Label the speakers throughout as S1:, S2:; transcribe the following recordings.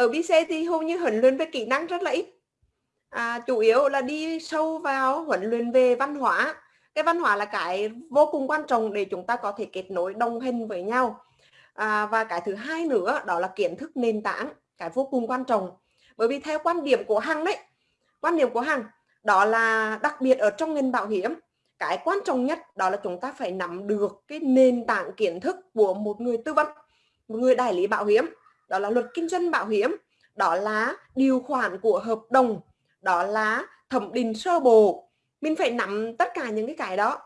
S1: ở BC thì hầu như huấn luyện về kỹ năng rất là ít. À, chủ yếu là đi sâu vào huấn luyện về văn hóa. Cái văn hóa là cái vô cùng quan trọng để chúng ta có thể kết nối đồng hành với nhau. À, và cái thứ hai nữa đó là kiến thức nền tảng cái vô cùng quan trọng. Bởi vì theo quan điểm của hằng đấy quan điểm của hằng đó là đặc biệt ở trong ngành bảo hiểm cái quan trọng nhất đó là chúng ta phải nắm được cái nền tảng kiến thức của một người tư vấn một người đại lý bảo hiểm đó là luật kinh doanh bảo hiểm đó là điều khoản của hợp đồng đó là thẩm định sơ bộ. Mình phải nắm tất cả những cái cái đó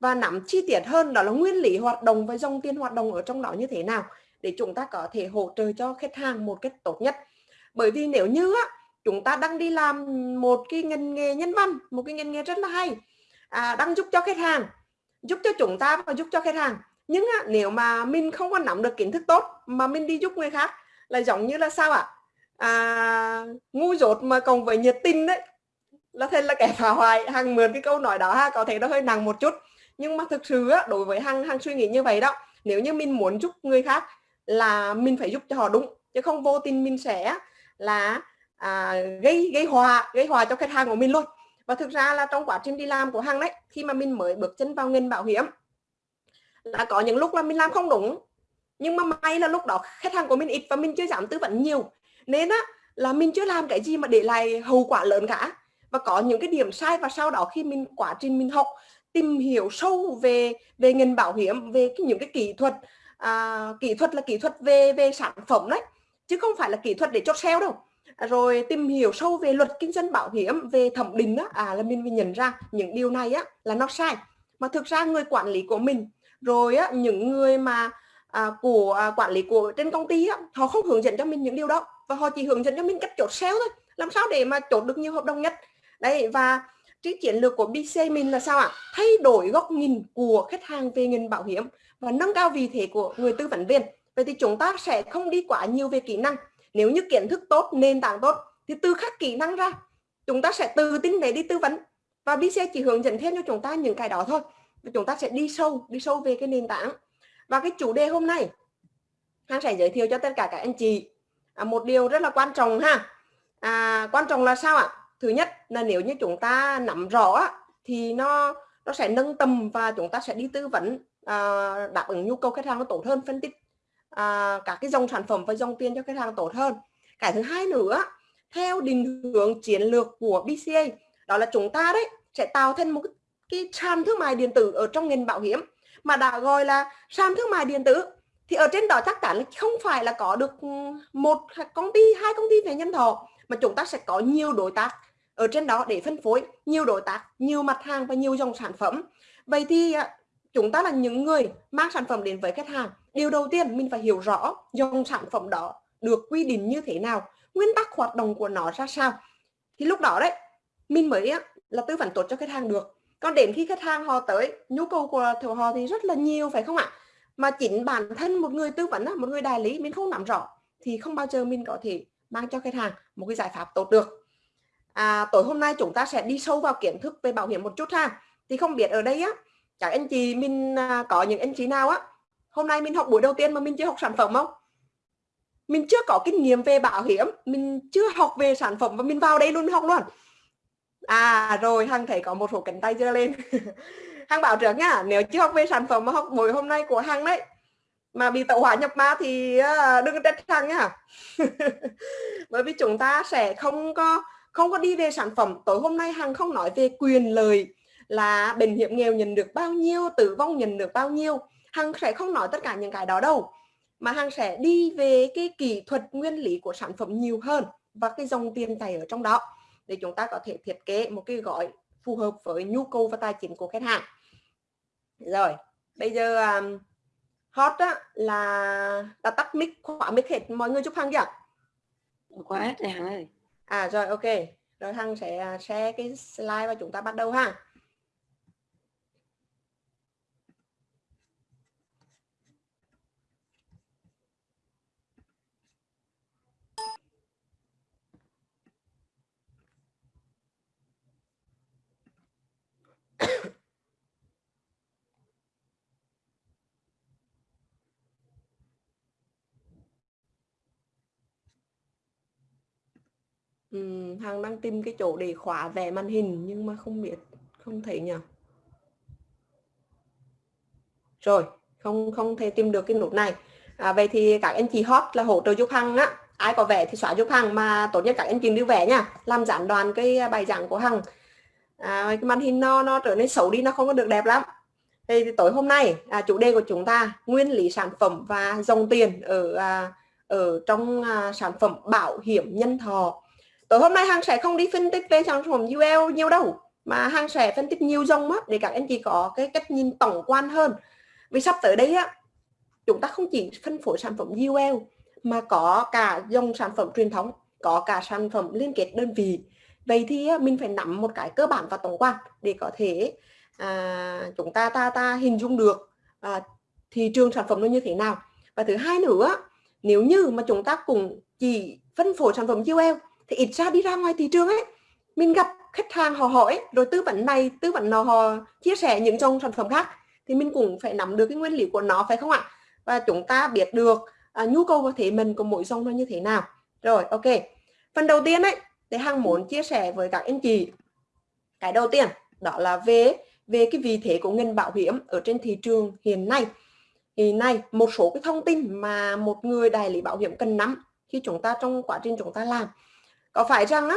S1: và nắm chi tiết hơn đó là nguyên lý hoạt động và dòng tiền hoạt động ở trong đó như thế nào để chúng ta có thể hỗ trợ cho khách hàng một cách tốt nhất. Bởi vì nếu như á, chúng ta đang đi làm một cái ngành nghề nhân văn một cái ngành nghề rất là hay à, đang giúp cho khách hàng giúp cho chúng ta và giúp cho khách hàng. Nhưng á, nếu mà mình không có nắm được kiến thức tốt mà mình đi giúp người khác là giống như là sao ạ? À, ngu dốt mà còn với nhiệt tình đấy là thế là kẻ phá hoại. Hàng mượn cái câu nói đó ha có thể nó hơi nặng một chút. Nhưng mà thực sự á, đối với hàng hàng suy nghĩ như vậy đó nếu như mình muốn giúp người khác là mình phải giúp cho họ đúng chứ không vô tình mình sẽ là à, gây gây hòa gây hòa cho khách hàng của mình luôn. Và thực ra là trong quá trình đi làm của hàng đấy khi mà mình mới bước chân vào ngành bảo hiểm là có những lúc là mình làm không đúng nhưng mà may là lúc đó khách hàng của mình ít và mình chưa dám tư vấn nhiều. Nên á là mình chưa làm cái gì mà để lại hậu quả lớn cả. Và có những cái điểm sai và sau đó khi mình quá trình mình học tìm hiểu sâu về về ngành bảo hiểm về cái, những cái kỹ thuật à, kỹ thuật là kỹ thuật về về sản phẩm đấy chứ không phải là kỹ thuật để chốt sale đâu. Rồi tìm hiểu sâu về luật kinh doanh bảo hiểm về thẩm định đó à là mình, mới nhận ra những điều này á là nó sai. Mà thực ra người quản lý của mình rồi á những người mà à, của à, quản lý của trên công ty á, họ không hướng dẫn cho mình những điều đó và họ chỉ hướng dẫn cho mình cách chốt sale thôi làm sao để mà chốt được nhiều hợp đồng nhất. Đấy và cái chiến lược của BC mình là sao ạ? Thay đổi góc nhìn của khách hàng về ngành bảo hiểm và nâng cao vị thế của người tư vấn viên. Vậy thì chúng ta sẽ không đi quá nhiều về kỹ năng. Nếu như kiến thức tốt nền tảng tốt thì từ khắc kỹ năng ra chúng ta sẽ tự tin để đi tư vấn. Và BC chỉ hướng dẫn thêm cho chúng ta những cái đó thôi. Chúng ta sẽ đi sâu đi sâu về cái nền tảng và cái chủ đề hôm nay Hằng sẽ giới thiệu cho tất cả các anh chị à, một điều rất là quan trọng ha. À, quan trọng là sao ạ? Thứ nhất là nếu như chúng ta nắm rõ thì nó nó sẽ nâng tầm và chúng ta sẽ đi tư vấn à, đáp ứng nhu cầu khách hàng nó tốt hơn phân tích à, các cái dòng sản phẩm và dòng tiền cho khách hàng tốt hơn. Cái thứ hai nữa theo định hướng chiến lược của BCA đó là chúng ta đấy sẽ tạo thành một cái sàn thương mại điện tử ở trong ngành bảo hiểm mà đã gọi là sàn thương mại điện tử. Thì ở trên đó chắc chắn là không phải là có được ừ, một công ty, hai công ty về nhân thọ, mà chúng ta sẽ có nhiều đối tác ở trên đó để phân phối, nhiều đối tác, nhiều mặt hàng và nhiều dòng sản phẩm. Vậy thì à, chúng ta là những người mang sản phẩm đến với khách hàng, điều đầu tiên mình phải hiểu rõ dòng sản phẩm đó được quy định như thế nào, nguyên tắc hoạt động của nó ra sao. Thì lúc đó đấy, mình mới à, là tư vấn tốt cho khách hàng được còn đến khi khách hàng họ tới nhu cầu của họ thì rất là nhiều phải không ạ? Mà chính bản thân một người tư vấn một người đại lý mình không nắm rõ thì không bao giờ mình có thể mang cho khách hàng một cái giải pháp tốt được. À, tối hôm nay chúng ta sẽ đi sâu vào kiến thức về bảo hiểm một chút ha. Thì không biết ở đây á các anh chị mình à, có những anh chị nào á hôm nay mình học buổi đầu tiên mà mình chưa học sản phẩm không? Mình chưa có kinh nghiệm về bảo hiểm mình chưa học về sản phẩm và mình vào đây luôn học luôn à rồi, hằng thấy có một số cánh tay chưa lên. Hằng bảo trước nhá, nếu chưa học về sản phẩm mà học buổi hôm nay của hằng đấy, mà bị tẩu hỏa nhập ma thì ờ, đừng trách hằng nhá. Bởi vì chúng ta sẽ không có không có đi về sản phẩm. Tối hôm nay hằng không nói về quyền lợi là bệnh hiểm nghèo nhận được bao nhiêu, tử vong nhận được bao nhiêu. Hằng sẽ không nói tất cả những cái đó đâu, mà hằng sẽ đi về cái kỹ thuật nguyên lý của sản phẩm nhiều hơn và cái dòng tiền tài ở trong đó để chúng ta có thể thiết kế một cái gói phù hợp với nhu cầu và tài chính của khách hàng. Rồi bây giờ um, hot á, là đã tắt mic khóa mic hết. Mọi người chúc hằng chưa?
S2: Khóa hết rồi hằng ơi.
S1: À rồi ok. Rồi hằng sẽ à, share cái slide và chúng ta bắt đầu ha Hằng đang tìm cái chỗ để khóa vẽ màn hình nhưng mà không biết không thấy nhỉ rồi không không thể tìm được cái nút này. À, vậy thì các anh chị hot là hỗ trợ giúp Hằng á. Ai có vẽ thì xóa giúp Hằng mà tốt nhất các anh chị đi vẽ nha. Làm giảm đoàn cái bài giảng của Hằng. À, cái màn hình nó nó trở nên xấu đi nó không có được đẹp lắm. Thì tối hôm nay à, chủ đề của chúng ta nguyên lý sản phẩm và dòng tiền ở à, ở trong à, sản phẩm bảo hiểm nhân thọ tối hôm nay Hằng sẽ không đi phân tích về sản phẩm UL nhiều đâu mà Hằng sẽ phân tích nhiều dòng á để các anh chị có cái cách nhìn tổng quan hơn. Vì sắp tới đây á chúng ta không chỉ phân phối sản phẩm UL mà có cả dòng sản phẩm truyền thống có cả sản phẩm liên kết đơn vị. Vậy thì mình phải nắm một cái cơ bản và tổng quan để có thể à, chúng ta ta ta hình dung được à, thị trường sản phẩm nó như thế nào. Và thứ hai nữa nếu như mà chúng ta cùng chỉ phân phối sản phẩm UL thì ít ra đi ra ngoài thị trường ấy mình gặp khách hàng họ hỏi rồi tư vấn này tư vấn nào họ chia sẻ những dòng sản phẩm khác thì mình cũng phải nắm được cái nguyên lý của nó phải không ạ? Và chúng ta biết được à, nhu cầu và thế mình của mỗi dòng nó như thế nào. Rồi ok. Phần đầu tiên ấy thì hàng muốn chia sẻ với các anh chị. Cái đầu tiên đó là về về cái vị thế của ngành bảo hiểm ở trên thị trường hiện nay. Hiện nay một số cái thông tin mà một người đại lý bảo hiểm cần nắm khi chúng ta trong quá trình chúng ta làm có phải rằng á,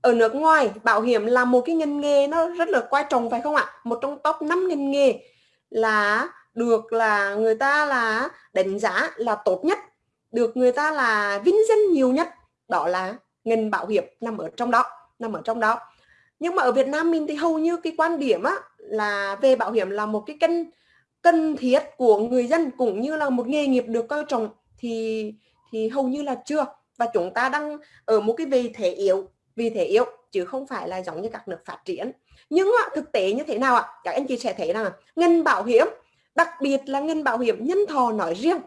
S1: ở nước ngoài, bảo hiểm là một cái ngành nghề nó rất là quan trọng phải không ạ? Một trong top 5 ngành nghề là được là người ta là đánh giá là tốt nhất, được người ta là vinh danh nhiều nhất. Đó là ngành bảo hiểm nằm ở trong đó, nằm ở trong đó. Nhưng mà ở Việt Nam mình thì hầu như cái quan điểm á là về bảo hiểm là một cái cân cần thiết của người dân cũng như là một nghề nghiệp được coi trọng. Thì thì hầu như là chưa và chúng ta đang ở một cái vị thế yếu vì thế yếu, chứ không phải là giống như các nước phát triển. Nhưng thực tế như thế nào ạ? Các anh chị sẽ thấy rằng ngành bảo hiểm, đặc biệt là ngành bảo hiểm nhân thọ nói riêng,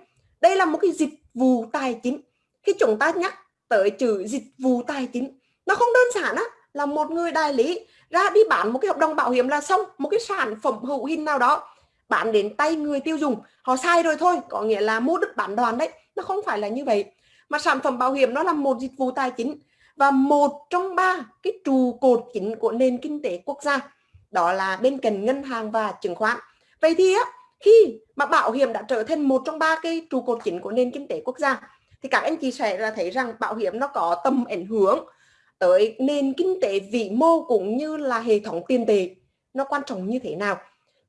S1: đây là một cái dịch vụ tài chính. Khi chúng ta nhắc tới chữ dịch vụ tài chính, nó không đơn giản á, là một người đại lý ra đi bán một cái hợp đồng bảo hiểm là xong, một cái sản phẩm hữu hình nào đó, bán đến tay người tiêu dùng, họ sai rồi thôi, có nghĩa là mua đứt bán đoàn đấy. Nó không phải là như vậy mà sản phẩm bảo hiểm nó là một dịch vụ tài chính và một trong ba cái trụ cột chính của nền kinh tế quốc gia, đó là bên cạnh ngân hàng và chứng khoán. Vậy thì á, khi mà bảo hiểm đã trở thành một trong ba cái trụ cột chính của nền kinh tế quốc gia, thì các anh chị sẽ là thấy rằng bảo hiểm nó có tầm ảnh hưởng tới nền kinh tế vĩ mô cũng như là hệ thống tiền tệ nó quan trọng như thế nào.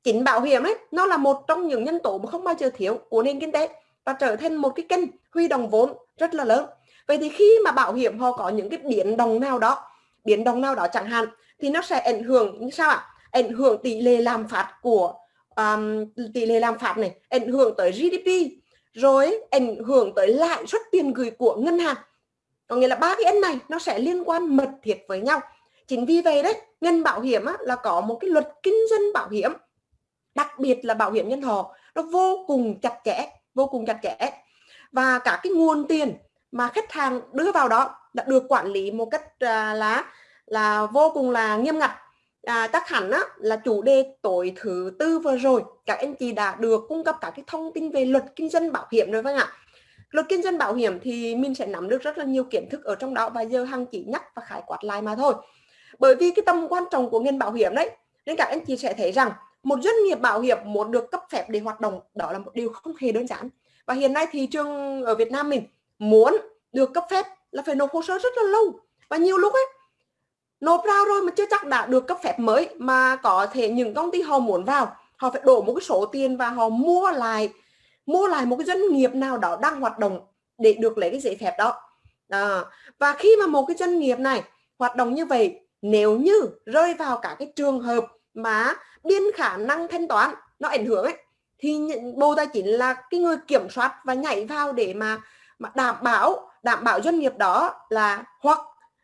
S1: Chính bảo hiểm ấy, nó là một trong những nhân tố mà không bao giờ thiếu của nền kinh tế và trở thành một cái kênh huy động vốn rất là lớn. Vậy thì khi mà bảo hiểm họ có những cái biến động nào đó biến động nào đó chẳng hạn thì nó sẽ ảnh hưởng như sao ạ? Ảnh hưởng tỷ lệ làm phạt của um, tỷ lệ làm phạt này ảnh hưởng tới GDP rồi ảnh hưởng tới lãi suất tiền gửi của ngân hàng. Có nghĩa là ba cái ấn này nó sẽ liên quan mật thiết với nhau. Chính vì vậy đấy ngân bảo hiểm á, là có một cái luật kinh doanh bảo hiểm đặc biệt là bảo hiểm nhân thọ nó vô cùng chặt chẽ vô cùng chặt chẽ. Và cả cái nguồn tiền mà khách hàng đưa vào đó đã được quản lý một cách à, là là vô cùng là nghiêm ngặt. À, chắc hẳn á, là chủ đề tối thứ tư vừa rồi các anh chị đã được cung cấp các cái thông tin về luật kinh doanh bảo hiểm rồi vâng ạ. Luật kinh doanh bảo hiểm thì mình sẽ nắm được rất là nhiều kiến thức ở trong đó và giờ hằng chỉ nhắc và khái quát lại mà thôi. Bởi vì cái tầm quan trọng của ngành bảo hiểm đấy nên các anh chị sẽ thấy rằng một doanh nghiệp bảo hiểm muốn được cấp phép để hoạt động đó là một điều không hề đơn giản. Và hiện nay thị trường ở Việt Nam mình muốn được cấp phép là phải nộp hồ sơ rất là lâu. Và nhiều lúc ấy nộp vào rồi mà chưa chắc đã được cấp phép mới mà có thể những công ty họ muốn vào họ phải đổ một cái số tiền và họ mua lại mua lại một cái doanh nghiệp nào đó đang hoạt động để được lấy cái giấy phép đó. À, và khi mà một cái doanh nghiệp này hoạt động như vậy nếu như rơi vào cả cái trường hợp mà biên khả năng thanh toán nó ảnh hưởng ấy. Thì bộ tài chính là cái người kiểm soát và nhảy vào để mà mà đảm bảo đảm bảo doanh nghiệp đó là hoặc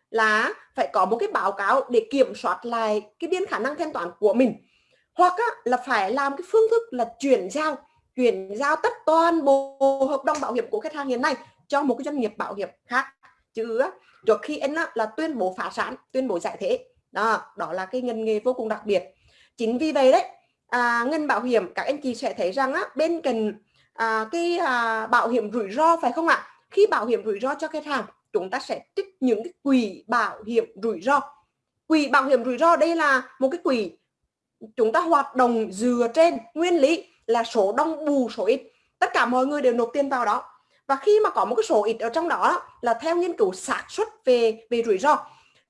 S1: là phải có một cái báo cáo để kiểm soát lại cái biên khả năng thanh toán của mình. Hoặc á, là phải làm cái phương thức là chuyển giao chuyển giao tất toàn bộ hợp đồng bảo hiểm của khách hàng hiện nay cho một cái doanh nghiệp bảo hiểm khác. Chứ trước khi anh á, là tuyên bố phá sản tuyên bố giải thể. Đó đó là cái ngành nghề vô cùng đặc biệt chính vì vậy đấy à, ngân bảo hiểm các anh chị sẽ thấy rằng á, bên cạnh à, cái à, bảo hiểm rủi ro phải không ạ? Khi bảo hiểm rủi ro cho khách hàng chúng ta sẽ trích những cái quỹ bảo hiểm rủi ro. Quỹ bảo hiểm rủi ro đây là một cái quỹ chúng ta hoạt động dựa trên nguyên lý là số đông bù số ít. Tất cả mọi người đều nộp tiền vào đó. Và khi mà có một cái số ít ở trong đó là theo nghiên cứu xác suất về về rủi ro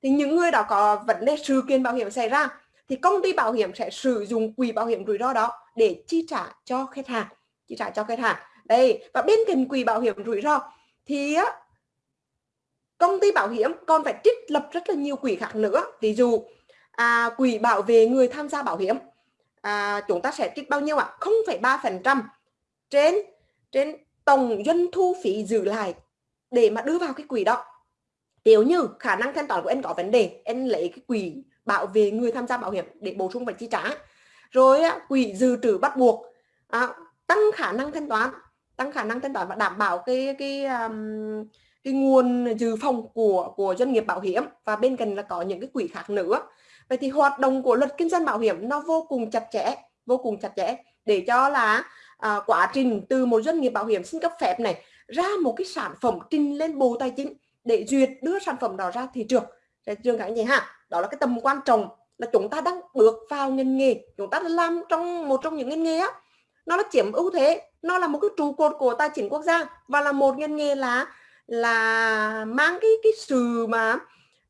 S1: thì những người đó có vấn đề sự kiện bảo hiểm xảy ra thì công ty bảo hiểm sẽ sử dụng quỹ bảo hiểm rủi ro đó để chi trả cho khách hàng chi trả cho khách hàng. Đây và bên cạnh quỹ bảo hiểm rủi ro thì á, công ty bảo hiểm còn phải trích lập rất là nhiều quỹ khác nữa. Ví dụ à, quỹ bảo vệ người tham gia bảo hiểm à, chúng ta sẽ trích bao nhiêu ạ? không phải ba phần trăm trên trên tổng doanh thu phí giữ lại để mà đưa vào cái quỹ đó. Nếu như khả năng thanh toán của em có vấn đề em lấy cái quỹ bảo vệ người tham gia bảo hiểm để bổ sung và chi trả. Rồi quỹ dự trữ bắt buộc à, tăng khả năng thanh toán tăng khả năng thanh toán và đảm bảo cái cái um, cái nguồn dự phòng của của doanh nghiệp bảo hiểm. Và bên cạnh là có những cái quỹ khác nữa. Vậy thì hoạt động của luật kinh doanh bảo hiểm nó vô cùng chặt chẽ vô cùng chặt chẽ để cho là à, quá trình từ một doanh nghiệp bảo hiểm xin cấp phép này ra một cái sản phẩm trình lên bộ tài chính để duyệt đưa sản phẩm đó ra thị trường. Thị trường như vậy ha đó là cái tầm quan trọng là chúng ta đang bước vào ngành nghề. Chúng ta làm trong một trong những ngành nghề á. Nó là chiếm ưu thế nó là một cái trụ cột của tài chính quốc gia và là một ngành nghề là là mang cái cái sự mà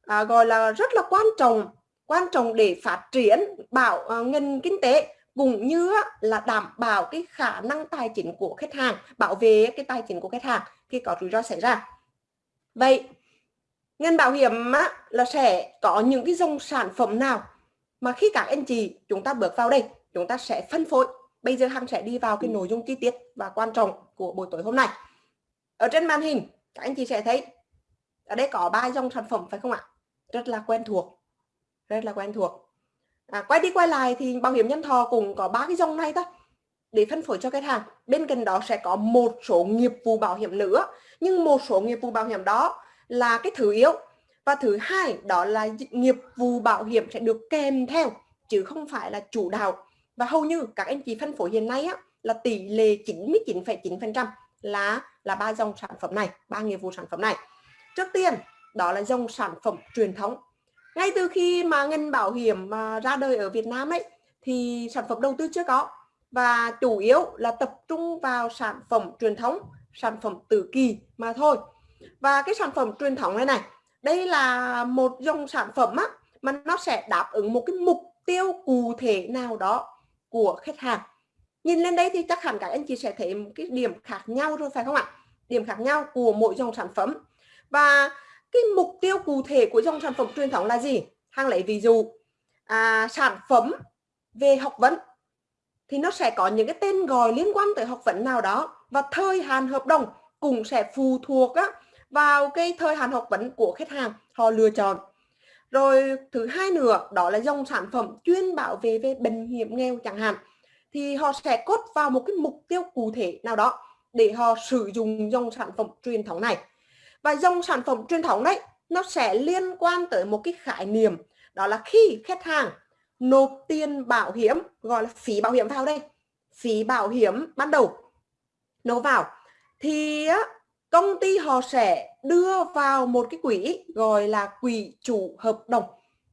S1: à, gọi là rất là quan trọng quan trọng để phát triển bảo à, ngành kinh tế cũng như là đảm bảo cái khả năng tài chính của khách hàng bảo vệ cái tài chính của khách hàng khi có rủi ro xảy ra. Vậy ngành bảo hiểm á, là sẽ có những cái dòng sản phẩm nào mà khi các anh chị chúng ta bước vào đây chúng ta sẽ phân phối. Bây giờ hằng sẽ đi vào cái nội dung chi tiết và quan trọng của buổi tối hôm nay. Ở trên màn hình các anh chị sẽ thấy ở đây có ba dòng sản phẩm phải không ạ? Rất là quen thuộc rất là quen thuộc. À, quay đi quay lại thì bảo hiểm nhân thọ cũng có ba cái dòng này thôi. Để phân phối cho khách hàng bên cạnh đó sẽ có một số nghiệp vụ bảo hiểm nữa. Nhưng một số nghiệp vụ bảo hiểm đó là cái thứ yếu. Và thứ hai đó là nghiệp vụ bảo hiểm sẽ được kèm theo chứ không phải là chủ đạo. Và hầu như các anh chị phân phối hiện nay á, là tỷ lệ 99,9% là là ba dòng sản phẩm này ba nghiệp vụ sản phẩm này. Trước tiên đó là dòng sản phẩm truyền thống. Ngay từ khi mà ngành bảo hiểm mà ra đời ở Việt Nam ấy thì sản phẩm đầu tư chưa có. Và chủ yếu là tập trung vào sản phẩm truyền thống sản phẩm tử kỳ mà thôi và cái sản phẩm truyền thống này này đây là một dòng sản phẩm á mà nó sẽ đáp ứng một cái mục tiêu cụ thể nào đó của khách hàng. Nhìn lên đây thì chắc hẳn các anh chị sẽ thấy một cái điểm khác nhau rồi phải không ạ? Điểm khác nhau của mỗi dòng sản phẩm. Và cái mục tiêu cụ thể của dòng sản phẩm truyền thống là gì? Hàng lấy ví dụ à, sản phẩm về học vấn thì nó sẽ có những cái tên gọi liên quan tới học vấn nào đó và thời hạn hợp đồng cũng sẽ phụ thuộc á, vào cái thời hạn học vấn của khách hàng, họ lựa chọn. Rồi thứ hai nữa, đó là dòng sản phẩm chuyên bảo vệ về bệnh hiểm nghèo chẳng hạn, thì họ sẽ cốt vào một cái mục tiêu cụ thể nào đó để họ sử dụng dòng sản phẩm truyền thống này. Và dòng sản phẩm truyền thống đấy, nó sẽ liên quan tới một cái khái niệm, đó là khi khách hàng nộp tiền bảo hiểm, gọi là phí bảo hiểm vào đây. Phí bảo hiểm ban đầu nộp vào, thì công ty họ sẽ đưa vào một cái quỹ gọi là quỹ chủ hợp đồng.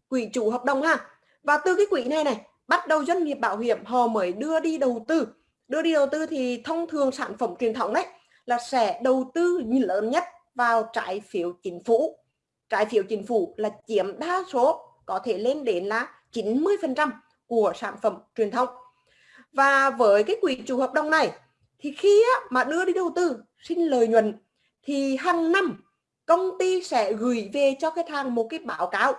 S1: Quỹ chủ hợp đồng ha. Và từ cái quỹ này này, bắt đầu doanh nghiệp bảo hiểm họ mới đưa đi đầu tư. Đưa đi đầu tư thì thông thường sản phẩm truyền thống đấy là sẽ đầu tư lớn nhất vào trái phiếu chính phủ. Trái phiếu chính phủ là chiếm đa số, có thể lên đến là 90% của sản phẩm truyền thống. và với cái quỹ chủ hợp đồng này thì khi mà đưa đi đầu tư, xin lợi nhuận thì hàng năm công ty sẽ gửi về cho khách hàng một cái báo cáo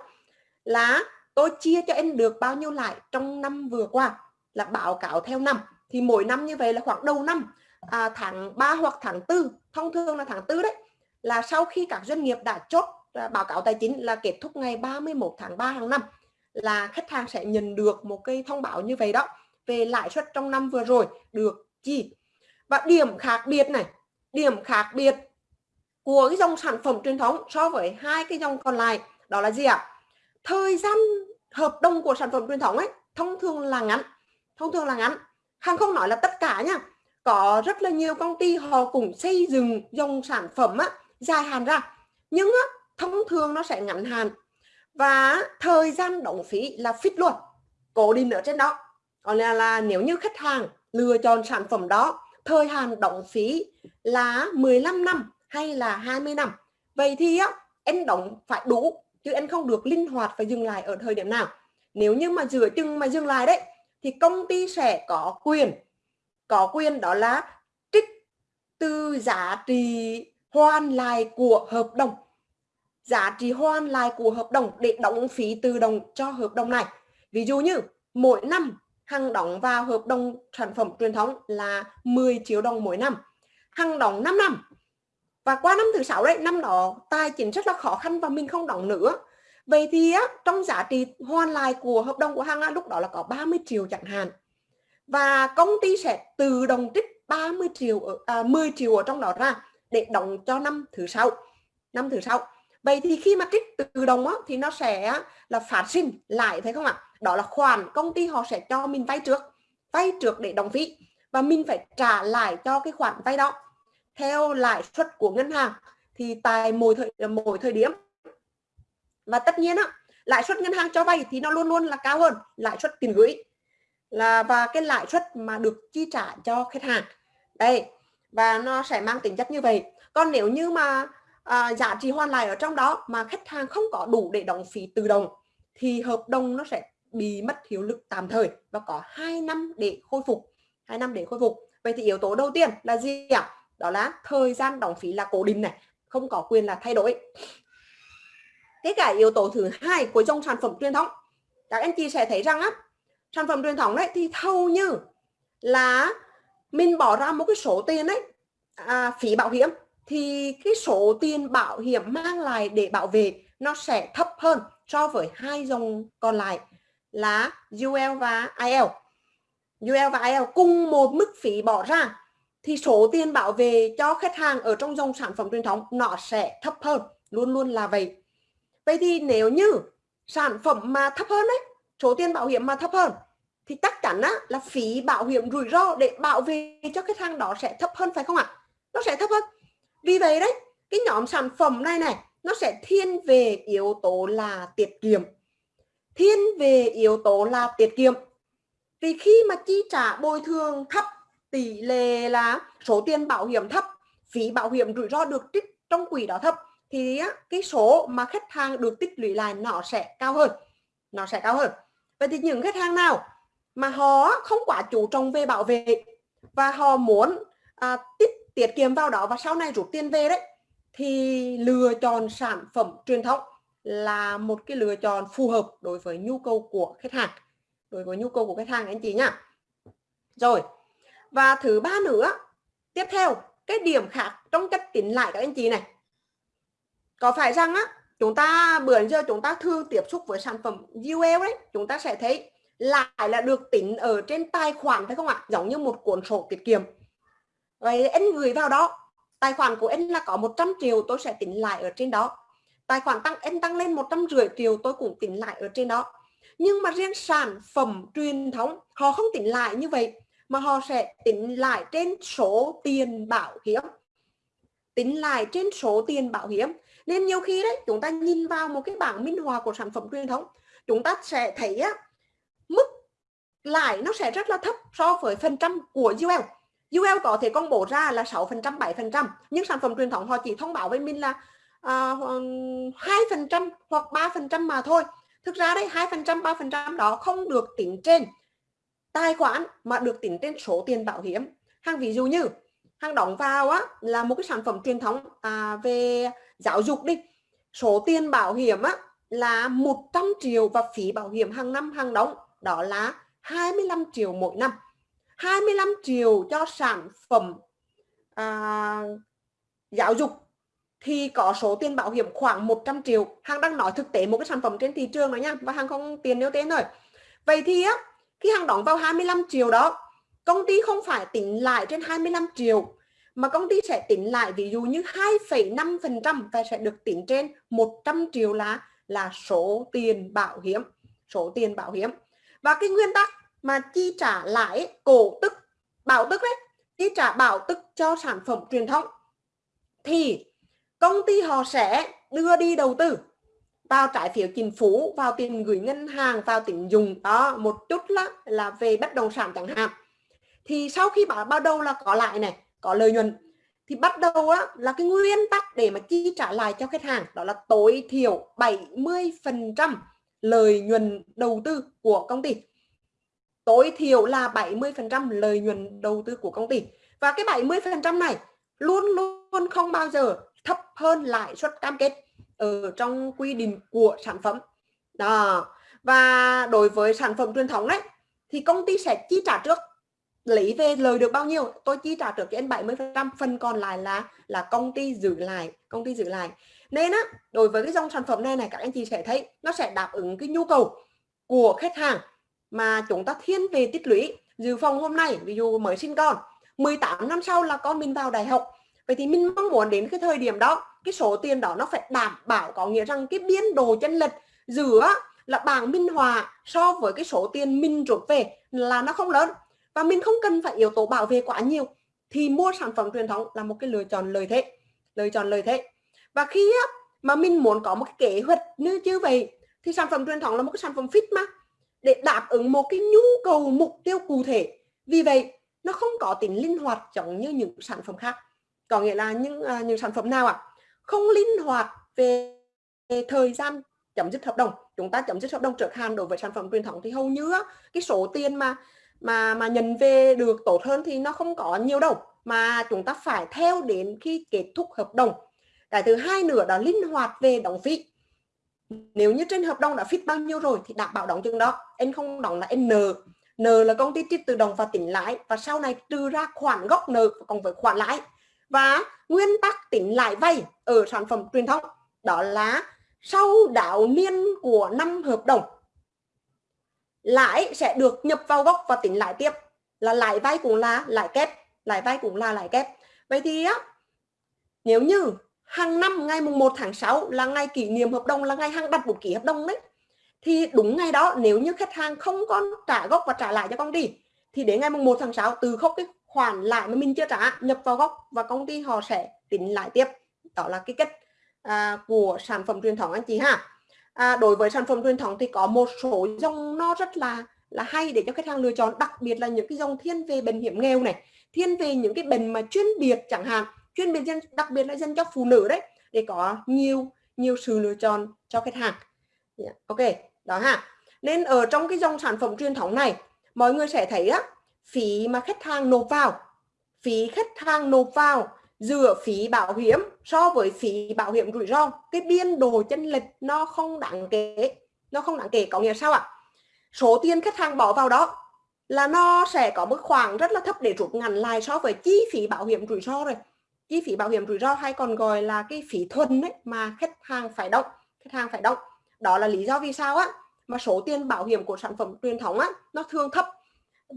S1: là tôi chia cho em được bao nhiêu lại trong năm vừa qua là báo cáo theo năm. Thì mỗi năm như vậy là khoảng đầu năm à, tháng 3 hoặc tháng 4 thông thường là tháng 4 đấy là sau khi các doanh nghiệp đã chốt à, báo cáo tài chính là kết thúc ngày 31 tháng 3 hàng năm là khách hàng sẽ nhận được một cái thông báo như vậy đó về lãi suất trong năm vừa rồi được chi. Và điểm khác biệt này điểm khác biệt của cái dòng sản phẩm truyền thống so với hai cái dòng còn lại đó là gì ạ? Thời gian hợp đồng của sản phẩm truyền thống ấy thông thường là ngắn thông thường là ngắn. Hàng không nói là tất cả nha có rất là nhiều công ty họ cũng xây dựng dòng sản phẩm á, dài hạn ra nhưng á, thông thường nó sẽ ngắn hạn. Và thời gian đóng phí là fix luôn cố định ở trên đó. Còn là, là nếu như khách hàng lựa chọn sản phẩm đó thời hạn đóng phí là 15 năm hay là 20 năm? Vậy thì á em đóng phải đủ, chứ em không được linh hoạt phải dừng lại ở thời điểm nào. Nếu như mà giữa chừng mà dừng lại đấy, thì công ty sẽ có quyền có quyền đó là trích từ giá trị hoàn lại của hợp đồng. Giá trị hoàn lại của hợp đồng để đóng phí tự động cho hợp đồng này. Ví dụ như mỗi năm Hằng đóng vào hợp đồng sản phẩm truyền thống là 10 triệu đồng mỗi năm. Hằng đóng 5 năm và qua năm thứ sáu đấy năm đó tài chính rất là khó khăn và mình không đóng nữa. Vậy thì á, trong giá trị hoàn lại của hợp đồng của hàng á, lúc đó là có 30 triệu chẳng hạn. Và công ty sẽ tự động trích 30 triệu à, 10 triệu ở trong đó ra để đóng cho năm thứ sáu. Năm thứ sáu. Vậy thì khi mà trích tự động á, thì nó sẽ là phát sinh lại thấy không ạ? Đó là khoản công ty họ sẽ cho mình vay trước. Vay trước để đóng phí. Và mình phải trả lại cho cái khoản vay đó theo lãi suất của ngân hàng thì tại mỗi thời mỗi thời điểm. Và tất nhiên á lãi suất ngân hàng cho vay thì nó luôn luôn là cao hơn lãi suất tiền gửi. Là và cái lãi suất mà được chi trả cho khách hàng. Đây và nó sẽ mang tính chất như vậy. Còn nếu như mà à, giá trị hoàn lại ở trong đó mà khách hàng không có đủ để đóng phí tự động thì hợp đồng nó sẽ bị mất hiệu lực tạm thời và có 2 năm để khôi phục. 2 năm để khôi phục. Vậy thì yếu tố đầu tiên là gì ạ? Đó là thời gian đóng phí là cố định này không có quyền là thay đổi thế cả yếu tố thứ hai của dòng sản phẩm truyền thống các anh chị sẽ thấy rằng á sản phẩm truyền thống đấy thì hầu như là mình bỏ ra một cái số tiền đấy à, phí bảo hiểm thì cái số tiền bảo hiểm mang lại để bảo vệ nó sẽ thấp hơn so với hai dòng còn lại là UL và IL. UL và IL cùng một mức phí bỏ ra thì số tiền bảo vệ cho khách hàng ở trong dòng sản phẩm truyền thống nó sẽ thấp hơn, luôn luôn là vậy. Vậy thì nếu như sản phẩm mà thấp hơn đấy, số tiền bảo hiểm mà thấp hơn thì chắc chắn á, là phí bảo hiểm rủi ro để bảo vệ cho khách hàng đó sẽ thấp hơn phải không ạ? Nó sẽ thấp hơn. Vì vậy đấy, cái nhóm sản phẩm này này nó sẽ thiên về yếu tố là tiết kiệm. Thiên về yếu tố là tiết kiệm. Vì khi mà chi trả bồi thường thấp, tỷ lệ là số tiền bảo hiểm thấp, phí bảo hiểm rủi ro được trích trong quỹ đó thấp thì cái số mà khách hàng được tích lũy lại nó sẽ cao hơn. Nó sẽ cao hơn. Vậy thì những khách hàng nào mà họ không quá chú trọng về bảo vệ và họ muốn à, tích tiết kiệm vào đó và sau này rút tiền về đấy thì lựa chọn sản phẩm truyền thống là một cái lựa chọn phù hợp đối với nhu cầu của khách hàng đối với nhu cầu của khách hàng anh chị nhá rồi và thứ ba nữa, tiếp theo, cái điểm khác trong cách tính lại các anh chị này. Có phải rằng á, chúng ta bữa giờ chúng ta thường tiếp xúc với sản phẩm UL đấy, chúng ta sẽ thấy lại là được tính ở trên tài khoản phải không ạ? Giống như một cuốn sổ tiết kiệm. Vậy anh gửi vào đó, tài khoản của anh là có 100 triệu, tôi sẽ tính lại ở trên đó. Tài khoản tăng, anh tăng lên 150 triệu, tôi cũng tính lại ở trên đó. Nhưng mà riêng sản phẩm truyền thống, họ không tính lại như vậy mà họ sẽ tính lại trên số tiền bảo hiểm. Tính lại trên số tiền bảo hiểm. Nên nhiều khi đấy chúng ta nhìn vào một cái bảng minh họa của sản phẩm truyền thống chúng ta sẽ thấy á, mức lãi nó sẽ rất là thấp so với phần trăm của UL UL có thể công bố ra là 6% 7% nhưng sản phẩm truyền thống họ chỉ thông báo với mình là à, hai phần trăm hoặc 3% mà thôi. Thực ra đấy 2% 3% đó không được tính trên tài khoản mà được tính trên số tiền bảo hiểm. Hàng ví dụ như hàng đóng vào á là một cái sản phẩm truyền thống à, về giáo dục đi. Số tiền bảo hiểm á là 100 triệu và phí bảo hiểm hàng năm hàng đóng đó là 25 triệu mỗi năm. 25 triệu cho sản phẩm à, giáo dục thì có số tiền bảo hiểm khoảng 100 triệu. Hàng đang nói thực tế một cái sản phẩm trên thị trường đó nha và hàng không tiền nêu tên rồi. Vậy thì á khi hàng đóng vào 25 triệu đó công ty không phải tính lại trên 25 triệu mà công ty sẽ tính lại ví dụ như 2,5% và sẽ được tính trên 100 triệu là là số tiền bảo hiểm số tiền bảo hiểm. Và cái nguyên tắc mà chi trả lãi cổ tức bảo tức đấy chi trả bảo tức cho sản phẩm truyền thống thì công ty họ sẽ đưa đi đầu tư vào trái phiếu chính phủ vào tiền gửi ngân hàng vào tín dụng đó một chút là là về bất động sản chẳng hạn. Thì sau khi bảo bắt đầu là có lại này có lợi nhuận thì bắt đầu á, là cái nguyên tắc để mà chi trả lại cho khách hàng đó là tối thiểu 70% lợi nhuận đầu tư của công ty. Tối thiểu là 70% lợi nhuận đầu tư của công ty. Và cái 70% này luôn luôn không bao giờ thấp hơn lãi suất cam kết ở trong quy định của sản phẩm. Đó. Và đối với sản phẩm truyền thống đấy, thì công ty sẽ chi trả trước, lấy về lời được bao nhiêu, tôi chi trả trước cho anh 70 phần còn lại là là công ty giữ lại, công ty giữ lại. Nên á, đối với cái dòng sản phẩm này này, các anh chị sẽ thấy nó sẽ đáp ứng cái nhu cầu của khách hàng mà chúng ta thiên về tích lũy dự phòng hôm nay, ví dụ mới sinh con 18 năm sau là con mình vào đại học. Vậy thì mình mong muốn đến cái thời điểm đó cái số tiền đó nó phải đảm bảo có nghĩa rằng cái biên độ chân lệch giữa là bảng minh hòa so với cái số tiền mình rút về là nó không lớn. Và mình không cần phải yếu tố bảo vệ quá nhiều thì mua sản phẩm truyền thống là một cái lựa chọn lời thế lựa chọn lời thế. Và khi mà mình muốn có một cái kế hoạch như như vậy thì sản phẩm truyền thống là một cái sản phẩm fit mà để đáp ứng một cái nhu cầu mục tiêu cụ thể. Vì vậy nó không có tính linh hoạt giống như những sản phẩm khác. Có nghĩa là những uh, những sản phẩm nào ạ? à? Không linh hoạt về, về thời gian chấm dứt hợp đồng. Chúng ta chấm dứt hợp đồng trước hạn đối với sản phẩm truyền thống thì hầu như cái số tiền mà mà mà nhận về được tốt hơn thì nó không có nhiều đâu. Mà chúng ta phải theo đến khi kết thúc hợp đồng. Cái thứ hai nữa đó linh hoạt về đóng phí. Nếu như trên hợp đồng đã fit bao nhiêu rồi thì đảm bảo đóng chừng đó. Em không đóng là n. Nợ nợ là công ty trích tự động và tính lãi. Và sau này trừ ra khoản gốc nợ cộng với khoản lãi và nguyên tắc tính lãi vay ở sản phẩm truyền thống, đó là sau đảo niên của năm hợp đồng, lãi sẽ được nhập vào gốc và tính lãi tiếp. Là lãi vay cũng là lãi kép, lãi vay cũng là lãi kép. Vậy thì á, nếu như hàng năm ngày mùng 1 tháng 6 là ngày kỷ niệm hợp đồng, là ngày hàng đặt bút ký hợp đồng đấy, thì đúng ngày đó nếu như khách hàng không có trả gốc và trả lại cho công ty, thì đến ngày mùng 1 tháng 6 từ khốc cái khoản lại mà mình chưa trả nhập vào gốc và công ty họ sẽ tính lại tiếp. Đó là cái cách à, của sản phẩm truyền thống anh chị ha. À, đối với sản phẩm truyền thống thì có một số dòng nó rất là là hay để cho khách hàng lựa chọn đặc biệt là những cái dòng thiên về bệnh hiểm nghèo này thiên về những cái bệnh mà chuyên biệt chẳng hạn chuyên biệt dân đặc biệt là dân cho phụ nữ đấy để có nhiều nhiều sự lựa chọn cho khách hàng. Yeah. ok đó ha. Nên ở trong cái dòng sản phẩm truyền thống này mọi người sẽ thấy á phí mà khách hàng nộp vào. Phí khách hàng nộp vào giữa phí bảo hiểm so với phí bảo hiểm rủi ro, cái biên độ chân lệch nó không đáng kể, nó không đáng kể, có nghĩa sao ạ? Số tiền khách hàng bỏ vào đó là nó sẽ có mức khoảng rất là thấp để rút ngắn lại so với chi phí bảo hiểm rủi ro rồi. Chi phí bảo hiểm rủi ro hay còn gọi là cái phí thuần đấy mà khách hàng phải đóng, khách hàng phải đóng. Đó là lý do vì sao á? Mà số tiền bảo hiểm của sản phẩm truyền thống á, nó thường thấp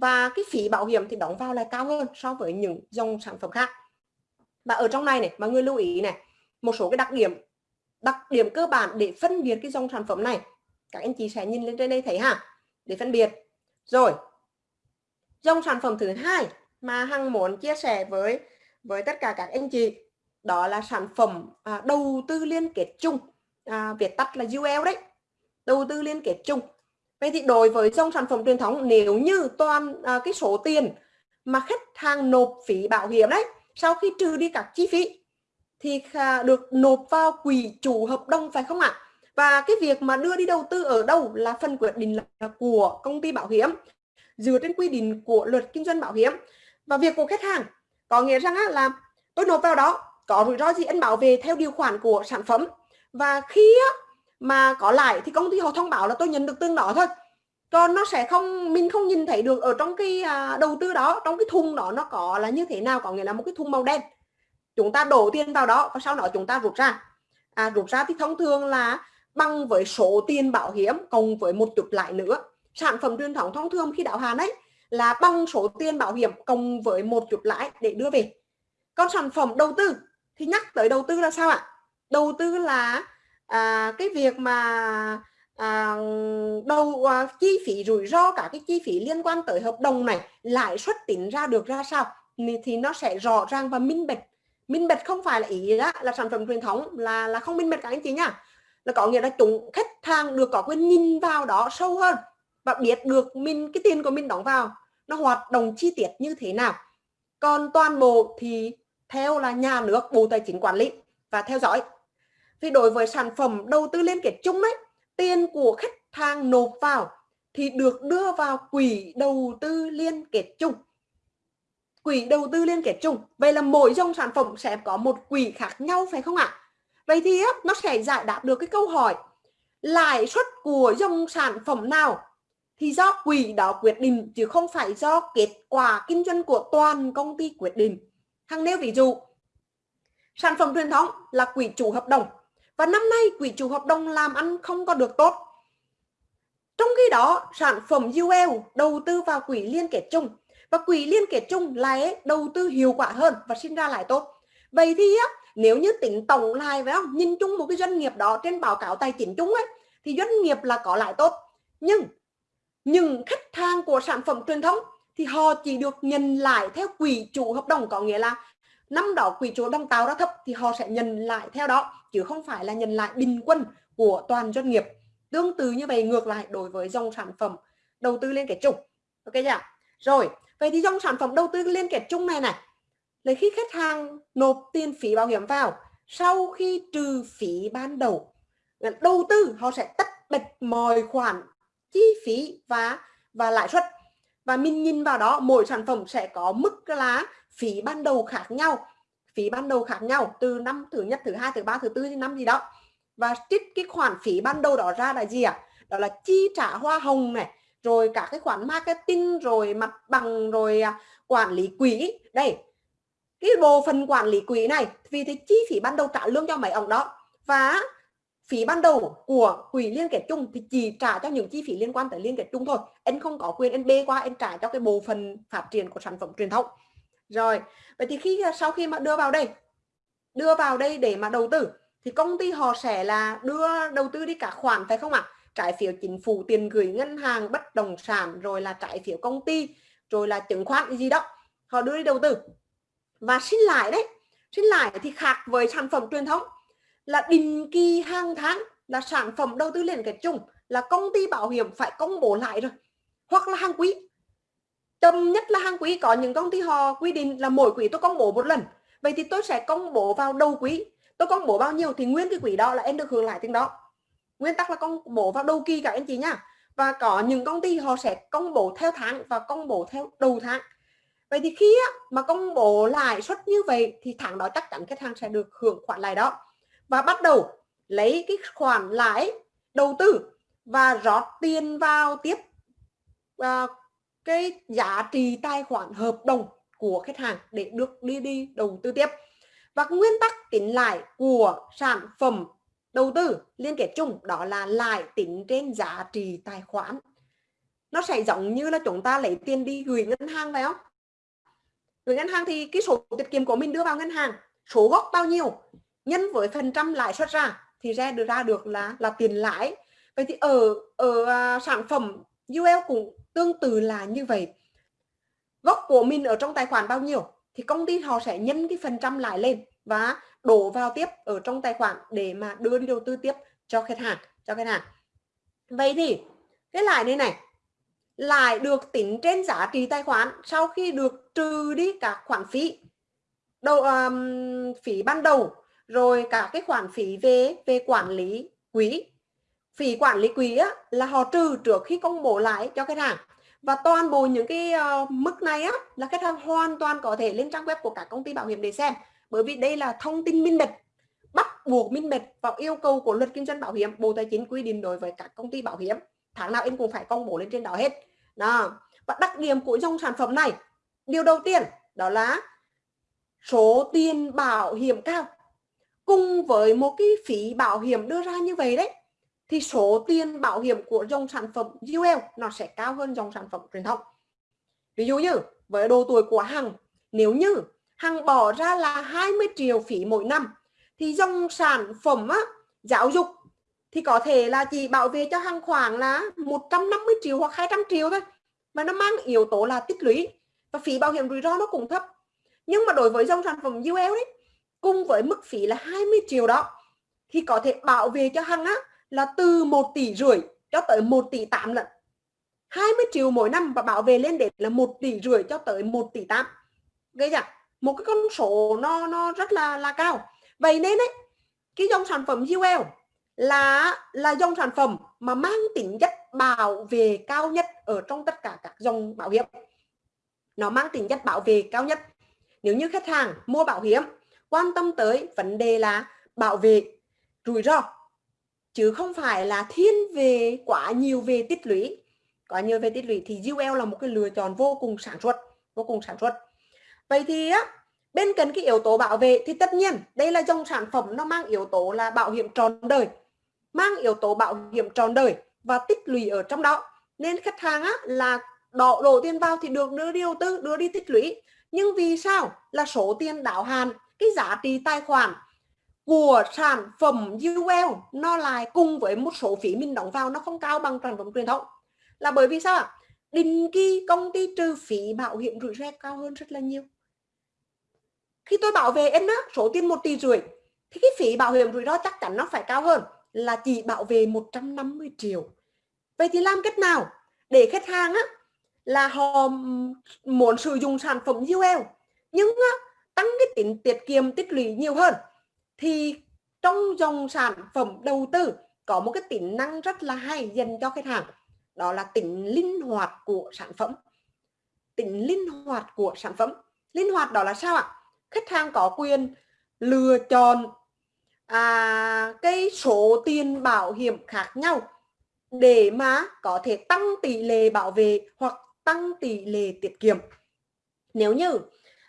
S1: và cái phí bảo hiểm thì đóng vào lại cao hơn so với những dòng sản phẩm khác. Và ở trong này này mọi người lưu ý này một số cái đặc điểm đặc điểm cơ bản để phân biệt cái dòng sản phẩm này các anh chị sẽ nhìn lên trên đây thấy ha. Để phân biệt. Rồi dòng sản phẩm thứ hai mà hằng muốn chia sẻ với với tất cả các anh chị đó là sản phẩm à, đầu tư liên kết chung. À, viết tắt là UL đấy. Đầu tư liên kết chung vậy thì đối với dòng sản phẩm truyền thống nếu như toàn à, cái số tiền mà khách hàng nộp phí bảo hiểm đấy sau khi trừ đi các chi phí thì được nộp vào quỹ chủ hợp đồng phải không ạ? Và cái việc mà đưa đi đầu tư ở đâu là phần quyết định là của công ty bảo hiểm dựa trên quy định của luật kinh doanh bảo hiểm. Và việc của khách hàng có nghĩa rằng là tôi nộp vào đó có rủi ro gì anh bảo vệ theo điều khoản của sản phẩm. Và khi mà có lại thì công ty họ thông báo là tôi nhận được tương đó thôi. Còn nó sẽ không mình không nhìn thấy được ở trong cái à, đầu tư đó trong cái thùng đó nó có là như thế nào có nghĩa là một cái thùng màu đen. Chúng ta đổ tiền vào đó và sau đó chúng ta rút ra. À, rút ra thì thông thường là bằng với số tiền bảo hiểm cộng với một chút lại nữa. Sản phẩm truyền thống thông thường khi đáo hạn ấy là bằng số tiền bảo hiểm cộng với một chút lãi để đưa về. Còn sản phẩm đầu tư thì nhắc tới đầu tư là sao ạ? Đầu tư là à, cái việc mà à, đầu à, chi phí rủi ro cả cái chi phí liên quan tới hợp đồng này lãi suất tính ra được ra sao thì nó sẽ rõ ràng và minh bạch. Minh bạch không phải là ý đó là sản phẩm truyền thống là là không minh bạch các anh chị nhá. Là có nghĩa là chúng khách hàng được có quyền nhìn vào đó sâu hơn và biết được mình cái tiền của mình đóng vào nó hoạt động chi tiết như thế nào. Còn toàn bộ thì theo là nhà nước bộ tài chính quản lý và theo dõi vì đối với sản phẩm đầu tư liên kết chung ấy, tiền của khách hàng nộp vào thì được đưa vào quỹ đầu tư liên kết chung. Quỹ đầu tư liên kết chung. Vậy là mỗi dòng sản phẩm sẽ có một quỹ khác nhau, phải không ạ? Vậy thì nó sẽ giải đáp được cái câu hỏi, lãi suất của dòng sản phẩm nào thì do quỹ đó quyết định, chứ không phải do kết quả kinh doanh của toàn công ty quyết định. Hằng nêu ví dụ, sản phẩm truyền thống là quỹ chủ hợp đồng và năm nay quỹ chủ hợp đồng làm ăn không có được tốt. Trong khi đó, sản phẩm UL đầu tư vào quỹ liên kết chung. Và quỹ liên kết chung lại đầu tư hiệu quả hơn và sinh ra lại tốt. Vậy thì nếu như tính tổng lại, phải không? Nhìn chung một cái doanh nghiệp đó trên báo cáo tài chính chung ấy, thì doanh nghiệp là có lại tốt. Nhưng nhưng khách hàng của sản phẩm truyền thống thì họ chỉ được nhận lại theo quỹ chủ hợp đồng, có nghĩa là năm đó quỹ chỗ đang tạo ra thấp thì họ sẽ nhận lại theo đó, chứ không phải là nhận lại bình quân của toàn doanh nghiệp. Tương tự như vậy ngược lại đối với dòng sản phẩm đầu tư liên kết chung. Ok chưa rồi, vậy thì dòng sản phẩm đầu tư liên kết chung này này là khi khách hàng nộp tiền phí bảo hiểm vào, sau khi trừ phí ban đầu đầu tư họ sẽ tất bật mọi khoản chi phí và và lãi suất. Và mình nhìn vào đó, mỗi sản phẩm sẽ có mức là phí ban đầu khác nhau, phí ban đầu khác nhau từ năm thứ nhất, thứ hai, thứ ba, thứ tư đến năm gì đó. Và trích cái khoản phí ban đầu đó ra là gì ạ? À? đó là chi trả hoa hồng này, rồi cả cái khoản marketing, rồi mặt bằng, rồi à, quản lý quỹ. Đây, cái bộ phần quản lý quỹ này, vì thế chi phí ban đầu trả lương cho mấy ông đó và phí ban đầu của quỹ liên kết chung thì chỉ trả cho những chi phí liên quan tới liên kết chung thôi. Anh không có quyền anh bê qua anh trả cho cái bộ phần phát triển của sản phẩm truyền thống rồi, vậy thì khi à, sau khi mà đưa vào đây, đưa vào đây để mà đầu tư, thì công ty họ sẽ là đưa đầu tư đi cả khoản, phải không ạ à? trái phiếu chính phủ, tiền gửi ngân hàng, bất động sản, rồi là trái phiếu công ty, rồi là chứng khoán gì đó, họ đưa đi đầu tư và xin lại đấy, xin lại thì khác với sản phẩm truyền thống là định kỳ hàng tháng là sản phẩm đầu tư liên kết chung là công ty bảo hiểm phải công bố lại rồi, hoặc là hàng quý chậm nhất là hàng quý có những công ty họ quy định là mỗi quý tôi công bố một lần. Vậy thì tôi sẽ công bố vào đầu quý. Tôi công bố bao nhiêu thì nguyên cái quý đó là em được hưởng lại tiền đó. Nguyên tắc là công bố vào đầu kỳ cả anh chị nhá. Và có những công ty họ sẽ công bố theo tháng và công bố theo đầu tháng. Vậy thì khi mà công bố lãi suất như vậy thì tháng đó chắc chắn khách hàng sẽ được hưởng khoản lãi đó. Và bắt đầu lấy cái khoản lãi đầu tư và rót tiền vào tiếp uh, cái giá trị tài khoản hợp đồng của khách hàng để được đi đi đầu tư tiếp. Và nguyên tắc tính lãi của sản phẩm đầu tư liên kết chung đó là lãi tính trên giá trị tài khoản. Nó sẽ giống như là chúng ta lấy tiền đi gửi ngân hàng phải không? Gửi ngân hàng thì cái số tiết kiệm của mình đưa vào ngân hàng, số gốc bao nhiêu, nhân với phần trăm lãi suất ra thì ra được ra được là là tiền lãi. Vậy thì ở ở à, sản phẩm UL cũng tương tự là như vậy gốc của mình ở trong tài khoản bao nhiêu thì công ty họ sẽ nhân cái phần trăm lãi lên và đổ vào tiếp ở trong tài khoản để mà đưa đi đầu tư tiếp cho khách hàng cho khách hàng. Vậy thì cái lãi này này lại được tính trên giá trị tài khoản sau khi được trừ đi các khoản phí đầu um, phí ban đầu rồi cả cái khoản phí về về quản lý quỹ phí quản lý quỹ á, là họ trừ trước khi công bố lại cho khách hàng. Và toàn bộ những cái uh, mức này á là khách hàng hoàn toàn có thể lên trang web của các công ty bảo hiểm để xem. Bởi vì đây là thông tin minh bạch bắt buộc minh bạch vào yêu cầu của luật kinh doanh bảo hiểm bộ tài chính quy định đối với các công ty bảo hiểm. Tháng nào em cũng phải công bố lên trên đó hết. Đó. Và đặc điểm của dòng sản phẩm này điều đầu tiên đó là số tiền bảo hiểm cao. Cùng với một cái phí bảo hiểm đưa ra như vậy đấy thì số tiền bảo hiểm của dòng sản phẩm UL nó sẽ cao hơn dòng sản phẩm truyền thống. Ví dụ như với độ tuổi của hằng nếu như hằng bỏ ra là 20 triệu phí mỗi năm thì dòng sản phẩm á, giáo dục thì có thể là chỉ bảo vệ cho hằng khoảng là 150 triệu hoặc 200 triệu thôi mà nó mang yếu tố là tích lũy và phí bảo hiểm rủi ro nó cũng thấp. Nhưng mà đối với dòng sản phẩm UL đấy cùng với mức phí là 20 triệu đó thì có thể bảo vệ cho Hằng á là từ 1 tỷ rưỡi cho tới 1 tỷ 8 lần. 20 triệu mỗi năm và bảo vệ lên đến là 1 tỷ rưỡi cho tới 1 tỷ 8 gây chưa một cái con số nó nó rất là là cao. Vậy nên đấy cái dòng sản phẩm UL là là dòng sản phẩm mà mang tính chất bảo vệ cao nhất ở trong tất cả các dòng bảo hiểm. Nó mang tính chất bảo vệ cao nhất. Nếu như khách hàng mua bảo hiểm, quan tâm tới vấn đề là bảo vệ rủi ro chứ không phải là thiên về quá nhiều về tích lũy. Quá nhiều về tích lũy thì UL là một cái lựa chọn vô cùng sản xuất vô cùng sản xuất. Vậy thì á bên cạnh cái yếu tố bảo vệ thì tất nhiên đây là dòng sản phẩm nó mang yếu tố là bảo hiểm tròn đời mang yếu tố bảo hiểm tròn đời và tích lũy ở trong đó. Nên khách hàng á là đổ, đổ tiền vào thì được đưa đi đầu tư đưa đi tích lũy. Nhưng vì sao? Là số tiền đáo hạn cái giá trị tài khoản của sản phẩm UL nó lại cùng với một số phí mình đóng vào nó không cao bằng sản phẩm truyền thống. Là bởi vì sao ạ? Định kỳ công ty trừ phí bảo hiểm rủi ro cao hơn rất là nhiều. Khi tôi bảo vệ em á số tiền một tỷ rưỡi thì cái phí bảo hiểm rủi ro chắc chắn nó phải cao hơn là chỉ bảo vệ 150 triệu. Vậy thì làm cách nào để khách hàng á là họ muốn sử dụng sản phẩm UL nhưng á, tăng cái tính tiết kiệm tích lũy nhiều hơn? Thì trong dòng sản phẩm đầu tư có một cái tính năng rất là hay dành cho khách hàng đó là tính linh hoạt của sản phẩm. Tính linh hoạt của sản phẩm. Linh hoạt đó là sao ạ? Khách hàng có quyền lựa chọn à, cái số tiền bảo hiểm khác nhau để mà có thể tăng tỷ lệ bảo vệ hoặc tăng tỷ lệ tiết kiệm. Nếu như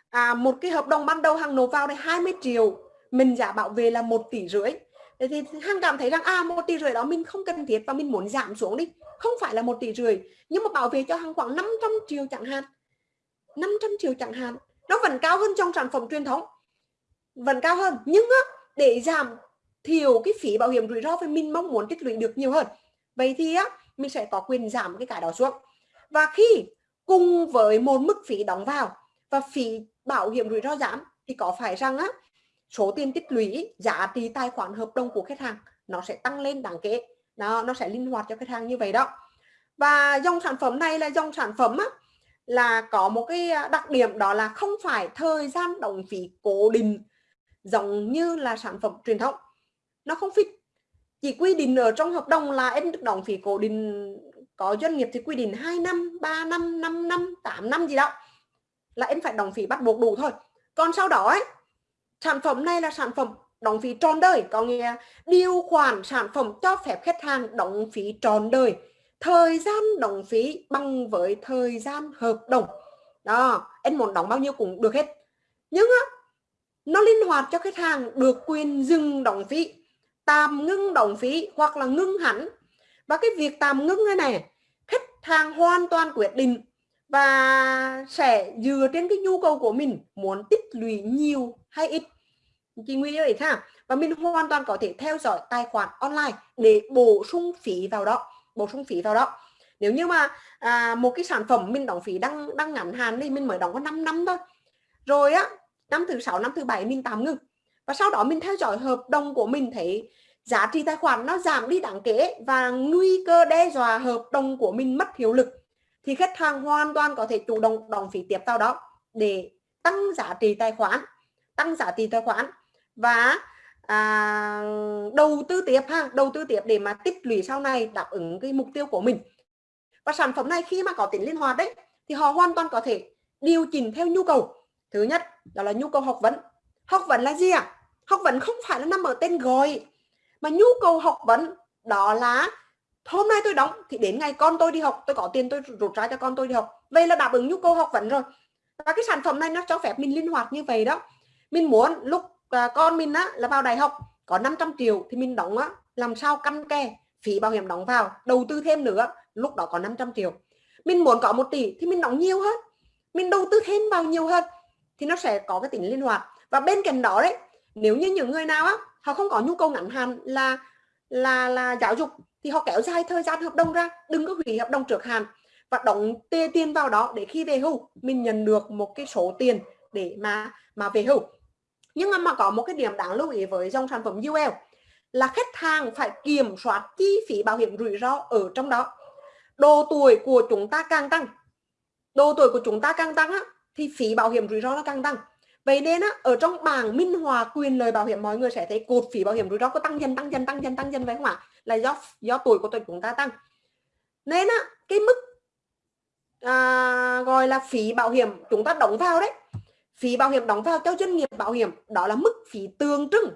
S1: à, một cái hợp đồng ban đầu hàng nộp vào đây 20 triệu mình giả bảo vệ là một tỷ rưỡi. Thì hàng cảm thấy rằng à một tỷ rưỡi đó mình không cần thiết và mình muốn giảm xuống đi. Không phải là một tỷ rưỡi nhưng mà bảo vệ cho hàng khoảng 500 triệu chẳng hạn. 500 triệu chẳng hạn. Nó vẫn cao hơn trong sản phẩm truyền thống. Vẫn cao hơn. Nhưng á, để giảm thiểu cái phí bảo hiểm rủi ro thì mình mong muốn tích lũy được nhiều hơn. Vậy thì á mình sẽ có quyền giảm cái cái đó xuống. Và khi cùng với một mức phí đóng vào và phí bảo hiểm rủi ro giảm thì có phải rằng á số tiền tích lũy giá trị tài khoản hợp đồng của khách hàng nó sẽ tăng lên đáng kể. Đó nó sẽ linh hoạt cho khách hàng như vậy đó. Và dòng sản phẩm này là dòng sản phẩm á, là có một cái à, đặc điểm đó là không phải thời gian đóng phí cố định giống như là sản phẩm truyền thống. Nó không fit. Chỉ quy định ở trong hợp đồng là em được đóng phí cố định có doanh nghiệp thì quy định 2 năm 3 năm 5 năm 8 năm gì đó là em phải đóng phí bắt buộc đủ thôi. Còn sau đó ấy sản phẩm này là sản phẩm đóng phí tròn đời, có nghĩa điều khoản sản phẩm cho phép khách hàng đóng phí tròn đời. Thời gian đóng phí bằng với thời gian hợp đồng. Đó, em muốn đóng bao nhiêu cũng được hết. Nhưng á, nó linh hoạt cho khách hàng được quyền dừng đóng phí, tạm ngưng đóng phí hoặc là ngưng hẳn. Và cái việc tạm ngưng này này khách hàng hoàn toàn quyết định và sẽ dựa trên cái nhu cầu của mình muốn tích lũy nhiều hay ít? Chị Nguy vậy ha và mình hoàn toàn có thể theo dõi tài khoản online để bổ sung phí vào đó bổ sung phí vào đó. Nếu như mà à, một cái sản phẩm mình đóng phí đang đang ngắn hạn thì mình mới đóng có 5 năm thôi. Rồi á năm thứ sáu năm thứ bảy mình tạm ngưng. Và sau đó mình theo dõi hợp đồng của mình thấy giá trị tài khoản nó giảm đi đáng kể và nguy cơ đe dọa hợp đồng của mình mất hiệu lực thì khách hàng hoàn toàn có thể chủ động đóng phí tiếp sau đó để tăng giá trị tài khoản tăng giá trị tài khoản và à, đầu tư tiếp ha đầu tư tiếp để mà tích lũy sau này đáp ứng cái mục tiêu của mình. Và sản phẩm này khi mà có tính linh hoạt đấy thì họ hoàn toàn có thể điều chỉnh theo nhu cầu. Thứ nhất đó là nhu cầu học vấn. Học vấn là gì ạ? À? học vấn không phải là nằm ở tên gọi mà nhu cầu học vấn đó là hôm nay tôi đóng thì đến ngày con tôi đi học tôi có tiền tôi rút ra cho con tôi đi học. Vậy là đáp ứng nhu cầu học vấn rồi. Và cái sản phẩm này nó cho phép mình linh hoạt như vậy đó. Mình muốn lúc à, con mình á là vào đại học có 500 triệu thì mình đóng á làm sao căn kè phí bảo hiểm đóng vào đầu tư thêm nữa lúc đó có 500 triệu. Mình muốn có một tỷ thì mình đóng nhiều hơn mình đầu tư thêm vào nhiều hơn thì nó sẽ có cái tính linh hoạt. Và bên cạnh đó đấy nếu như những người nào á họ không có nhu cầu ngắn hạn là là là giáo dục thì họ kéo dài thời gian hợp đồng ra đừng có hủy hợp đồng trước hạn và đóng tê tiền vào đó để khi về hưu mình nhận được một cái số tiền để mà mà về hưu. Nhưng mà có một cái điểm đáng lưu ý với dòng sản phẩm UL là khách hàng phải kiểm soát chi phí bảo hiểm rủi ro ở trong đó. Độ tuổi của chúng ta càng tăng độ tuổi của chúng ta càng tăng á, thì phí bảo hiểm rủi ro nó càng tăng. Vậy nên á, ở trong bảng minh họa quyền lời bảo hiểm mọi người sẽ thấy cột phí bảo hiểm rủi ro có tăng dần tăng dần tăng dần tăng dần phải không ạ? Là do do tuổi của chúng ta tăng. Nên á, cái mức à, gọi là phí bảo hiểm chúng ta đóng vào đấy phí bảo hiểm đóng vào cho doanh nghiệp bảo hiểm đó là mức phí tương trưng.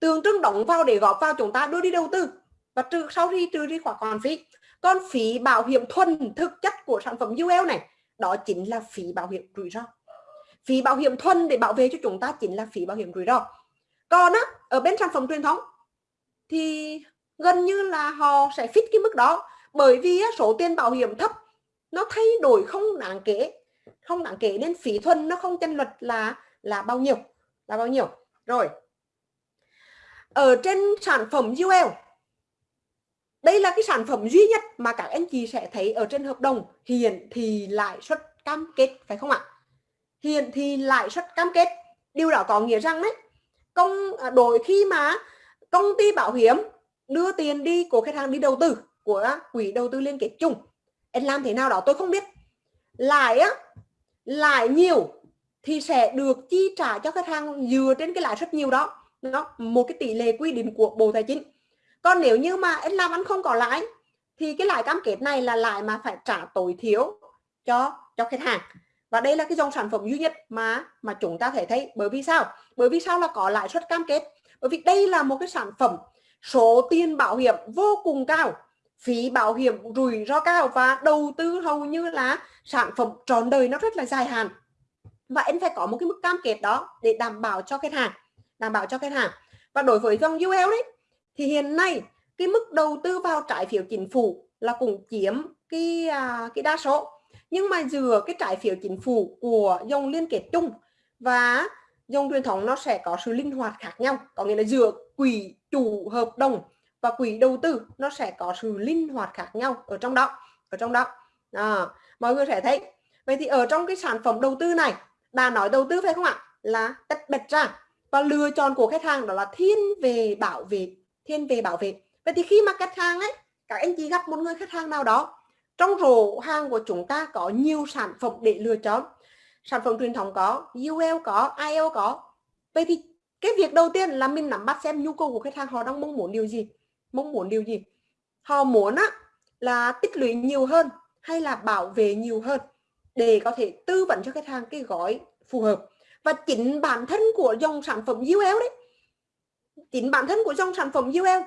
S1: Tương trưng đóng vào để góp vào chúng ta đưa đi đầu tư. Và trừ sau khi trừ đi khoản còn phí còn phí bảo hiểm thuần thực chất của sản phẩm UL này đó chính là phí bảo hiểm rủi ro. Phí bảo hiểm thuần để bảo vệ cho chúng ta chính là phí bảo hiểm rủi ro. Còn á ở bên sản phẩm truyền thống thì gần như là họ sẽ fit cái mức đó. Bởi vì số tiền bảo hiểm thấp, nó thay đổi không đáng kể. Không đáng kể nên phí thuần nó không chân luật là là bao nhiêu, là bao nhiêu. Rồi. Ở trên sản phẩm UL đây là cái sản phẩm duy nhất mà các anh chị sẽ thấy ở trên hợp đồng. Hiện thì lãi suất cam kết, phải không ạ? Hiện thì lãi suất cam kết. Điều đó có nghĩa rằng đấy, công à, đổi khi mà công ty bảo hiểm đưa tiền đi của khách hàng đi đầu tư, của quỹ đầu tư liên kết chung. Em làm thế nào đó tôi không biết. Lãi á, lãi nhiều thì sẽ được chi trả cho khách hàng dựa trên cái lãi suất nhiều đó. Nó một cái tỷ lệ quy định của bộ tài chính. Còn nếu như mà em làm ăn không có lãi, thì cái lãi cam kết này là lãi mà phải trả tối thiểu cho cho khách hàng. Và đây là cái dòng sản phẩm duy nhất mà mà chúng ta thể thấy. Bởi vì sao? Bởi vì sao là có lãi suất cam kết? Bởi vì đây là một cái sản phẩm số tiền bảo hiểm vô cùng cao phí bảo hiểm rủi ro cao và đầu tư hầu như là sản phẩm trọn đời nó rất là dài hạn. Và anh phải có một cái mức cam kết đó để đảm bảo cho khách hàng đảm bảo cho khách hàng. Và đối với dòng UL đấy thì hiện nay cái mức đầu tư vào trái phiếu chính phủ là cũng chiếm cái à, cái đa số. Nhưng mà dừa cái trái phiếu chính phủ của dòng liên kết chung và dòng truyền thống nó sẽ có sự linh hoạt khác nhau. Có nghĩa là dừa quỹ chủ hợp đồng và quỹ đầu tư nó sẽ có sự linh hoạt khác nhau ở trong đó ở trong đó. À, mọi người sẽ thấy. Vậy thì ở trong cái sản phẩm đầu tư này đã nói đầu tư phải không ạ? Là tách bạch ra và lựa chọn của khách hàng đó là thiên về bảo vệ thiên về bảo vệ. Vậy thì khi mà khách hàng ấy các anh chị gặp một người khách hàng nào đó trong rổ hàng của chúng ta có nhiều sản phẩm để lựa chọn. Sản phẩm truyền thống có UL có IL có. Vậy thì cái việc đầu tiên là mình nắm bắt xem nhu cầu của khách hàng họ đang mong muốn điều gì, mong muốn điều gì. Họ muốn á, là tích lũy nhiều hơn hay là bảo vệ nhiều hơn để có thể tư vấn cho khách hàng cái gói phù hợp. Và chính bản thân của dòng sản phẩm UL đấy, chính bản thân của dòng sản phẩm UL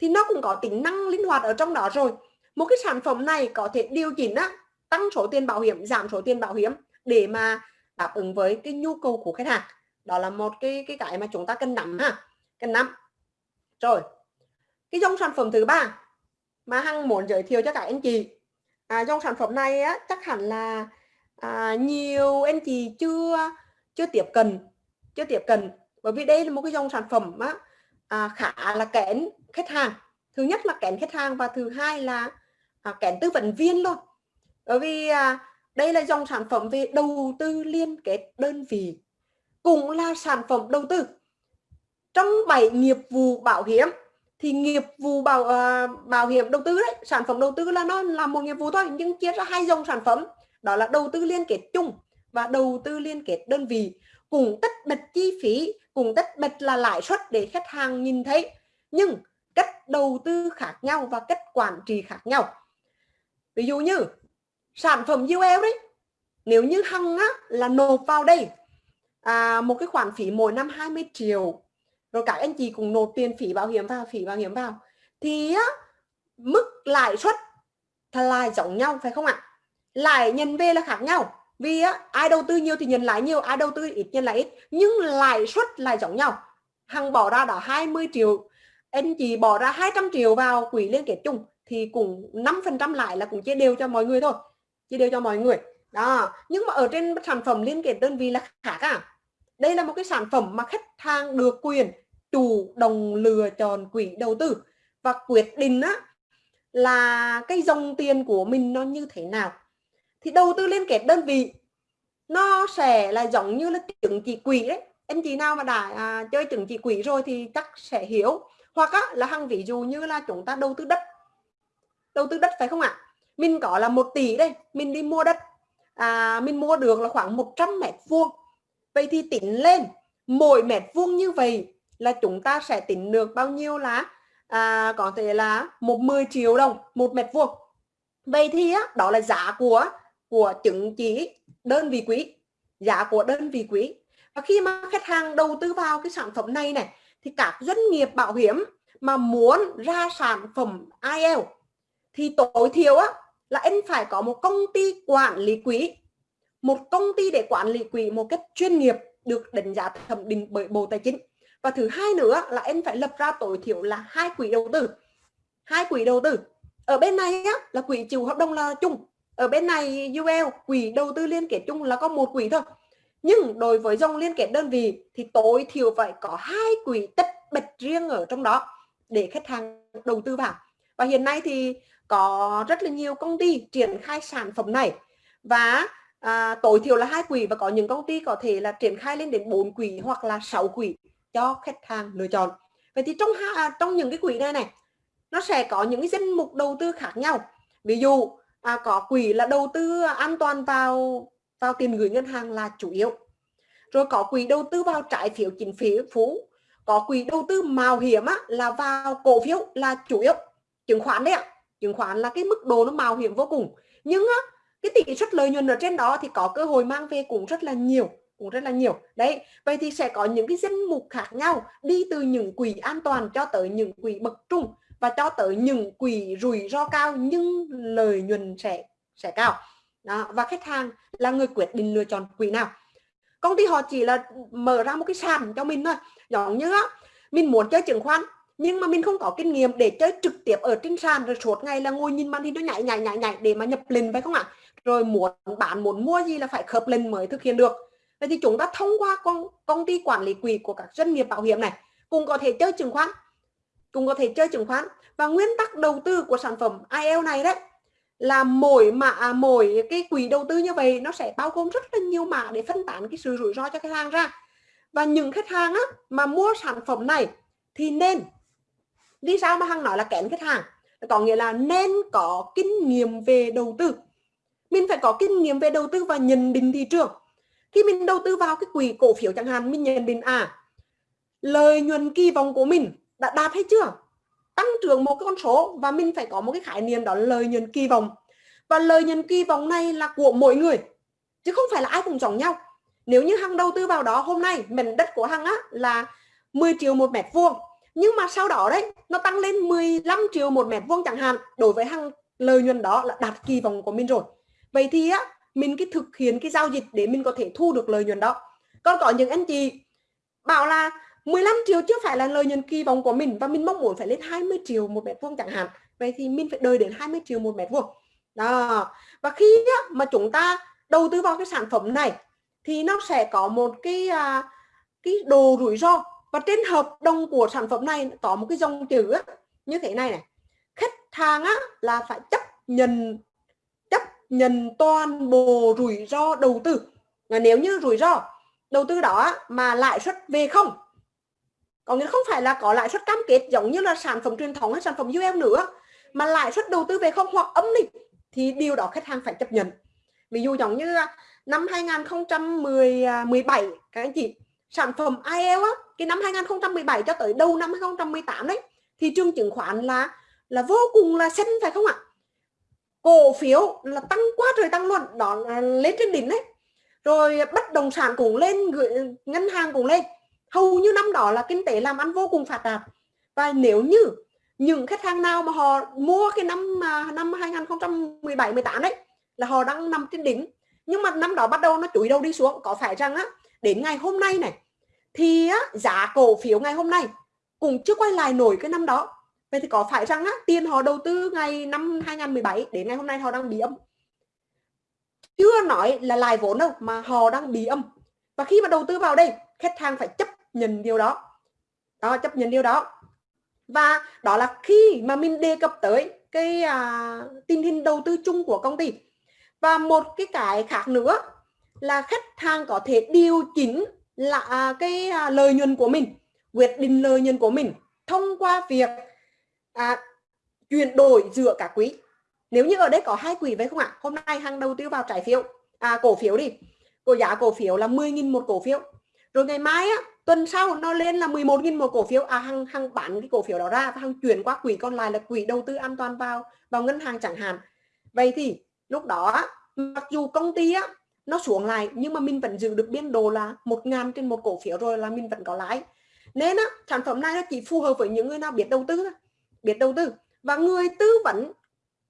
S1: thì nó cũng có tính năng linh hoạt ở trong đó rồi. Một cái sản phẩm này có thể điều chỉnh á, tăng số tiền bảo hiểm, giảm số tiền bảo hiểm để mà đáp ứng với cái nhu cầu của khách hàng đó là một cái cái cái mà chúng ta cần nắm ha cần nắm. Rồi cái dòng sản phẩm thứ ba mà hằng muốn giới thiệu cho các anh chị. À, dòng sản phẩm này á, chắc hẳn là à, nhiều anh chị chưa chưa tiếp cận chưa tiếp cận. Bởi vì đây là một cái dòng sản phẩm á, à, khá là kén khách hàng. Thứ nhất là kén khách hàng và thứ hai là à, kén tư vấn viên luôn. Bởi vì à, đây là dòng sản phẩm về đầu tư liên kết đơn vị cũng là sản phẩm đầu tư. Trong bảy nghiệp vụ bảo hiểm thì nghiệp vụ bảo uh, bảo hiểm đầu tư đấy sản phẩm đầu tư là nó là một nghiệp vụ thôi nhưng chia ra hai dòng sản phẩm đó là đầu tư liên kết chung và đầu tư liên kết đơn vị. Cùng tất bật chi phí cùng tất bật là lãi suất để khách hàng nhìn thấy nhưng cách đầu tư khác nhau và cách quản trị khác nhau. Ví dụ như sản phẩm UL đấy nếu như hằng á, là nộp vào đây à, một cái khoản phí mỗi năm 20 triệu. Rồi các anh chị cùng nộp tiền phí bảo hiểm vào phí bảo hiểm vào. Thì á, mức lãi suất là giống nhau phải không ạ? Lãi nhân về là khác nhau. Vì á, ai đầu tư nhiều thì nhận lãi nhiều ai đầu tư ít nhận lãi ít. Nhưng lãi suất là giống nhau. Hằng bỏ ra đã 20 triệu. Anh chị bỏ ra 200 triệu vào quỹ liên kết chung thì cũng 5% lại là cũng chia đều cho mọi người thôi. Chia đều cho mọi người đó nhưng mà ở trên sản phẩm liên kết đơn vị là khác à. Đây là một cái sản phẩm mà khách hàng được quyền chủ động lựa chọn quỹ đầu tư. Và quyết định á là cái dòng tiền của mình nó như thế nào. Thì đầu tư liên kết đơn vị nó sẽ là giống như là chứng chỉ quỹ đấy. Anh chị nào mà đã à, chơi chứng chỉ quỹ rồi thì chắc sẽ hiểu. Hoặc á, là hàng ví dụ như là chúng ta đầu tư đất. Đầu tư đất phải không ạ? Mình có là một tỷ đây mình đi mua đất à, mình mua được là khoảng 100 mét vuông. Vậy thì tính lên mỗi mét vuông như vậy là chúng ta sẽ tính được bao nhiêu là à, có thể là một 10 triệu đồng một mét vuông. Vậy thì á, đó là giá của của chứng chỉ đơn vị quý giá của đơn vị quý. Và khi mà khách hàng đầu tư vào cái sản phẩm này này thì các doanh nghiệp bảo hiểm mà muốn ra sản phẩm IL thì tối thiểu á là anh phải có một công ty quản lý quỹ. Một công ty để quản lý quỹ một cách chuyên nghiệp được đánh giá thẩm định bởi Bộ Tài chính. Và thứ hai nữa là anh phải lập ra tối thiểu là hai quỹ đầu tư. Hai quỹ đầu tư. Ở bên này á, là quỹ chịu hợp đồng là chung. Ở bên này UL quỹ đầu tư liên kết chung là có một quỹ thôi. Nhưng đối với dòng liên kết đơn vị thì tối thiểu phải có hai quỹ tách bạch riêng ở trong đó để khách hàng đầu tư vào. Và hiện nay thì có rất là nhiều công ty triển khai sản phẩm này. Và à, tối thiểu là hai quỹ và có những công ty có thể là triển khai lên đến 4 quỹ hoặc là 6 quỹ cho khách hàng lựa chọn. Vậy thì trong à, trong những cái quỹ này này nó sẽ có những cái danh mục đầu tư khác nhau. Ví dụ à, có quỹ là đầu tư an toàn vào vào tiền gửi ngân hàng là chủ yếu. Rồi có quỹ đầu tư vào trái phiếu chính phú. Có quỹ đầu tư mạo hiểm á, là vào cổ phiếu là chủ yếu. Chứng khoán đấy ạ chứng khoán là cái mức độ nó mạo hiểm vô cùng. Nhưng á, cái tỷ suất lợi nhuận ở trên đó thì có cơ hội mang về cũng rất là nhiều cũng rất là nhiều. Đấy vậy thì sẽ có những cái danh mục khác nhau đi từ những quỹ an toàn cho tới những quỹ bậc trung và cho tới những quỹ rủi ro cao nhưng lợi nhuận sẽ sẽ cao. Đó. và khách hàng là người quyết định lựa chọn quỹ nào. Công ty họ chỉ là mở ra một cái sàn cho mình thôi. Giống như á mình muốn chơi chứng khoán nhưng mà mình không có kinh nghiệm để chơi trực tiếp ở trên sàn rồi suốt ngày là ngồi nhìn màn hình nó nhảy nhảy nhảy nhảy để mà nhập lệnh phải không ạ? Rồi muốn bạn muốn mua gì là phải khớp lệnh mới thực hiện được. Vậy thì chúng ta thông qua công, công ty quản lý quỹ của các doanh nghiệp bảo hiểm này cũng có thể chơi chứng khoán cũng có thể chơi chứng khoán. Và nguyên tắc đầu tư của sản phẩm IEL này đấy là mỗi mã à, mỗi cái quỹ đầu tư như vậy nó sẽ bao gồm rất là nhiều mã để phân tán cái sự rủi ro cho khách hàng ra. Và những khách hàng á, mà mua sản phẩm này thì nên đi sao mà hằng nói là kén khách hàng? Có nghĩa là nên có kinh nghiệm về đầu tư. Mình phải có kinh nghiệm về đầu tư và nhận định thị trường. Khi mình đầu tư vào cái quỹ cổ phiếu chẳng hạn, mình nhận định à lợi nhuận kỳ vọng của mình đã đạt hay chưa? Tăng trưởng một cái con số và mình phải có một cái khái niệm đó là lợi nhuận kỳ vọng. Và lợi nhuận kỳ vọng này là của mỗi người, chứ không phải là ai cũng giống nhau. Nếu như hằng đầu tư vào đó, hôm nay mảnh đất của hằng á là 10 triệu một mét vuông nhưng mà sau đó đấy nó tăng lên 15 triệu một mét vuông chẳng hạn. Đối với hằng lợi nhuận đó là đạt kỳ vọng của mình rồi. Vậy thì á mình cái thực hiện cái giao dịch để mình có thể thu được lợi nhuận đó. Còn có những anh chị bảo là 15 triệu chưa phải là lợi nhuận kỳ vọng của mình và mình mong muốn phải lên 20 triệu một mét vuông chẳng hạn. Vậy thì mình phải đợi đến 20 triệu một mét vuông. Đó. Và khi á, mà chúng ta đầu tư vào cái sản phẩm này thì nó sẽ có một cái à, cái đồ rủi ro và trên hợp đồng của sản phẩm này có một cái dòng chữ á, như thế này này. Khách hàng á là phải chấp nhận chấp nhận toàn bộ rủi ro đầu tư. Và nếu như rủi ro đầu tư đó mà lãi suất về không có nghĩa không phải là có lãi suất cam kết giống như là sản phẩm truyền thống hay sản phẩm UL nữa mà lãi suất đầu tư về không hoặc âm đi thì điều đó khách hàng phải chấp nhận. Ví dụ giống như năm 2017 à, các anh chị sản phẩm IELTS á, cái năm 2017 cho tới đầu năm 2018 đấy thị trường chứng khoán là là vô cùng là xanh phải không ạ? Cổ phiếu là tăng quá trời tăng luôn đó là lên trên đỉnh đấy. Rồi bất động sản cũng lên gửi ngân hàng cũng lên. Hầu như năm đó là kinh tế làm ăn vô cùng phát đạt. Và nếu như những khách hàng nào mà họ mua cái năm mà năm 2017 18 đấy là họ đang nằm trên đỉnh. Nhưng mà năm đó bắt đầu nó chuỗi đầu đi xuống có phải rằng á đến ngày hôm nay này thì á, giá cổ phiếu ngày hôm nay cũng chưa quay lại nổi cái năm đó. Vậy thì có phải rằng á, tiền họ đầu tư ngày năm 2017 đến ngày hôm nay họ đang bị âm? Chưa nói là lại vốn đâu mà họ đang bị âm. Và khi mà đầu tư vào đây khách hàng phải chấp nhận điều đó. Đó chấp nhận điều đó. Và đó là khi mà mình đề cập tới cái à, tình hình đầu tư chung của công ty. Và một cái cái khác nữa là khách hàng có thể điều chỉnh là à, cái à, lợi nhuận của mình quyết định lợi nhuận của mình thông qua việc à, chuyển đổi giữa các quỹ nếu như ở đây có hai quỹ vậy không ạ? Hôm nay hàng đầu tư vào trái phiếu à, cổ phiếu đi. Cổ giá cổ phiếu là 10.000 một cổ phiếu. Rồi ngày mai á tuần sau nó lên là 11.000 một cổ phiếu. À hàng hàng bán cái cổ phiếu đó ra và hàng chuyển qua quỹ còn lại là quỹ đầu tư an toàn vào vào ngân hàng chẳng hạn. Vậy thì lúc đó mặc dù công ty á nó xuống lại, nhưng mà mình vẫn giữ được biên độ là một ngàn trên một cổ phiếu rồi là mình vẫn có lãi. Nên á, sản phẩm này nó chỉ phù hợp với những người nào biết đầu tư thôi, biết đầu tư. Và người tư vấn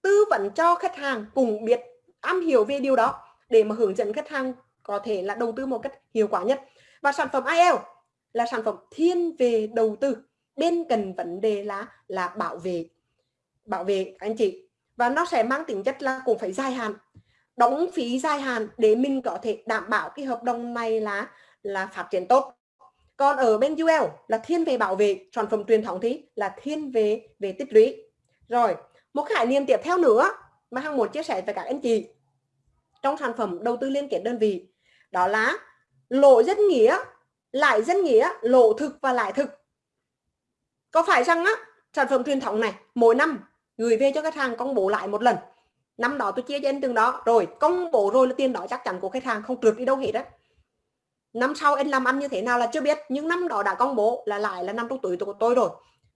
S1: tư vấn cho khách hàng cùng biết, am hiểu về điều đó để mà hướng dẫn khách hàng có thể là đầu tư một cách hiệu quả nhất. Và sản phẩm IEL là sản phẩm thiên về đầu tư, bên cần vấn đề là là bảo vệ bảo vệ anh chị. Và nó sẽ mang tính chất là cũng phải dài hạn đóng phí dài hạn để mình có thể đảm bảo cái hợp đồng này là là phát triển tốt. Còn ở bên UL là thiên về bảo vệ sản phẩm truyền thống thì là thiên về về tích lũy. Rồi, một khái niệm tiếp theo nữa mà hằng muốn chia sẻ với các anh chị trong sản phẩm đầu tư liên kết đơn vị, đó là lộ dân nghĩa lại dân nghĩa lộ thực và lại thực. Có phải rằng á, sản phẩm truyền thống này mỗi năm gửi về cho khách hàng công bố lại một lần? Năm đó tôi chia cho anh từng đó. Rồi, công bố rồi là tiền đó chắc chắn của khách hàng không trượt đi đâu hết á. năm sau anh làm ăn như thế nào là chưa biết, nhưng năm đó đã công bố là lại là năm trong tuổi của tôi rồi.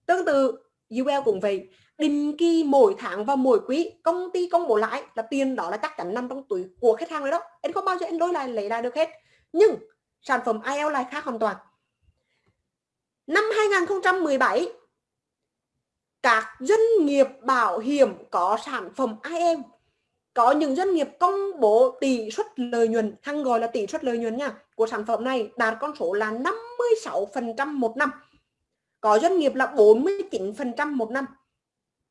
S1: Tương tự UL cũng vậy. Định kỳ mỗi tháng và mỗi quý, công ty công bố lãi là tiền đó là chắc chắn nằm trong túi của khách hàng đấy đó. Anh không bao giờ anh lôi lại, lấy lại được hết. Nhưng sản phẩm IL lại khác hoàn toàn. Năm 2017 các doanh nghiệp bảo hiểm có sản phẩm IM có những doanh nghiệp công bố tỷ suất lợi nhuận thăng gọi là tỷ suất lợi nhuận nha, của sản phẩm này đạt con số là 56% một năm. Có doanh nghiệp là 49% một năm.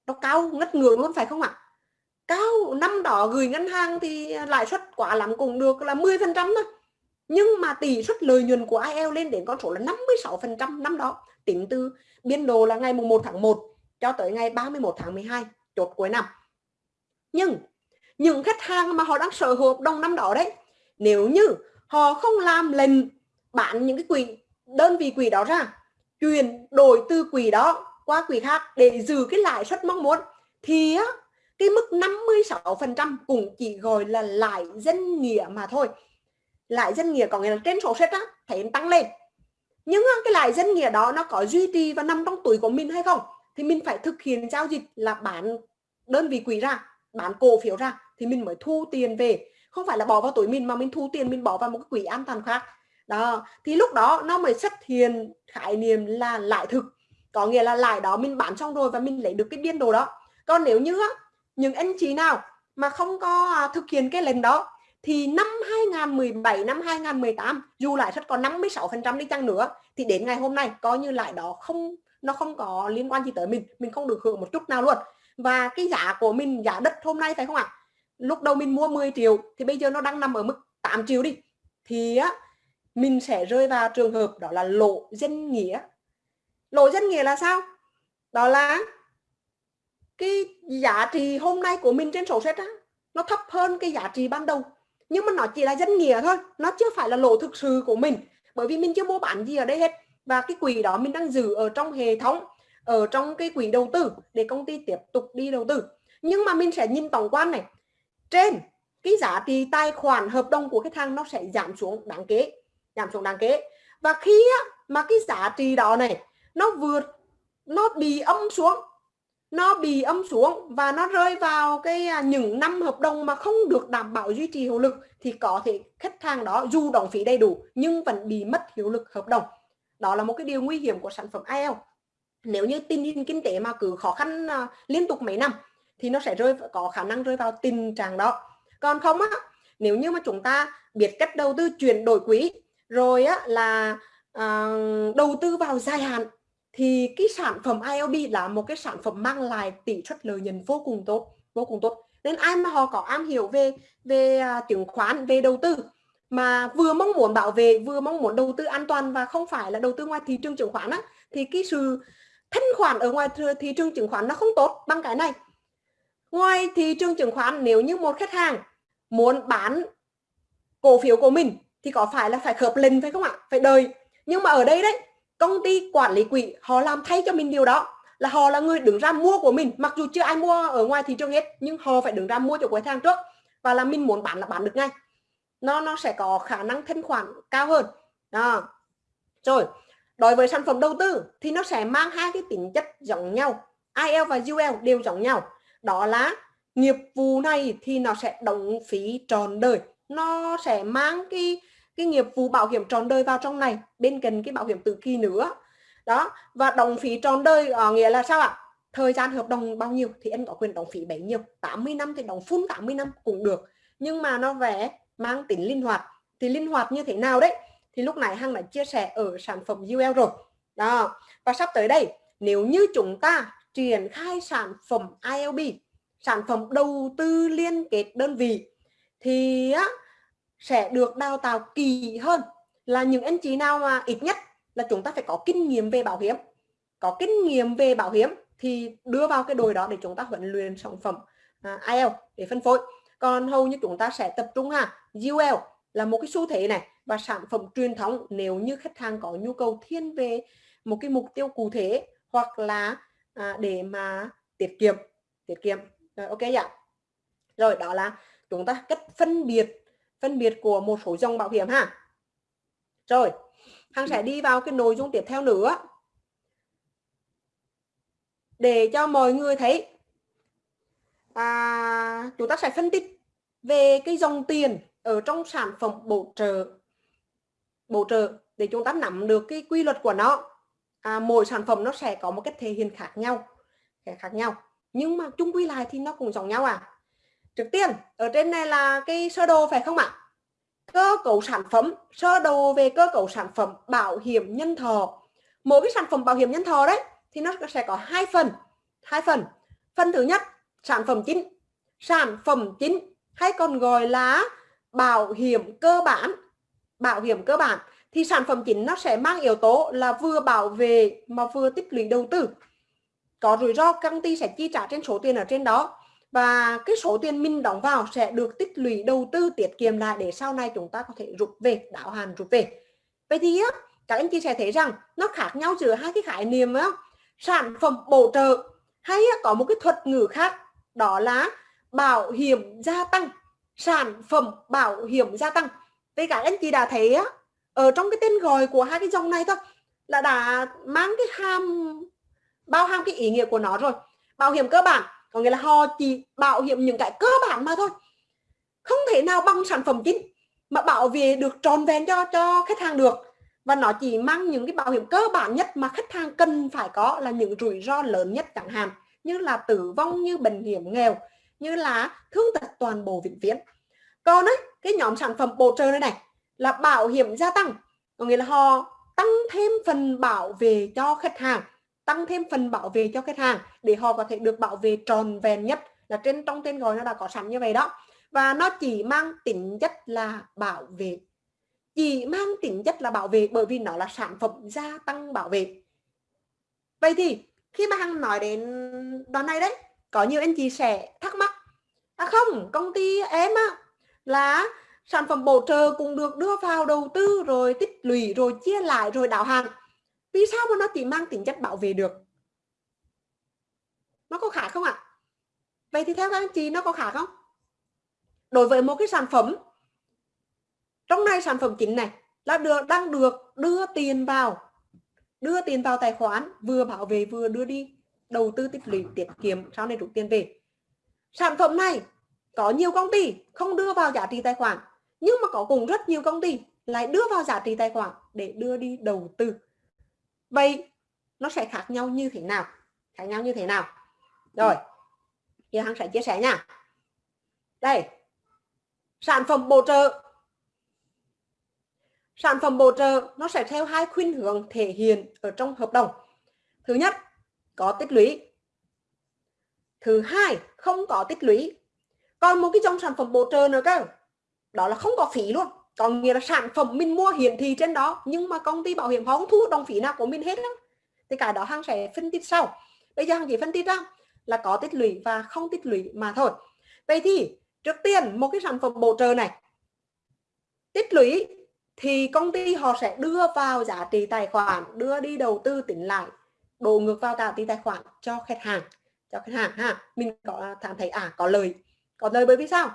S1: Nó cao ngất ngưỡng luôn phải không ạ? Cao, năm đó gửi ngân hàng thì lãi suất quá lắm cũng được là 10% thôi. Nhưng mà tỷ suất lợi nhuận của IEL lên đến con số là 56% năm đó. Tính từ biên độ là ngày mùng 1 tháng 1 cho tới ngày 31 tháng 12 chốt cuối năm. Nhưng những khách hàng mà họ đang sở hữu hợp đồng năm đó đấy nếu như họ không làm lệnh bán những cái quỹ đơn vị quỹ đó ra chuyển đổi từ quỹ đó qua quỹ khác để giữ cái lãi suất mong muốn thì á, cái mức 56% cũng chỉ gọi là lãi dân nghĩa mà thôi. Lãi dân nghĩa có nghĩa là trên sổ sách á thấy tăng lên. Nhưng cái lãi dân nghĩa đó nó có duy trì và nằm trong túi của mình hay không? Thì mình phải thực hiện giao dịch là bán đơn vị quỹ ra bán cổ phiếu ra thì mình mới thu tiền về. Không phải là bỏ vào túi mình mà mình thu tiền mình bỏ vào một cái quỹ an toàn khác. Đó thì lúc đó nó mới xuất hiện khái niệm là lãi thực. Có nghĩa là lãi đó mình bán xong rồi và mình lấy được cái biên đồ đó. Còn nếu như á, những anh chị nào mà không có à, thực hiện cái lệnh đó thì năm 2017 năm 2018 dù lãi suất còn 56% đi chăng nữa thì đến ngày hôm nay coi như lãi đó không nó không có liên quan gì tới mình mình không được hưởng một chút nào luôn. Và cái giá của mình, giá đất hôm nay phải không ạ? Lúc đầu mình mua 10 triệu thì bây giờ nó đang nằm ở mức 8 triệu đi. Thì á, mình sẽ rơi vào trường hợp đó là lộ dân nghĩa. Lộ dân nghĩa là sao? Đó là cái giá trị hôm nay của mình trên sổ sách á, nó thấp hơn cái giá trị ban đầu. Nhưng mà nó chỉ là dân nghĩa thôi, nó chưa phải là lộ thực sự của mình. Bởi vì mình chưa mua bán gì ở đây hết và cái quỹ đó mình đang giữ ở trong hệ thống ở trong cái quỹ đầu tư để công ty tiếp tục đi đầu tư. Nhưng mà mình sẽ nhìn tổng quan này. Trên cái giá trị tài khoản hợp đồng của khách hàng nó sẽ giảm xuống đáng kể giảm xuống đáng kể. Và khi á, mà cái giá trị đó này nó vượt nó bị âm xuống nó bị âm xuống và nó rơi vào cái à, những năm hợp đồng mà không được đảm bảo duy trì hiệu lực thì có thể khách hàng đó dù đóng phí đầy đủ nhưng vẫn bị mất hiệu lực hợp đồng đó là một cái điều nguy hiểm của sản phẩm IELTS. Nếu như tình hình kinh tế mà cứ khó khăn uh, liên tục mấy năm thì nó sẽ rơi có khả năng rơi vào tình trạng đó. Còn không á nếu như mà chúng ta biết cách đầu tư chuyển đổi quỹ rồi á là uh, đầu tư vào dài hạn thì cái sản phẩm ILB là một cái sản phẩm mang lại tỷ suất lợi nhuận vô cùng tốt vô cùng tốt. Nên ai mà họ có am hiểu về về à, chứng khoán về đầu tư mà vừa mong muốn bảo vệ, vừa mong muốn đầu tư an toàn và không phải là đầu tư ngoài thị trường chứng khoán á, thì cái sự thanh khoản ở ngoài thị trường chứng khoán nó không tốt bằng cái này. Ngoài thị trường chứng khoán, nếu như một khách hàng muốn bán cổ phiếu của mình thì có phải là phải khớp lệnh phải không ạ? Phải đời nhưng mà ở đây đấy, công ty quản lý quỹ, họ làm thay cho mình điều đó, là họ là người đứng ra mua của mình. Mặc dù chưa ai mua ở ngoài thị trường hết, nhưng họ phải đứng ra mua cho khách hàng trước và là mình muốn bán là bán được ngay nó nó sẽ có khả năng thanh khoản cao hơn. Đó. Rồi, đối với sản phẩm đầu tư thì nó sẽ mang hai cái tính chất giống nhau. IL và UL đều giống nhau. Đó là nghiệp vụ này thì nó sẽ đóng phí tròn đời. Nó sẽ mang cái cái nghiệp vụ bảo hiểm tròn đời vào trong này, bên cạnh cái bảo hiểm tự kỳ nữa. Đó, và đóng phí tròn đời ở nghĩa là sao ạ? Thời gian hợp đồng bao nhiêu thì anh có quyền đóng phí bấy nhiêu. 80 năm thì đóng full 80 năm cũng được. Nhưng mà nó vẽ mang tính linh hoạt. Thì linh hoạt như thế nào đấy? Thì lúc này hằng đã chia sẻ ở sản phẩm UL rồi. Đó. Và sắp tới đây nếu như chúng ta triển khai sản phẩm ILB sản phẩm đầu tư liên kết đơn vị thì á, sẽ được đào tạo kỳ hơn. Là những anh chị nào mà ít nhất là chúng ta phải có kinh nghiệm về bảo hiểm. Có kinh nghiệm về bảo hiểm thì đưa vào cái đồi đó để chúng ta huấn luyện sản phẩm à, IL để phân phối. Còn hầu như chúng ta sẽ tập trung ha UL là một cái xu thế này và sản phẩm truyền thống. Nếu như khách hàng có nhu cầu thiên về một cái mục tiêu cụ thể hoặc là à, để mà tiết kiệm tiết kiệm. Rồi, ok ạ. Rồi đó là chúng ta cách phân biệt phân biệt của một số dòng bảo hiểm ha. Rồi Hằng sẽ đi vào cái nội dung tiếp theo nữa. Để cho mọi người thấy à, chúng ta sẽ phân tích về cái dòng tiền ở trong sản phẩm bổ trợ bổ trợ để chúng ta nắm được cái quy luật của nó. À, mỗi sản phẩm nó sẽ có một cách thể hiện khác nhau khác nhau. Nhưng mà chung quy lại thì nó cũng giống nhau à. Trước tiên ở trên này là cái sơ đồ phải không ạ? Cơ cấu sản phẩm sơ đồ về cơ cấu sản phẩm bảo hiểm nhân thọ. Mỗi cái sản phẩm bảo hiểm nhân thọ đấy thì nó sẽ có hai phần hai phần. Phần thứ nhất sản phẩm chính. Sản phẩm chính hay còn gọi là bảo hiểm cơ bản. Bảo hiểm cơ bản. Thì sản phẩm chính nó sẽ mang yếu tố là vừa bảo vệ mà vừa tích lũy đầu tư. Có rủi ro, công ty sẽ chi trả trên số tiền ở trên đó. Và cái số tiền mình đóng vào sẽ được tích lũy đầu tư tiết kiệm lại để sau này chúng ta có thể rút về, đáo hạn rút về. Vậy thì á, các anh chị sẽ thấy rằng nó khác nhau giữa hai cái khái niệm á. Sản phẩm bổ trợ hay có một cái thuật ngữ khác, đó là bảo hiểm gia tăng sản phẩm bảo hiểm gia tăng. Với cả anh chị đã thấy á, ở trong cái tên gọi của hai cái dòng này thôi, là đã mang cái hàm, bao hàm cái ý nghĩa của nó rồi. Bảo hiểm cơ bản, có nghĩa là họ chỉ bảo hiểm những cái cơ bản mà thôi. Không thể nào bằng sản phẩm chính mà bảo vệ được tròn vẹn cho cho khách hàng được. Và nó chỉ mang những cái bảo hiểm cơ bản nhất mà khách hàng cần phải có là những rủi ro lớn nhất chẳng hạn, như là tử vong, như bệnh hiểm nghèo, như là thương tật toàn bộ vĩnh viễn còn ấy, cái nhóm sản phẩm bổ trợ này này, là bảo hiểm gia tăng. Có nghĩa là họ tăng thêm phần bảo vệ cho khách hàng, tăng thêm phần bảo vệ cho khách hàng để họ có thể được bảo vệ tròn vẹn nhất là trên, trong tên gọi nó đã có sẵn như vậy đó. Và nó chỉ mang tính chất là bảo vệ. Chỉ mang tính chất là bảo vệ bởi vì nó là sản phẩm gia tăng bảo vệ. Vậy thì khi mà hằng nói đến đoạn này đấy, có nhiều anh chị sẽ thắc mắc à không, công ty em á là sản phẩm bổ trợ cũng được đưa vào đầu tư, rồi tích lũy, rồi chia lại, rồi đảo hàng vì sao mà nó chỉ mang tính chất bảo vệ được? Nó có khả không ạ? Vậy thì theo các anh chị, nó có khả không? Đối với một cái sản phẩm, trong này sản phẩm chính này, là được đang được đưa tiền vào, đưa tiền vào tài khoản, vừa bảo vệ vừa đưa đi, đầu tư tích lũy, tiết kiệm, sau này rút tiền về. Sản phẩm này có nhiều công ty không đưa vào giá trị tài khoản, nhưng mà có cùng rất nhiều công ty lại đưa vào giá trị tài khoản để đưa đi đầu tư. Vậy nó sẽ khác nhau như thế nào? Khác nhau như thế nào? Rồi, giờ hằng sẽ chia sẻ nha. Đây, sản phẩm bổ trợ. Sản phẩm bổ trợ nó sẽ theo hai khuynh hướng thể hiện ở trong hợp đồng. Thứ nhất, có tích lũy. Thứ hai, không có tích lũy còn một cái dòng sản phẩm bổ trợ nữa cơ. Đó là không có phí luôn. Có nghĩa là sản phẩm mình mua hiển thị trên đó, nhưng mà công ty bảo hiểm họ không thu đồng phí nào của mình hết đó. thì cái đó hàng sẽ phân tích sau. Bây giờ hàng chỉ phân tích ra là có tích lũy và không tích lũy mà thôi. Vậy thì trước tiên một cái sản phẩm bổ trợ này. Tích lũy thì công ty họ sẽ đưa vào giá trị tài khoản, đưa đi đầu tư tính lại, đổ ngược vào giá trị tài khoản cho khách hàng, cho khách hàng ha. Mình có cảm thấy à có lời có lời bởi vì sao?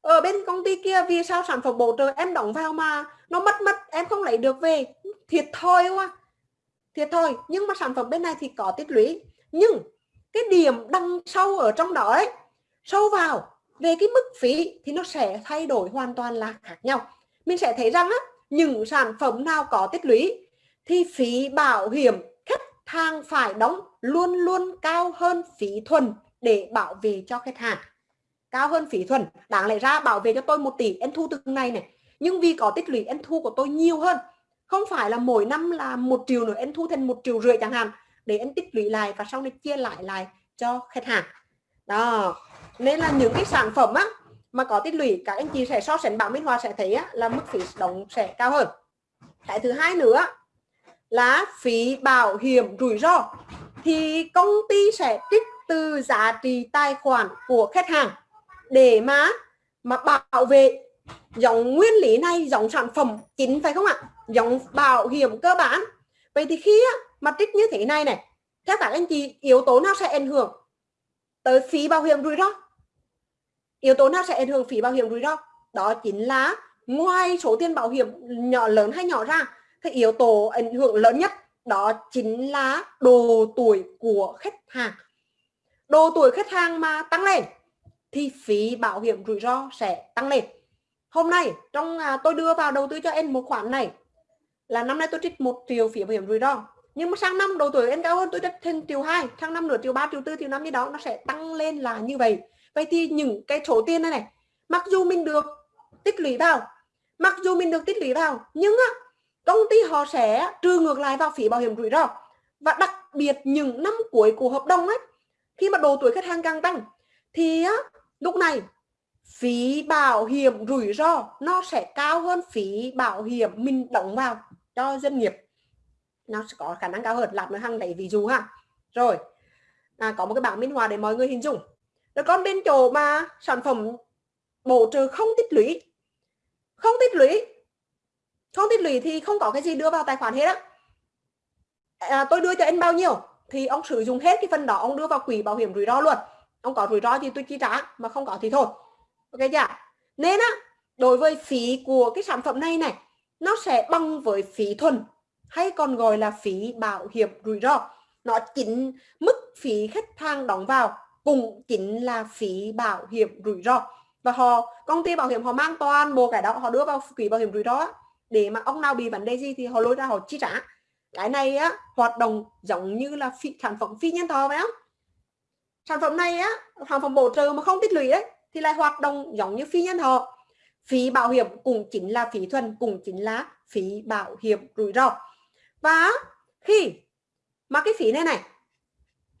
S1: Ở bên công ty kia vì sao sản phẩm bổ trợ em đóng vào mà nó mất mất, em không lấy được về? Thiệt thôi quá. Thiệt thôi nhưng mà sản phẩm bên này thì có tích lũy. Nhưng cái điểm đăng sâu ở trong đó ấy, sâu vào về cái mức phí thì nó sẽ thay đổi hoàn toàn là khác nhau. Mình sẽ thấy rằng á, những sản phẩm nào có tích lũy thì phí bảo hiểm khách hàng phải đóng luôn luôn cao hơn phí thuần để bảo vệ cho khách hàng cao hơn phí thuần đáng lẽ ra bảo vệ cho tôi một tỷ em thu từng này này. Nhưng vì có tích lũy em thu của tôi nhiều hơn. Không phải là mỗi năm là một triệu nữa em thu thành một triệu rưỡi chẳng hạn. Để em tích lũy lại và sau này chia lại lại cho khách hàng. Đó. Nên là những cái sản phẩm á mà có tích lũy các anh chị sẽ so sánh bảo Minh Hòa sẽ thấy á, là mức phí đóng sẽ cao hơn. Cái thứ hai nữa là phí bảo hiểm rủi ro. Thì công ty sẽ trích từ giá trị tài khoản của khách hàng để mà mà bảo vệ giống nguyên lý này giống sản phẩm chính phải không ạ? Giống bảo hiểm cơ bản. Vậy thì khi á, mà trích như thế này này theo các anh chị yếu tố nào sẽ ảnh hưởng tới phí bảo hiểm rủi ro? Yếu tố nào sẽ ảnh hưởng phí bảo hiểm rủi ro? Đó chính là ngoài số tiền bảo hiểm nhỏ lớn hay nhỏ ra thì yếu tố ảnh hưởng lớn nhất đó chính là độ tuổi của khách hàng. Độ tuổi khách hàng mà tăng lên thì phí bảo hiểm rủi ro sẽ tăng lên. Hôm nay trong à, tôi đưa vào đầu tư cho em một khoản này là năm nay tôi trích một triệu phí bảo hiểm rủi ro. Nhưng mà sang năm độ tuổi em cao hơn tôi trích thêm triệu hai sang năm nửa triệu ba triệu tư triệu năm như đó nó sẽ tăng lên là như vậy. Vậy thì những cái số tiền này này mặc dù mình được tích lũy vào mặc dù mình được tích lũy vào nhưng á công ty họ sẽ trừ ngược lại vào phí bảo hiểm rủi ro. Và đặc biệt những năm cuối của hợp đồng ấy khi mà độ tuổi khách hàng càng tăng thì á, lúc này phí bảo hiểm rủi ro nó sẽ cao hơn phí bảo hiểm mình đóng vào cho doanh nghiệp. Nó sẽ có khả năng cao hơn làm nữa hàng đấy ví dụ ha. Rồi à, có một cái bảng minh họa để mọi người hình dung. Rồi còn bên chỗ mà sản phẩm bổ trợ không tích lũy không tích lũy không tích lũy thì không có cái gì đưa vào tài khoản hết á. À, tôi đưa cho anh bao nhiêu thì ông sử dụng hết cái phần đó ông đưa vào quỹ bảo hiểm rủi ro luôn ông có rủi ro thì tôi chi trả, mà không có thì thôi. Ok chưa nên á, đối với phí của cái sản phẩm này này, nó sẽ bằng với phí thuần, hay còn gọi là phí bảo hiểm rủi ro. Nó chính mức phí khách hàng đóng vào cũng chính là phí bảo hiểm rủi ro. Và họ, công ty bảo hiểm họ mang toàn bộ cái đó, họ đưa vào quỹ bảo hiểm rủi ro để mà ông nào bị vấn đề gì thì họ lôi ra họ chi trả. Cái này á, hoạt động giống như là phí sản phẩm phi nhân thọ phải không sản phẩm này á, sản phẩm bổ trợ mà không tích lũy đấy, thì lại hoạt động giống như phi nhân thọ phí bảo hiểm cũng chính là phí thuần, cũng chính là phí bảo hiểm rủi ro. Và khi mà cái phí này này,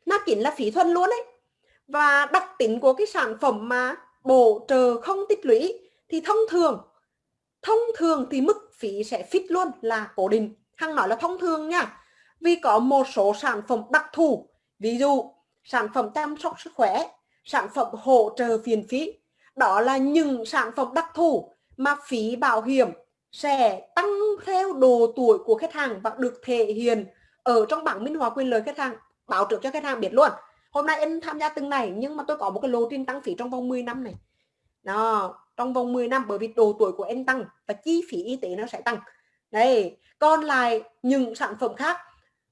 S1: nó chính là phí thuần luôn đấy. Và đặc tính của cái sản phẩm mà bổ trợ không tích lũy thì thông thường thông thường thì mức phí sẽ fix luôn là cố định. Hằng nói là thông thường nha, vì có một số sản phẩm đặc thù, ví dụ sản phẩm chăm sóc sức khỏe, sản phẩm hỗ trợ phiền phí. Đó là những sản phẩm đặc thù mà phí bảo hiểm sẽ tăng theo độ tuổi của khách hàng và được thể hiện ở trong bảng minh họa quyền lợi khách hàng, báo trước cho khách hàng biết luôn. Hôm nay em tham gia từng này, nhưng mà tôi có một cái lộ trình tăng phí trong vòng 10 năm này. Đó, trong vòng 10 năm, bởi vì độ tuổi của em tăng và chi phí y tế nó sẽ tăng. Đây còn lại những sản phẩm khác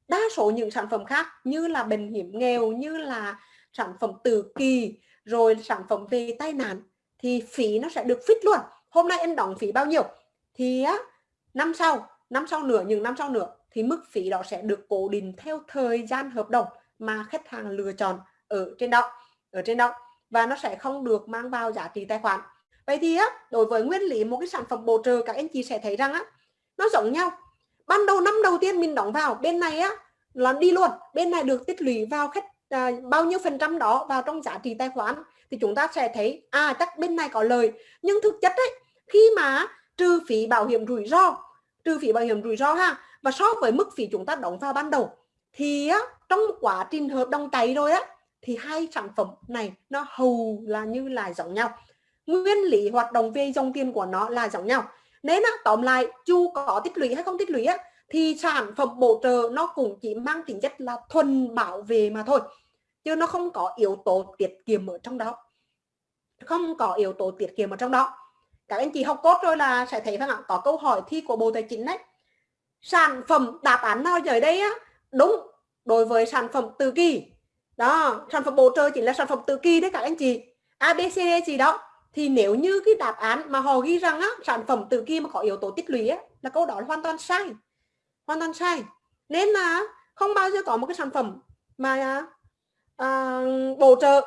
S1: đa số những sản phẩm khác như là bệnh hiểm nghèo, như là sản phẩm từ kỳ rồi sản phẩm về tai nạn, thì phí nó sẽ được phít luôn. Hôm nay em đóng phí bao nhiêu? Thì á, năm sau năm sau nữa những năm sau nữa thì mức phí đó sẽ được cố định theo thời gian hợp đồng mà khách hàng lựa chọn ở trên đó, ở trên đó, và nó sẽ không được mang vào giá trị tài khoản. Vậy thì á, đối với nguyên lý một cái sản phẩm bổ trợ, các anh chị sẽ thấy rằng á, nó giống nhau ban đầu năm đầu tiên mình đóng vào bên này á là đi luôn. Bên này được tích lũy vào khách à, bao nhiêu phần trăm đó vào trong giá trị tài khoản thì chúng ta sẽ thấy à chắc bên này có lời. Nhưng thực chất ấy khi mà trừ phí bảo hiểm rủi ro trừ phí bảo hiểm rủi ro ha và so với mức phí chúng ta đóng vào ban đầu thì á, trong quá trình hợp đồng cháy rồi á thì hai sản phẩm này nó hầu là như là giống nhau. Nguyên lý hoạt động về dòng tiền của nó là giống nhau nên á, tóm lại chu có tích lũy hay không tích lũy á thì sản phẩm bổ trợ nó cũng chỉ mang tính chất là thuần bảo vệ mà thôi chứ nó không có yếu tố tiết kiệm ở trong đó. Không có yếu tố tiết kiệm ở trong đó. Các anh chị học cốt rồi là sẽ thấy phải không có câu hỏi thi của bộ tài chính đấy. Sản phẩm đáp án nào giờ đây á? Đúng đối với sản phẩm từ kỳ. Đó sản phẩm bổ trợ chỉ là sản phẩm từ kỳ đấy các anh chị. Abcd e, gì đó thì nếu như cái đáp án mà họ ghi rằng á sản phẩm từ kia mà có yếu tố tích lũy á là câu đó là hoàn toàn sai. Hoàn toàn sai. Nên là không bao giờ có một cái sản phẩm mà à, bổ trợ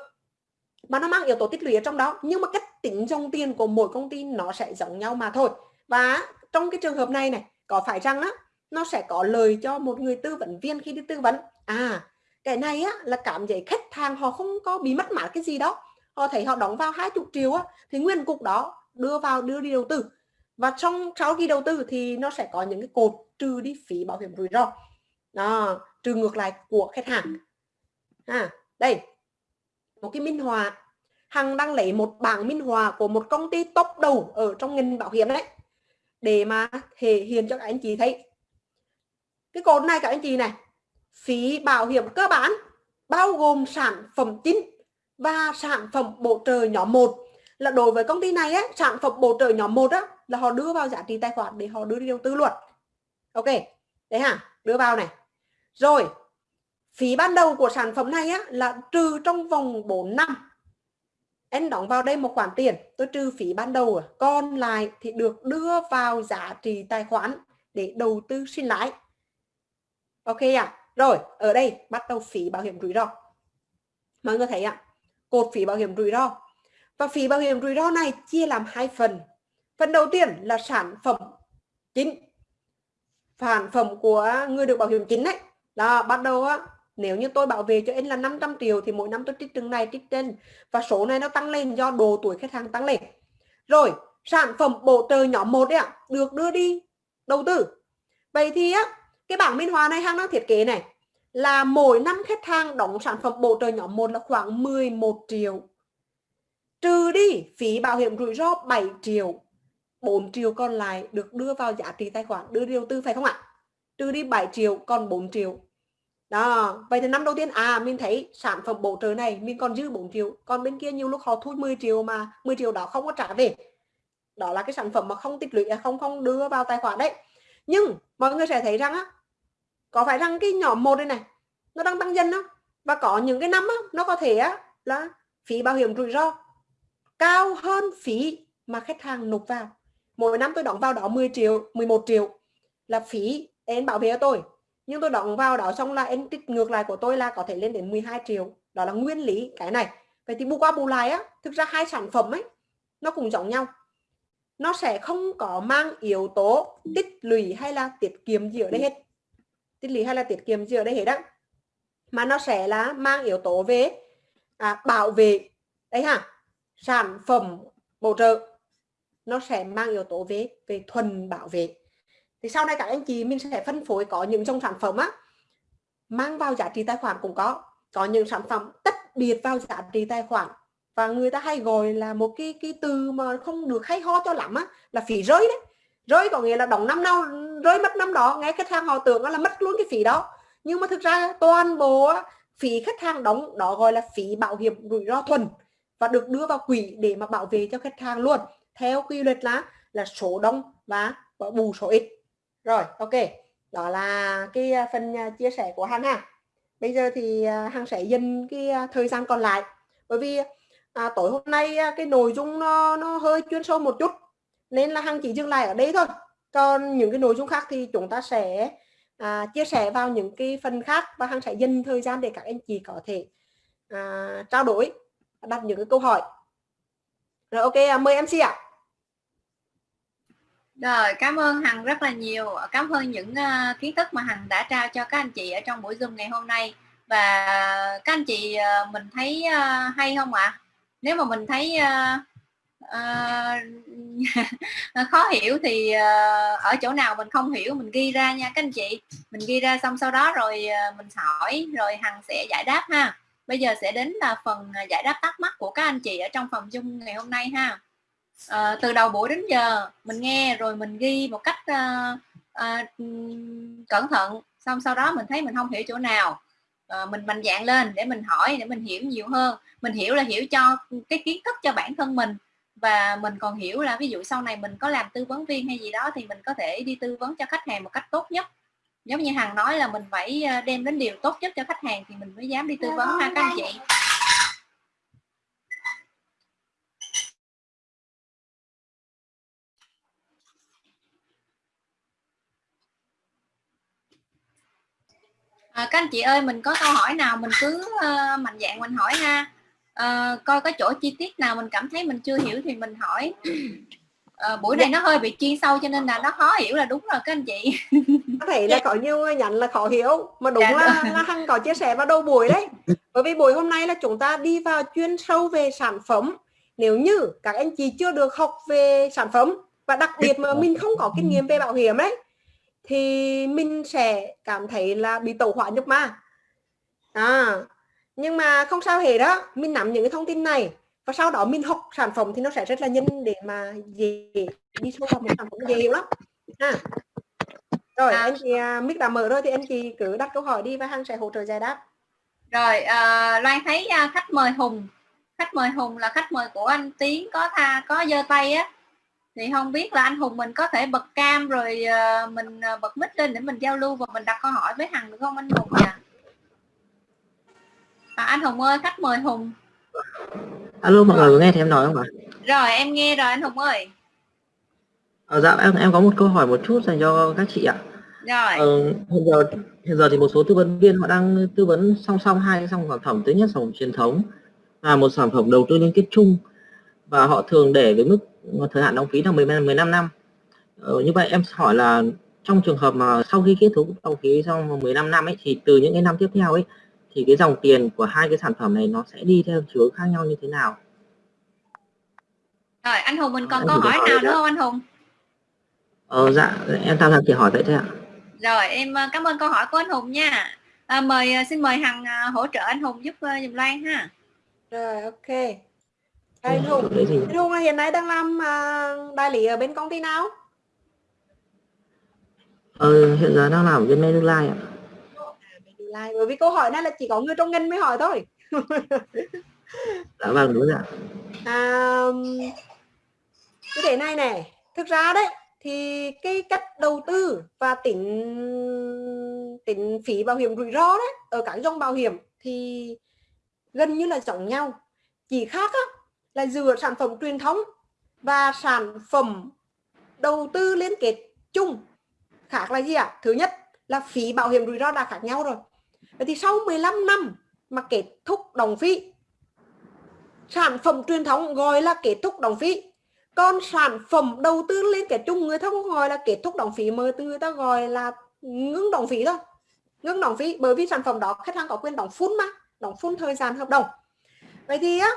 S1: mà nó mang yếu tố tích lũy ở trong đó. Nhưng mà cách tính dòng tiền của mỗi công ty nó sẽ giống nhau mà thôi. Và trong cái trường hợp này này có phải rằng á nó sẽ có lời cho một người tư vấn viên khi đi tư vấn? À cái này á là cảm giác khách hàng họ không có bị mất mát cái gì đó họ thấy họ đóng vào 20 triệu á thì nguyên cục đó đưa vào đưa đi đầu tư. Và trong sau khi đầu tư thì nó sẽ có những cái cột trừ đi phí bảo hiểm rủi ro. Đó, trừ ngược lại của khách hàng. À đây một cái minh họa. Hằng đang lấy một bảng minh họa của một công ty top đầu ở trong ngành bảo hiểm đấy để mà thể hiện cho các anh chị thấy. Cái cột này các anh chị này phí bảo hiểm cơ bản bao gồm sản phẩm chính và sản phẩm bổ trợ nhóm 1 là đối với công ty này á, sản phẩm bổ trợ nhóm 1 á, là họ đưa vào giá trị tài khoản để họ đưa đi đầu tư luật ok đấy hả? Đưa vào này. Rồi phí ban đầu của sản phẩm này á, là trừ trong vòng 4 năm. Em đóng vào đây một khoản tiền tôi trừ phí ban đầu à. còn lại thì được đưa vào giá trị tài khoản để đầu tư sinh lãi. Ok à rồi ở đây bắt đầu phí bảo hiểm rủi ro. Mọi người thấy ạ? à, cột phí bảo hiểm rủi ro. Và phí bảo hiểm rủi ro này chia làm hai phần. Phần đầu tiên là sản phẩm chính, sản phẩm của người được bảo hiểm chính đấy đó, bắt đầu á, nếu như tôi bảo vệ cho anh là 500 triệu thì mỗi năm tôi trích từng này, trích trên. Và số này nó tăng lên do độ tuổi khách hàng tăng lên. Rồi, sản phẩm bổ trợ nhóm 1 đấy ạ, được đưa đi đầu tư. Vậy thì á, cái bảng minh họa này hàng đang thiết kế này là mỗi năm khách hàng đóng sản phẩm bổ trợ nhóm 1 là khoảng 11 triệu. Trừ đi phí bảo hiểm rủi ro 7 triệu 4 triệu còn lại được đưa vào giá trị tài khoản, đưa điều tư, phải không ạ? Trừ đi 7 triệu còn 4 triệu. Đó, vậy thì năm đầu tiên à mình thấy sản phẩm bổ trợ này mình còn dư 4 triệu, còn bên kia nhiều lúc họ thu 10 triệu mà 10 triệu đó không có trả về. Đó là cái sản phẩm mà không tích lũy à, không không đưa vào tài khoản đấy. Nhưng mọi người sẽ thấy rằng á có phải rằng cái nhỏ một đây này nó đang tăng dần đó và có những cái năm á, nó có thể á, là phí bảo hiểm rủi ro cao hơn phí mà khách hàng nộp vào. Mỗi năm tôi đóng vào đó 10 triệu 11 triệu là phí em bảo vệ tôi. Nhưng tôi đóng vào đó xong là em tích ngược lại của tôi là có thể lên đến 12 triệu. Đó là nguyên lý cái này. Vậy thì bù qua bù lại á thực ra hai sản phẩm ấy nó cũng giống nhau. Nó sẽ không có mang yếu tố tích lũy hay là tiết kiệm gì ở đây hết tích lũy hay là tiết kiệm gì ở đây hết đó mà nó sẽ là mang yếu tố về à, bảo vệ đấy ha sản phẩm bổ trợ. Nó sẽ mang yếu tố về về thuần bảo vệ. Thì sau này các anh chị mình sẽ phân phối có những dòng sản phẩm á mang vào giá trị tài khoản cũng có. Có những sản phẩm tất biệt vào giá trị tài khoản và người ta hay gọi là một cái cái từ mà không được hay ho cho lắm á là phí rơi đấy rơi có nghĩa là đóng năm nào rơi mất năm đó nghe khách hàng họ tưởng là mất luôn cái phí đó. Nhưng mà thực ra toàn bộ phí khách hàng đóng đó gọi là phí bảo hiểm rủi ro thuần và được đưa vào quỹ để mà bảo vệ cho khách hàng luôn. Theo quy luật là là số đông và bù số ít. Rồi ok. Đó là cái à, phần à, chia sẻ của hằng ha. Bây giờ thì à, hằng sẽ dành cái thời gian còn lại. Bởi vì à, tối hôm nay cái nội dung nó nó hơi chuyên sâu một chút nên là hằng chỉ dừng lại ở đây thôi còn những cái nội dung khác thì chúng ta sẽ à, chia sẻ vào những cái phần khác và hằng sẽ dành thời gian để các anh chị có thể à, trao đổi đặt những cái câu hỏi rồi ok à, mời MC ạ à.
S3: Rồi, cảm ơn Hằng rất là nhiều. Cảm ơn những uh, kiến thức mà Hằng đã trao cho các anh chị ở trong buổi Zoom ngày hôm nay. Và các anh chị uh, mình thấy uh, hay không ạ? À? Nếu mà mình thấy uh, uh, khó hiểu thì uh, ở chỗ nào mình không hiểu mình ghi ra nha các anh chị. Mình ghi ra xong sau đó rồi uh, mình hỏi rồi Hằng sẽ giải đáp ha. Bây giờ sẽ đến là phần giải đáp thắc mắc của các anh chị ở trong phòng chung ngày hôm nay ha uh, từ đầu buổi đến giờ mình nghe rồi mình ghi một cách uh, uh, cẩn thận xong sau đó mình thấy mình không hiểu chỗ nào à, mình mạnh dạng lên để mình hỏi để mình hiểu nhiều hơn mình hiểu là hiểu cho cái kiến thức cho bản thân mình và mình còn hiểu là ví dụ sau này mình có làm tư vấn viên hay gì đó thì mình có thể đi tư vấn cho khách hàng một cách tốt nhất. Giống như hằng nói là mình phải đem đến điều tốt nhất cho khách hàng thì mình mới dám đi tư vấn ha các anh chị. À, các anh chị ơi mình có câu hỏi nào mình cứ uh, mạnh dạng mình hỏi ha uh, coi có chỗ chi tiết nào mình cảm thấy mình chưa hiểu thì mình hỏi. Uh, buổi này nó hơi bị chuyên sâu cho nên là nó khó hiểu là đúng rồi các anh chị.
S1: Có thể là có nhiều người nhận là khó hiểu mà đúng dạ, là, là hằng có chia sẻ vào đầu buổi đấy. Bởi vì buổi hôm nay là chúng ta đi vào chuyên sâu về sản phẩm. Nếu như các anh chị chưa được học về sản phẩm và đặc biệt mà mình không có kinh nghiệm về bảo hiểm đấy thì mình sẽ cảm thấy là bị tẩu hỏa nhục ma. À nhưng mà không sao hề đó mình nắm những cái thông tin này và sau đó mình học sản phẩm thì nó sẽ rất là nhanh để mà dễ đi sâu vào một sản phẩm dễ hiểu lắm à. rồi à. anh chị uh, mic đã mở rồi thì anh chị cứ đặt câu hỏi đi và hằng sẽ hỗ trợ giải đáp
S3: rồi uh, loan thấy uh, khách mời hùng khách mời hùng là khách mời của anh tiến có tha có giơ tay á thì không biết là anh hùng mình có thể bật cam rồi uh, mình uh, bật mic lên để mình giao lưu và mình đặt câu hỏi với hằng được không anh hùng nhỉ à, anh hùng ơi khách mời hùng.
S4: Alo mọi người có nghe thấy em nói không ạ?
S3: Rồi em nghe rồi anh hùng ơi.
S4: Ờ, dạ em em có một câu hỏi một chút dành cho các chị ạ.
S3: Rồi.
S4: Ờ, hiện giờ hiện giờ thì một số tư vấn viên họ đang tư vấn song song hai sản phẩm. Thứ nhất sản phẩm truyền thống và một sản phẩm đầu tư liên kết chung và họ thường để với mức thời hạn đóng phí là 10, 15 năm ờ, như vậy em hỏi là trong trường hợp mà sau khi kết thúc đóng phí trong 15 năm ấy thì từ những cái năm tiếp theo ấy thì cái dòng tiền của hai cái sản phẩm này nó sẽ đi theo chiều khác nhau như thế nào?
S3: Rồi anh Hùng mình còn câu hỏi nào nữa không anh Hùng?
S4: Ờ dạ em tham gia chỉ hỏi vậy thôi ạ.
S3: Rồi em ờ, cảm ơn câu hỏi của anh Hùng nha. À, mời ờ, xin mời Hằng hỗ trợ anh Hùng giúp dùm Loan ha.
S1: Rồi ok. Anh Hùng anh Hùng hiện nay đang làm đại lý ở bên công ty nào?
S4: Ờ hiện giờ đang làm ở bên Manulife ạ
S1: lại bởi vì câu hỏi này là chỉ có người trong ngành mới hỏi thôi.
S4: Dạ vâng đúng rồi ạ.
S1: À, cái thế này này thực ra đấy thì cái cách đầu tư và tính tính phí bảo hiểm rủi ro đấy ở các dòng bảo hiểm thì gần như là giống nhau. Chỉ khác á, là giữa sản phẩm truyền thống và sản phẩm đầu tư liên kết chung. Khác là gì ạ? À? thứ nhất là phí bảo hiểm rủi ro đã khác nhau rồi Vậy thì sau 15 năm mà kết thúc đồng phí, sản phẩm truyền thống gọi là kết thúc đồng phí. Còn sản phẩm đầu tư liên kết chung người ta không gọi là kết thúc đồng phí mà người ta gọi là ngưng đồng phí thôi. Ngưng đồng phí bởi vì sản phẩm đó khách hàng có quyền đóng phun mà, đóng phun thời gian hợp đồng. Vậy thì á,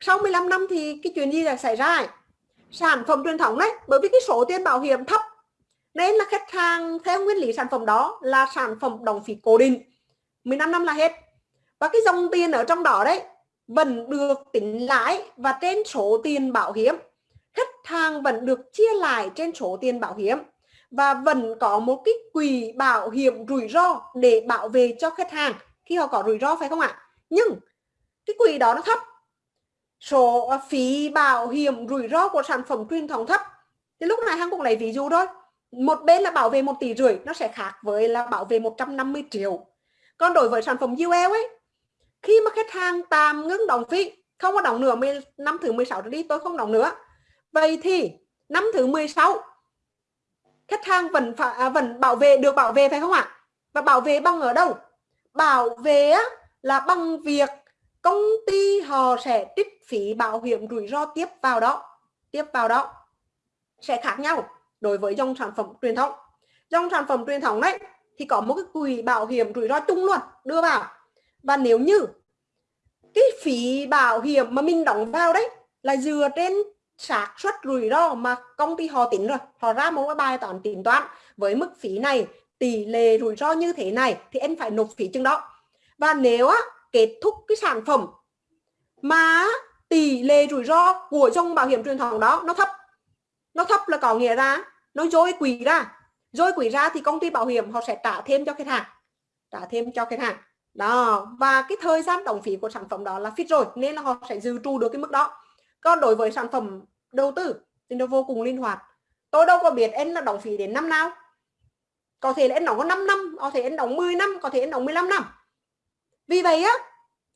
S1: sau 15 năm thì cái chuyện gì là xảy ra sản phẩm truyền thống đấy, bởi vì cái số tiền bảo hiểm thấp, nên là khách hàng theo nguyên lý sản phẩm đó là sản phẩm đồng phí cố định. 15 năm là hết. Và cái dòng tiền ở trong đó đấy vẫn được tính lãi và trên số tiền bảo hiểm, khách hàng vẫn được chia lại trên số tiền bảo hiểm và vẫn có một cái quỹ bảo hiểm rủi ro để bảo vệ cho khách hàng khi họ có rủi ro, phải không ạ? Nhưng cái quỹ đó nó thấp. Số phí bảo hiểm rủi ro của sản phẩm truyền thống thấp. Thì lúc này hàng cũng lấy ví dụ thôi. Một bên là bảo vệ một tỷ rưỡi, nó sẽ khác với là bảo vệ 150 triệu còn đối với sản phẩm UL ấy. Khi mà khách hàng tạm ngưng đóng phí không có đóng nữa năm thứ 16 đi tôi không đóng nữa. Vậy thì năm thứ 16 khách hàng vẫn phải à, vẫn bảo vệ được bảo vệ phải không ạ? Và bảo vệ bằng ở đâu? Bảo vệ là bằng việc công ty họ sẽ trích phí bảo hiểm rủi ro tiếp vào đó tiếp vào đó. Sẽ khác nhau đối với dòng sản phẩm truyền thống. Dòng sản phẩm truyền thống đấy thì có một cái quỹ bảo hiểm rủi ro chung luôn đưa vào. Và nếu như cái phí bảo hiểm mà mình đóng vào đấy là dựa trên xác suất rủi ro mà công ty họ tính rồi họ ra một cái bài toán tính toán với mức phí này tỷ lệ rủi ro như thế này thì em phải nộp phí chừng đó. Và nếu á, kết thúc cái sản phẩm mà tỷ lệ rủi ro của dòng bảo hiểm truyền thống đó nó thấp nó thấp là có nghĩa ra nó dối quỷ ra rồi quỹ ra thì công ty bảo hiểm họ sẽ trả thêm cho khách hàng. Trả thêm cho khách hàng. Đó. Và cái thời gian đóng phí của sản phẩm đó là fix rồi, nên là họ sẽ dự trù được cái mức đó. Còn đối với sản phẩm đầu tư thì nó vô cùng linh hoạt. Tôi đâu có biết anh là đóng phí đến năm nào. Có thể là anh đóng có 5 năm, có thể anh đóng 10 năm, có thể anh đóng 15 năm. Vì vậy á,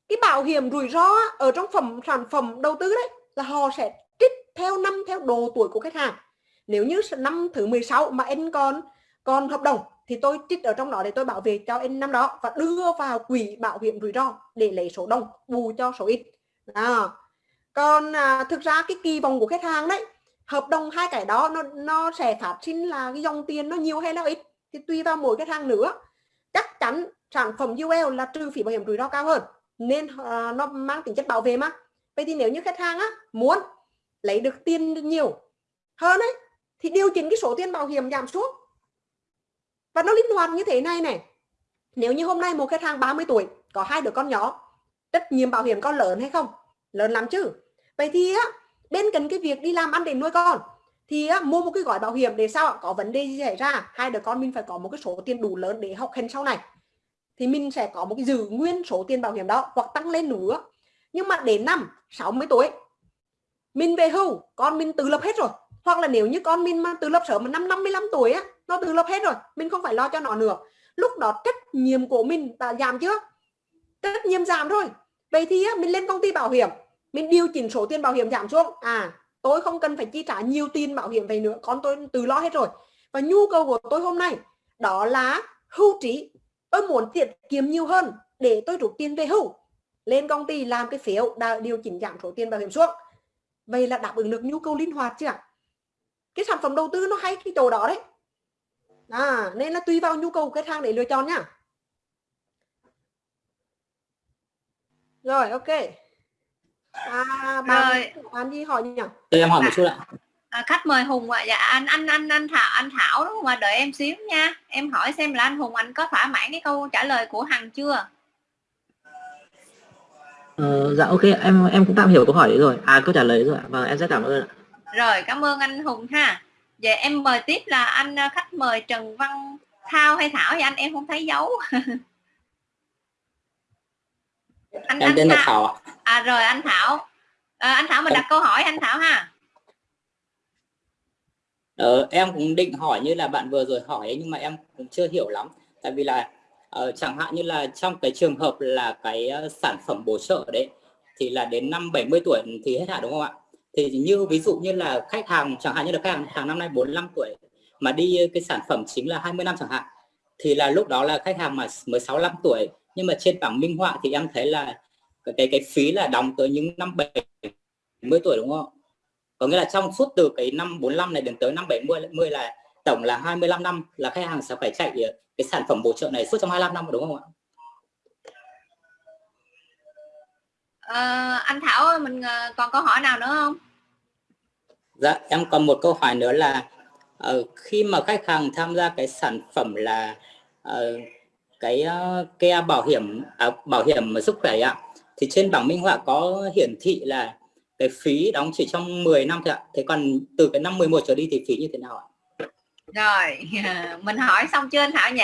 S1: cái bảo hiểm rủi ro ở trong phẩm, sản phẩm đầu tư đấy là họ sẽ trích theo năm, theo độ tuổi của khách hàng nếu như năm thứ 16 mà anh còn còn hợp đồng thì tôi trích ở trong đó để tôi bảo vệ cho anh năm đó và đưa vào quỹ bảo hiểm rủi ro để lấy số đông bù cho số ít. À. còn à, thực ra cái kỳ vọng của khách hàng đấy hợp đồng hai cái đó nó nó sẽ phát sinh là cái dòng tiền nó nhiều hay là ít thì tùy vào mỗi khách hàng nữa. Chắc chắn sản phẩm UL là trừ phí bảo hiểm rủi ro cao hơn nên à, nó mang tính chất bảo vệ mà. Vậy thì nếu như khách hàng á muốn lấy được tiền nhiều hơn ấy thì điều chỉnh cái số tiền bảo hiểm giảm sút và nó linh hoạt như thế này này. Nếu như hôm nay một khách hàng 30 tuổi có hai đứa con nhỏ trách nhiệm bảo hiểm có lớn hay không? Lớn lắm chứ. Vậy thì á bên cạnh cái việc đi làm ăn để nuôi con thì á, mua một cái gói bảo hiểm để sao có vấn đề gì xảy ra? Hai đứa con mình phải có một cái số tiền đủ lớn để học hành sau này. Thì mình sẽ có một cái giữ nguyên số tiền bảo hiểm đó hoặc tăng lên nữa. Nhưng mà đến năm 60 tuổi mình về hưu con mình tự lập hết rồi hoặc là nếu như con mình mà từ lớp sớm mà năm 55 tuổi á nó từ lớp hết rồi mình không phải lo cho nó nữa. Lúc đó trách nhiệm của mình đã giảm chưa? Trách nhiệm giảm rồi vậy thì á, mình lên công ty bảo hiểm mình điều chỉnh số tiền bảo hiểm giảm xuống. À tôi không cần phải chi trả nhiều tiền bảo hiểm vậy nữa con tôi tự lo hết rồi. Và nhu cầu của tôi hôm nay đó là hưu trí. Tôi muốn tiết kiệm nhiều hơn để tôi rút tiền về hưu. Lên công ty làm cái phiếu điều chỉnh giảm số tiền bảo hiểm xuống. Vậy là đáp ứng được nhu cầu linh hoạt chưa cái sản phẩm đầu tư nó hay cái chỗ đó đấy. À, nên là tùy vào nhu cầu của khách hàng để lựa chọn nhá rồi ok. À, bạn,
S3: Rồi.
S1: bạn gì hỏi nhỉ?
S5: Tôi em hỏi một chút ạ.
S3: à, khách mời hùng ạ. Dạ anh anh anh anh thảo anh thảo đúng không ạ? Đợi em xíu nha. Em hỏi xem là anh hùng anh có thỏa mãn cái câu trả lời của hằng chưa?
S4: Ờ, dạ ok em em cũng tạm hiểu câu hỏi đấy rồi. À câu trả lời đấy rồi ạ. vâng em rất cảm ơn ạ
S3: rồi cảm ơn anh hùng ha vậy em mời tiếp là anh à, khách mời trần văn thao hay thảo thì anh em không thấy dấu anh,
S5: Em
S3: anh
S5: tên là
S3: Thảo. À rồi anh thảo à, anh thảo mình đặt câu hỏi anh thảo ha
S5: Ờ, em cũng định hỏi như là bạn vừa rồi hỏi ấy, nhưng mà em cũng chưa hiểu lắm. Tại vì là ờ, chẳng hạn như là trong cái trường hợp là cái ờ, sản phẩm bổ trợ đấy thì là đến năm 70 tuổi thì hết hạn đúng không ạ? Thì như ví dụ như là khách hàng chẳng hạn như là khách hàng hàng năm nay 45 tuổi mà đi ờ, cái sản phẩm chính là 20 năm chẳng hạn thì là lúc đó là khách hàng mà mới 65 tuổi nhưng mà trên bảng minh họa thì em thấy là cái cái, phí là đóng tới những năm 70 tuổi đúng không? có nghĩa là trong suốt từ cái năm 45 này đến tới năm 70 10 là tổng là 25 năm là khách hàng sẽ phải chạy ờ, cái sản phẩm bổ trợ này suốt trong 25 năm đúng không ạ?
S3: Ờ, anh thảo mình ờ, còn câu hỏi nào nữa không
S5: Dạ em còn một câu hỏi nữa là ờ, khi mà khách hàng tham gia cái sản phẩm là ờ, cái uh, ke bảo hiểm à, bảo hiểm sức khỏe ạ thì trên bảng minh họa có hiển thị là cái phí đóng chỉ trong 10 năm thôi ạ. Thế còn từ cái năm 11 trở đi thì phí như thế nào ạ?
S3: rồi mình hỏi xong chưa anh thảo nhỉ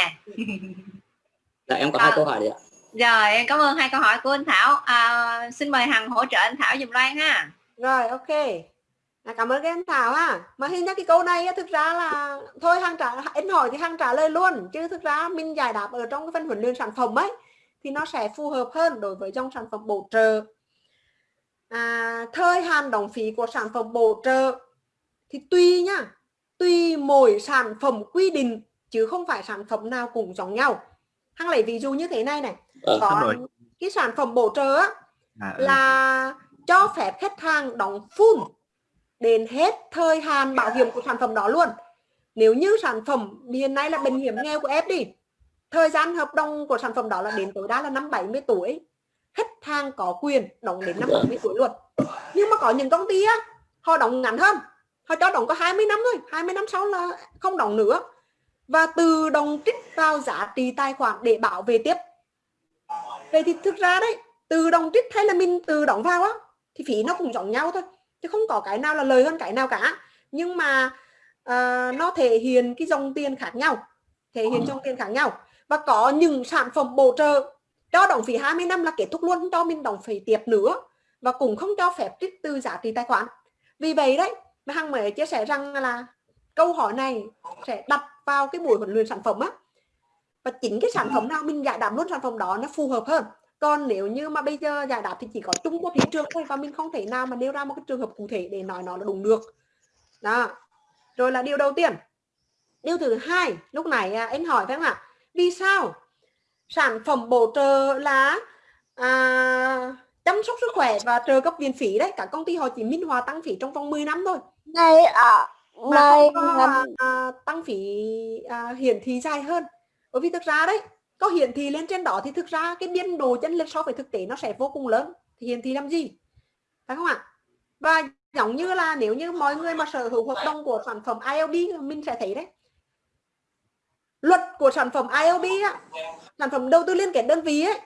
S5: Dạ em có
S3: À.
S5: hai câu hỏi đấy ạ
S3: rồi em cảm ơn hai câu hỏi của anh thảo. À, xin mời hằng hỗ trợ anh thảo dùm loan ha.
S1: Rồi ok. À, cảm ơn các em Thảo ha. Mà hình như cái câu này á, thực ra là thôi hằng trả anh hỏi thì hằng trả lời luôn. Chứ thực ra mình giải đáp ở trong cái phần huấn luyện sản phẩm ấy thì nó sẽ phù hợp hơn đối với trong sản phẩm bổ trợ. À, thời hạn đóng phí của sản phẩm bổ trợ thì tùy nhá tùy mỗi sản phẩm quy định chứ không phải sản phẩm nào cũng giống nhau hằng lấy ví dụ như thế này này.
S5: Ờ,
S1: có cái sản phẩm bổ trợ á,
S6: À, ừ.
S1: là cho phép khách hàng đóng full đến hết thời hạn bảo hiểm của sản phẩm đó luôn. Nếu như sản phẩm hiện nay là bệnh hiểm nghèo của em đi thời gian hợp đồng của sản phẩm đó là đến tối đa là năm 70 tuổi. Khách hàng có quyền đóng đến năm 70 tuổi luôn. Nhưng mà có những công ty á họ đóng ngắn hơn. Họ cho đóng có 20 năm thôi 20 năm sau là không đóng nữa và tự động trích vào giá trị tài khoản để bảo vệ tiếp. Vậy thì thực ra đấy tự động trích hay là mình tự động vào á thì phí nó cũng giống nhau thôi chứ không có cái nào là lời hơn cái nào cả. Nhưng mà uh, nó thể hiện cái dòng tiền khác nhau thể hiện dòng tiền khác nhau. Và có những sản phẩm bổ trợ cho đóng phí 20 năm là kết thúc luôn cho mình đóng phí tiếp nữa và cũng không cho phép trích từ giá trị tài khoản. Vì vậy đấy mà hằng mới chia sẻ rằng là câu hỏi này sẽ đặt vào cái buổi huấn luyện sản phẩm á. Và chính cái sản phẩm nào mình giải đáp luôn sản phẩm đó nó phù hợp hơn. Còn nếu như mà bây giờ giải đáp thì chỉ có chung của thị trường thôi và mình không thể nào mà nêu ra một cái trường hợp cụ thể để nói nó là đúng được. Đó. Rồi là điều đầu tiên. Điều thứ hai lúc này à, anh hỏi phải không ạ? Vì sao sản phẩm bổ trợ là à, chăm sóc sức khỏe và trợ cấp viện phí đấy? Cả công ty họ chỉ minh họa tăng phí trong vòng 10 năm thôi.
S6: Này à,
S1: mà
S6: này
S1: không có, à, à, tăng phí à, hiển thị dài hơn. Bởi vì thực ra đấy có hiển thị lên trên đó thì thực ra cái biên độ chân lệch so với thực tế nó sẽ vô cùng lớn. Thì hiển thị làm gì? Phải không ạ? Và giống như là nếu như mọi người mà sở hữu hợp đồng của sản phẩm ILB mình sẽ thấy đấy. Luật của sản phẩm ILB á, sản phẩm đầu tư liên kết đơn vị ấy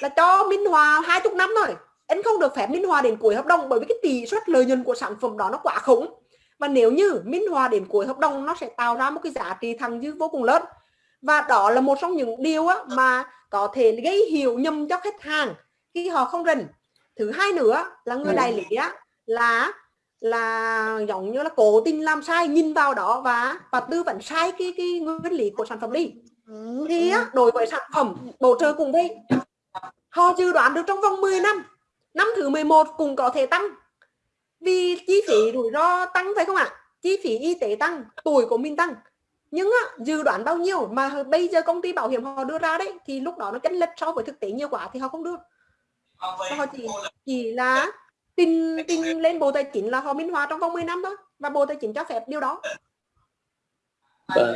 S1: là cho minh hòa hai chục năm rồi. Anh không được phép minh hòa đến cuối hợp đồng bởi vì cái tỷ suất lợi nhuận của sản phẩm đó nó quá khủng và nếu như minh hòa đến cuối hợp đồng nó sẽ tạo ra một cái giá trị thặng dư vô cùng lớn. Và đó là một trong những điều á, mà có thể gây hiểu nhầm cho khách hàng khi họ không rình thứ hai nữa là người đại lý á, là là giống như là cố tình làm sai nhìn vào đó và và tư vấn sai cái cái nguyên lý của sản phẩm đi. Thì á, đối với sản phẩm bổ trợ cùng đây họ dự đoán được trong vòng 10 năm năm thứ 11 cũng có thể tăng vì chi phí rủi ro tăng phải không ạ? Chi phí y tế tăng tuổi của mình tăng. Nhưng á, dự đoán bao nhiêu mà bây giờ công ty bảo hiểm họ đưa ra đấy thì lúc đó nó chênh lệch so với thực tế nhiều quá thì họ không đưa. Và họ chỉ chỉ là tin tin lên bộ tài chính là họ minh họa trong vòng 10 năm thôi và bộ tài chính cho phép điều đó.
S5: Vâng.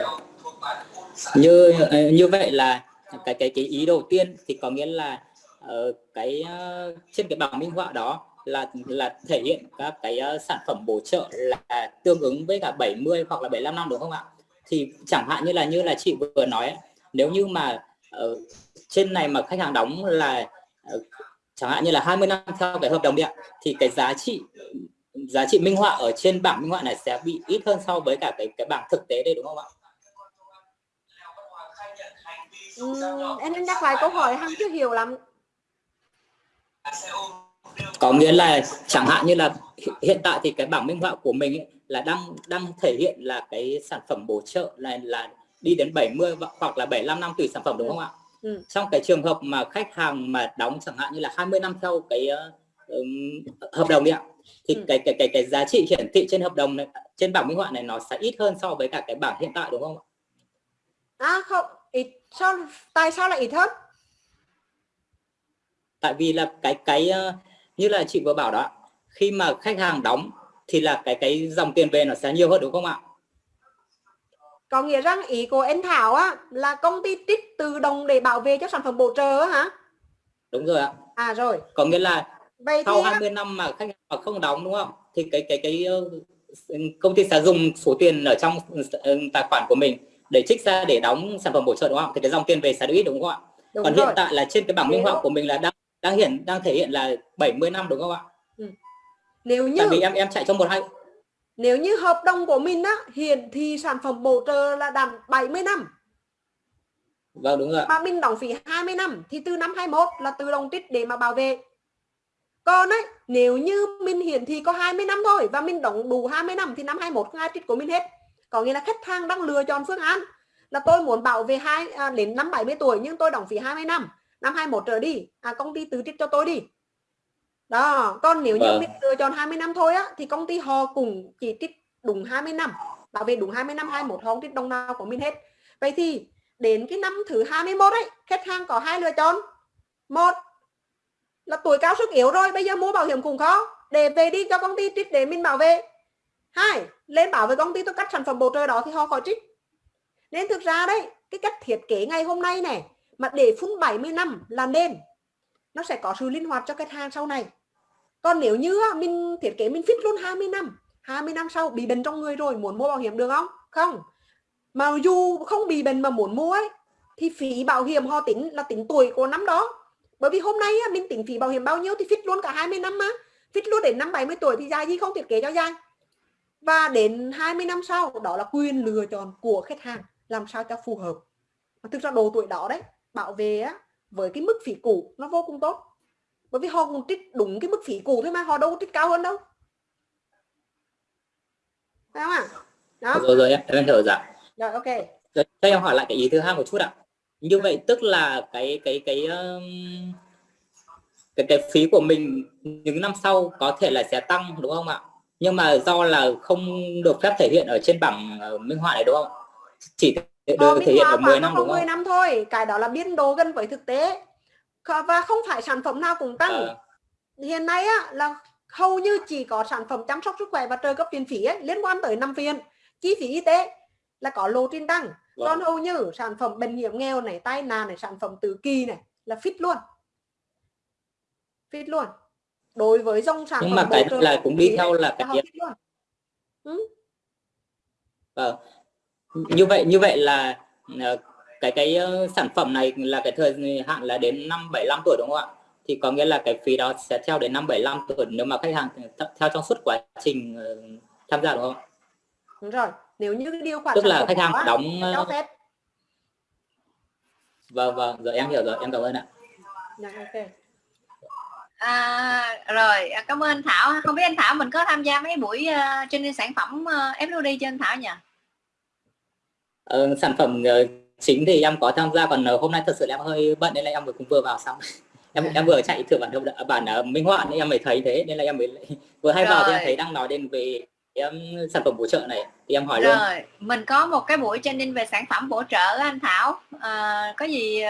S5: như như vậy là cái cái cái ý đầu tiên thì có nghĩa là uh, cái uh, trên cái bảng minh họa đó là là thể hiện các cái uh, sản phẩm bổ trợ là tương ứng với cả 70 hoặc là 75 năm đúng không ạ? Thì chẳng hạn như là như là chị vừa nói nếu như mà uh, trên này mà khách hàng đóng là uh, chẳng hạn như là 20 năm theo cái hợp đồng điện thì cái giá trị giá trị minh họa ở trên bảng minh họa này sẽ bị ít hơn so với cả cái cái bảng thực tế đây đúng không ạ?
S1: uhm, em nhắc lại câu hỏi hằng chưa hiểu lắm
S5: có nghĩa là chẳng hạn như là hiện tại thì cái bảng minh họa của mình ấy, là đang đang thể hiện là cái sản phẩm bổ trợ này là đi đến 70 hoặc là 75 năm tùy sản phẩm đúng không ạ? Ừ. Trong cái trường hợp mà khách hàng mà đóng chẳng hạn như là 20 năm theo cái uh, hợp đồng đi ạ thì ừ. cái cái cái cái giá trị hiển thị trên hợp đồng này trên bảng minh họa này nó sẽ ít hơn so với cả cái bảng hiện tại đúng không ạ?
S1: À không, ít sao tại sao lại ít hơn?
S5: Tại vì là cái cái uh, như là chị vừa bảo đó khi mà khách hàng đóng thì là cái cái dòng tiền về nó sẽ nhiều hơn đúng không ạ?
S1: Có nghĩa rằng ý của anh Thảo á là công ty trích tự động để bảo vệ cho sản phẩm bổ trợ hả?
S5: Đúng rồi ạ.
S1: À rồi.
S5: Có nghĩa là Vậy sau 20 năm mà khách hàng không đóng đúng không? Thì cái cái cái công ty sẽ dùng số tiền ở trong tài khoản của mình để trích ra để đóng sản phẩm bổ trợ đúng không? Thì cái dòng tiền về sẽ được ít đúng không ạ? Đúng Còn rồi. hiện tại là trên cái bảng minh họa của mình là đang đang hiện đang thể hiện là 70 năm đúng không ạ? Ừ.
S1: Nếu như
S5: Tại vì em em chạy trong một hai
S1: nếu như hợp đồng của mình á hiện thì sản phẩm bổ trợ là đạt 70 năm.
S5: Vâng đúng rồi
S1: Mà mình đóng phí 20 năm thì từ năm 21 là tự động trích để mà bảo vệ. Còn ấy nếu như mình hiển thị có 20 năm thôi và mình đóng đủ 20 năm thì năm 21 không ai trích của mình hết. Có nghĩa là khách hàng đang lựa chọn phương án là tôi muốn bảo vệ hai à, đến năm 70 tuổi nhưng tôi đóng phí 20 năm năm 21 trở đi. À, công ty tự trích cho tôi đi. Đó còn nếu như vâng. mình lựa chọn 20 năm thôi á thì công ty họ cũng chỉ trích đúng 20 năm. Bảo vệ đúng 20 năm 21 họ không trích đồng nào của mình hết. Vậy thì đến cái năm thứ 21 ấy khách hàng có hai lựa chọn. Một là tuổi cao sức yếu rồi bây giờ mua bảo hiểm cũng khó. Để về đi cho công ty trích để mình bảo vệ. Hai lên bảo với công ty tôi cắt sản phẩm bổ trợ đó thì họ khỏi trích. Nên thực ra đấy cái cách thiết kế ngày hôm nay này mà để phun 70 năm là nên nó sẽ có sự linh hoạt cho khách hàng sau này. Còn nếu như à, mình thiết kế mình fit luôn 20 năm 20 năm sau bị bệnh trong người rồi, muốn mua bảo hiểm được không? Không. Mà dù không bị bệnh mà muốn mua ấy, thì phí bảo hiểm họ tính là tính tuổi của năm đó. Bởi vì hôm nay à, mình tính phí bảo hiểm bao nhiêu thì fit luôn cả 20 năm mà. Fit luôn đến năm 70 tuổi thì dài gì không thiết kế cho dài. Và đến 20 năm sau, đó là quyền lựa chọn của khách hàng, làm sao cho phù hợp. Mà thực ra độ tuổi đó đấy bảo vệ á, với cái mức phí cũ nó vô cùng tốt. Bởi vì họ cũng trích đúng cái mức phí cũ thôi mà họ đâu có trích cao hơn đâu. Phải không ạ? Đó.
S5: Rồi rồi em hiểu rồi
S1: rồi ok.
S5: Rồi, cho em hỏi lại cái ý thứ hai một chút ạ. Như vậy tức là cái cái cái um, cái cái phí của mình những năm sau có thể là sẽ tăng đúng không ạ? Nhưng mà do là không được phép thể hiện ở trên bảng ờ, minh họa này đúng không chỉ
S1: Ờ,
S5: được thể hiện ở
S1: khoảng
S5: 10
S1: nó
S5: năm đúng
S1: 10
S5: không
S1: năm thôi cái đó là biên độ gần với thực tế. Và không phải sản phẩm nào cũng tăng.
S5: Ờ,
S1: hiện nay á là hầu như chỉ có sản phẩm chăm sóc sức khỏe và trợ cấp viện phí ấy, liên quan tới năm viện chi phí y tế là có lộ trình tăng.
S5: Vâng.
S1: còn hầu như sản phẩm bệnh hiểm nghèo này tai nạn này sản phẩm tự kỳ này là fit luôn. Fit luôn. Đối với dòng sản
S5: nhưng
S1: phẩm
S5: mà cái là cũng đi theo là cái
S1: luôn.
S5: Vâng. Như vậy như vậy là ờ, cái cái ờ, sản phẩm này là cái thời hạn là đến năm 75 tuổi đúng không ạ? Thì có nghĩa là cái phí đó sẽ theo đến năm 75 tuổi nếu mà khách hàng th- theo trong suốt quá trình ờ, tham gia đúng không?
S1: đúng rồi. Nếu như cái điều khoản
S5: Tức là khách hàng
S1: đó
S5: đóng
S1: phép.
S5: Vâng vâng. Rồi em hiểu rồi. Em cảm ơn ạ.
S1: Dạ, ok.
S3: À, rồi. Cảm ơn anh Thảo. Không biết anh Thảo mình có tham gia mấy buổi uh, training sản phẩm uh, FLD cho anh Thảo nhỉ
S5: Ờ, sản phẩm ờ, chính thì em có tham gia còn ờ, hôm nay thật sự là em hơi bận nên là em vừa cũng vừa vào xong. Em em vừa chạy thử bản thông bản minh họa nên em mới thấy thế nên là em mới vừa hay vào thì em
S3: Rồi.
S5: thấy đang nói đến về em sản phẩm bổ trợ này thì em hỏi luôn.
S3: Rồi mình có một cái buổi training về sản phẩm bổ trợ anh Thảo. À, có gì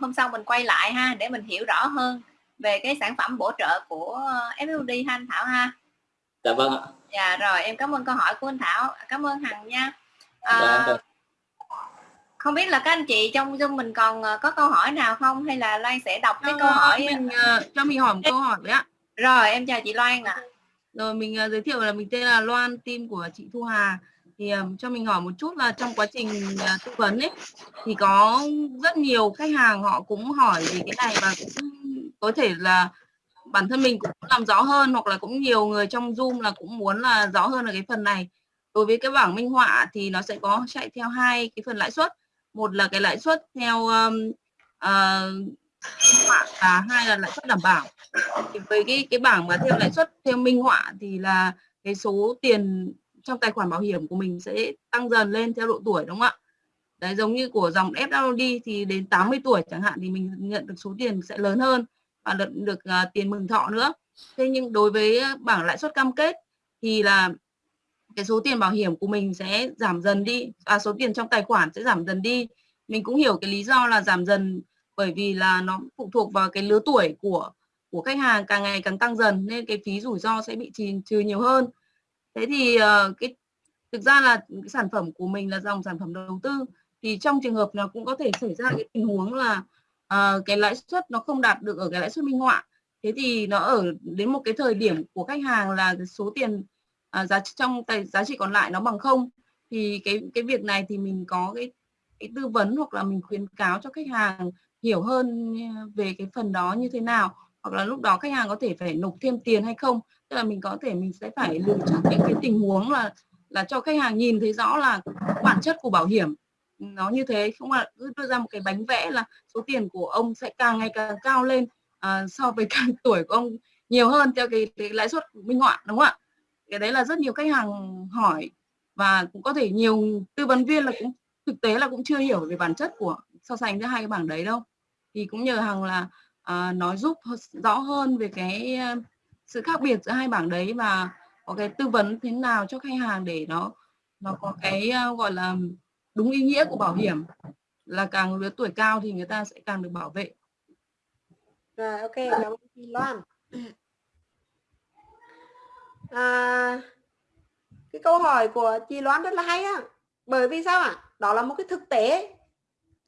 S3: hôm sau mình quay lại ha để mình hiểu rõ hơn về cái sản phẩm bổ trợ của FLD ha anh Thảo ha.
S5: Dạ vâng ạ.
S3: Dạ rồi em cảm ơn câu hỏi của anh Thảo. Cảm ơn Hằng nha. À,
S5: vâng.
S3: Không biết là các anh chị trong Zoom mình còn ờ, có câu hỏi nào không hay là Loan sẽ đọc cái
S2: Cho
S3: câu hỏi
S2: mình ờ, cho mình hỏi một câu hỏi với ạ.
S3: rồi em chào chị Loan ạ
S2: Rồi mình ờ, giới thiệu là mình tên là Loan, team của chị Thu Hà. Thì ờ, cho mình hỏi một chút là trong quá trình ờ, tư vấn ấy thì có rất nhiều khách hàng họ cũng hỏi về cái này và cũng có thể là bản thân mình cũng làm rõ hơn hoặc là cũng nhiều người trong Zoom là cũng muốn là rõ hơn ở cái phần này. Đối với cái bảng minh họa thì nó sẽ có chạy theo hai cái phần lãi suất. Một là cái lãi suất theo um, ờ, uh, họa và hai là lãi suất đảm bảo thì với cái cái bảng mà theo lãi suất theo minh họa thì là cái số tiền trong tài khoản bảo hiểm của mình sẽ tăng dần lên theo độ tuổi đúng không ạ? Đấy giống như của dòng FWD thì đến 80 tuổi chẳng hạn thì mình nhận được số tiền sẽ lớn hơn và được, được uh, tiền mừng thọ nữa. Thế nhưng đối với bảng lãi suất cam kết thì là cái số tiền bảo hiểm của mình sẽ giảm dần đi, à, số tiền trong tài khoản sẽ giảm dần đi. Mình cũng hiểu cái lý do là giảm dần bởi vì là nó phụ thuộc vào cái lứa tuổi của của khách hàng càng ngày càng tăng dần nên cái phí rủi ro sẽ bị trừ, trừ nhiều hơn. Thế thì uh, cái thực ra là cái sản phẩm của mình là dòng sản phẩm đầu tư. Thì trong trường hợp nào cũng có thể xảy ra cái tình huống là uh, cái lãi suất nó không đạt được ở cái lãi suất minh họa. Thế thì nó ở đến một cái thời điểm của khách hàng là số tiền à, giá trong tài giá trị còn lại nó bằng không thì cái cái việc này thì mình có cái cái tư vấn hoặc là mình khuyến cáo cho khách hàng hiểu hơn về cái phần đó như thế nào. Hoặc là lúc đó khách hàng có thể phải nộp thêm tiền hay không. Tức là mình có thể mình sẽ phải lựa chọn những cái tình huống là là cho khách hàng nhìn thấy rõ là bản chất của bảo hiểm nó như thế. Không là cứ đưa ra một cái bánh vẽ là số tiền của ông sẽ càng ngày càng cao lên à, so với càng tuổi của ông nhiều hơn theo cái, cái lãi suất minh họa đúng không ạ? Cái đấy là rất nhiều khách hàng hỏi và cũng có thể nhiều tư vấn viên là cũng thực tế là cũng chưa hiểu về bản chất của so sánh giữa hai cái bảng đấy đâu. Thì cũng nhờ hằng là à, nói giúp rõ hơn về cái sự khác biệt giữa hai bảng đấy và có cái tư vấn thế nào cho khách hàng để nó nó có cái gọi là đúng ý nghĩa của bảo hiểm. Là càng lứa tuổi cao thì người ta sẽ càng được bảo vệ.
S1: Rồi ok cảm ơn chị Loan à, cái câu hỏi của chị Loan rất là hay á. Bởi vì sao ạ? Đó là một cái thực tế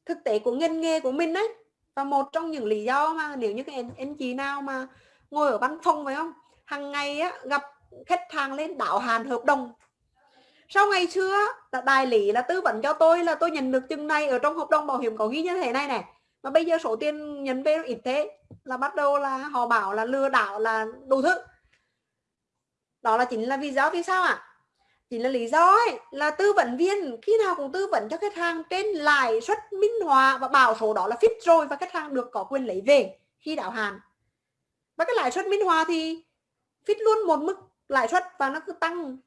S1: thực tế của ngành nghề của mình đấy và một trong những lý do mà nếu như cái anh, anh chị nào mà ngồi ở văn phòng phải không? Hàng ngày á, gặp khách hàng lên đảo hàn hợp đồng. Sau ngày xưa là đại lý là tư vấn cho tôi là tôi nhận được chừng này ở trong hợp đồng bảo hiểm có ghi như thế này này mà bây giờ số tiền nhận về ít thế là bắt đầu là họ bảo là lừa đảo là đủ thứ đó là chính là vì do vì sao ạ à? chính là lý do ấy, là tư vấn viên khi nào cũng tư vấn cho khách hàng trên lãi suất minh họa và bảo số đó là fix rồi và khách hàng được có quyền lấy về khi đáo hạn và cái lãi suất minh họa thì fix luôn một mức lãi suất và nó cứ tăng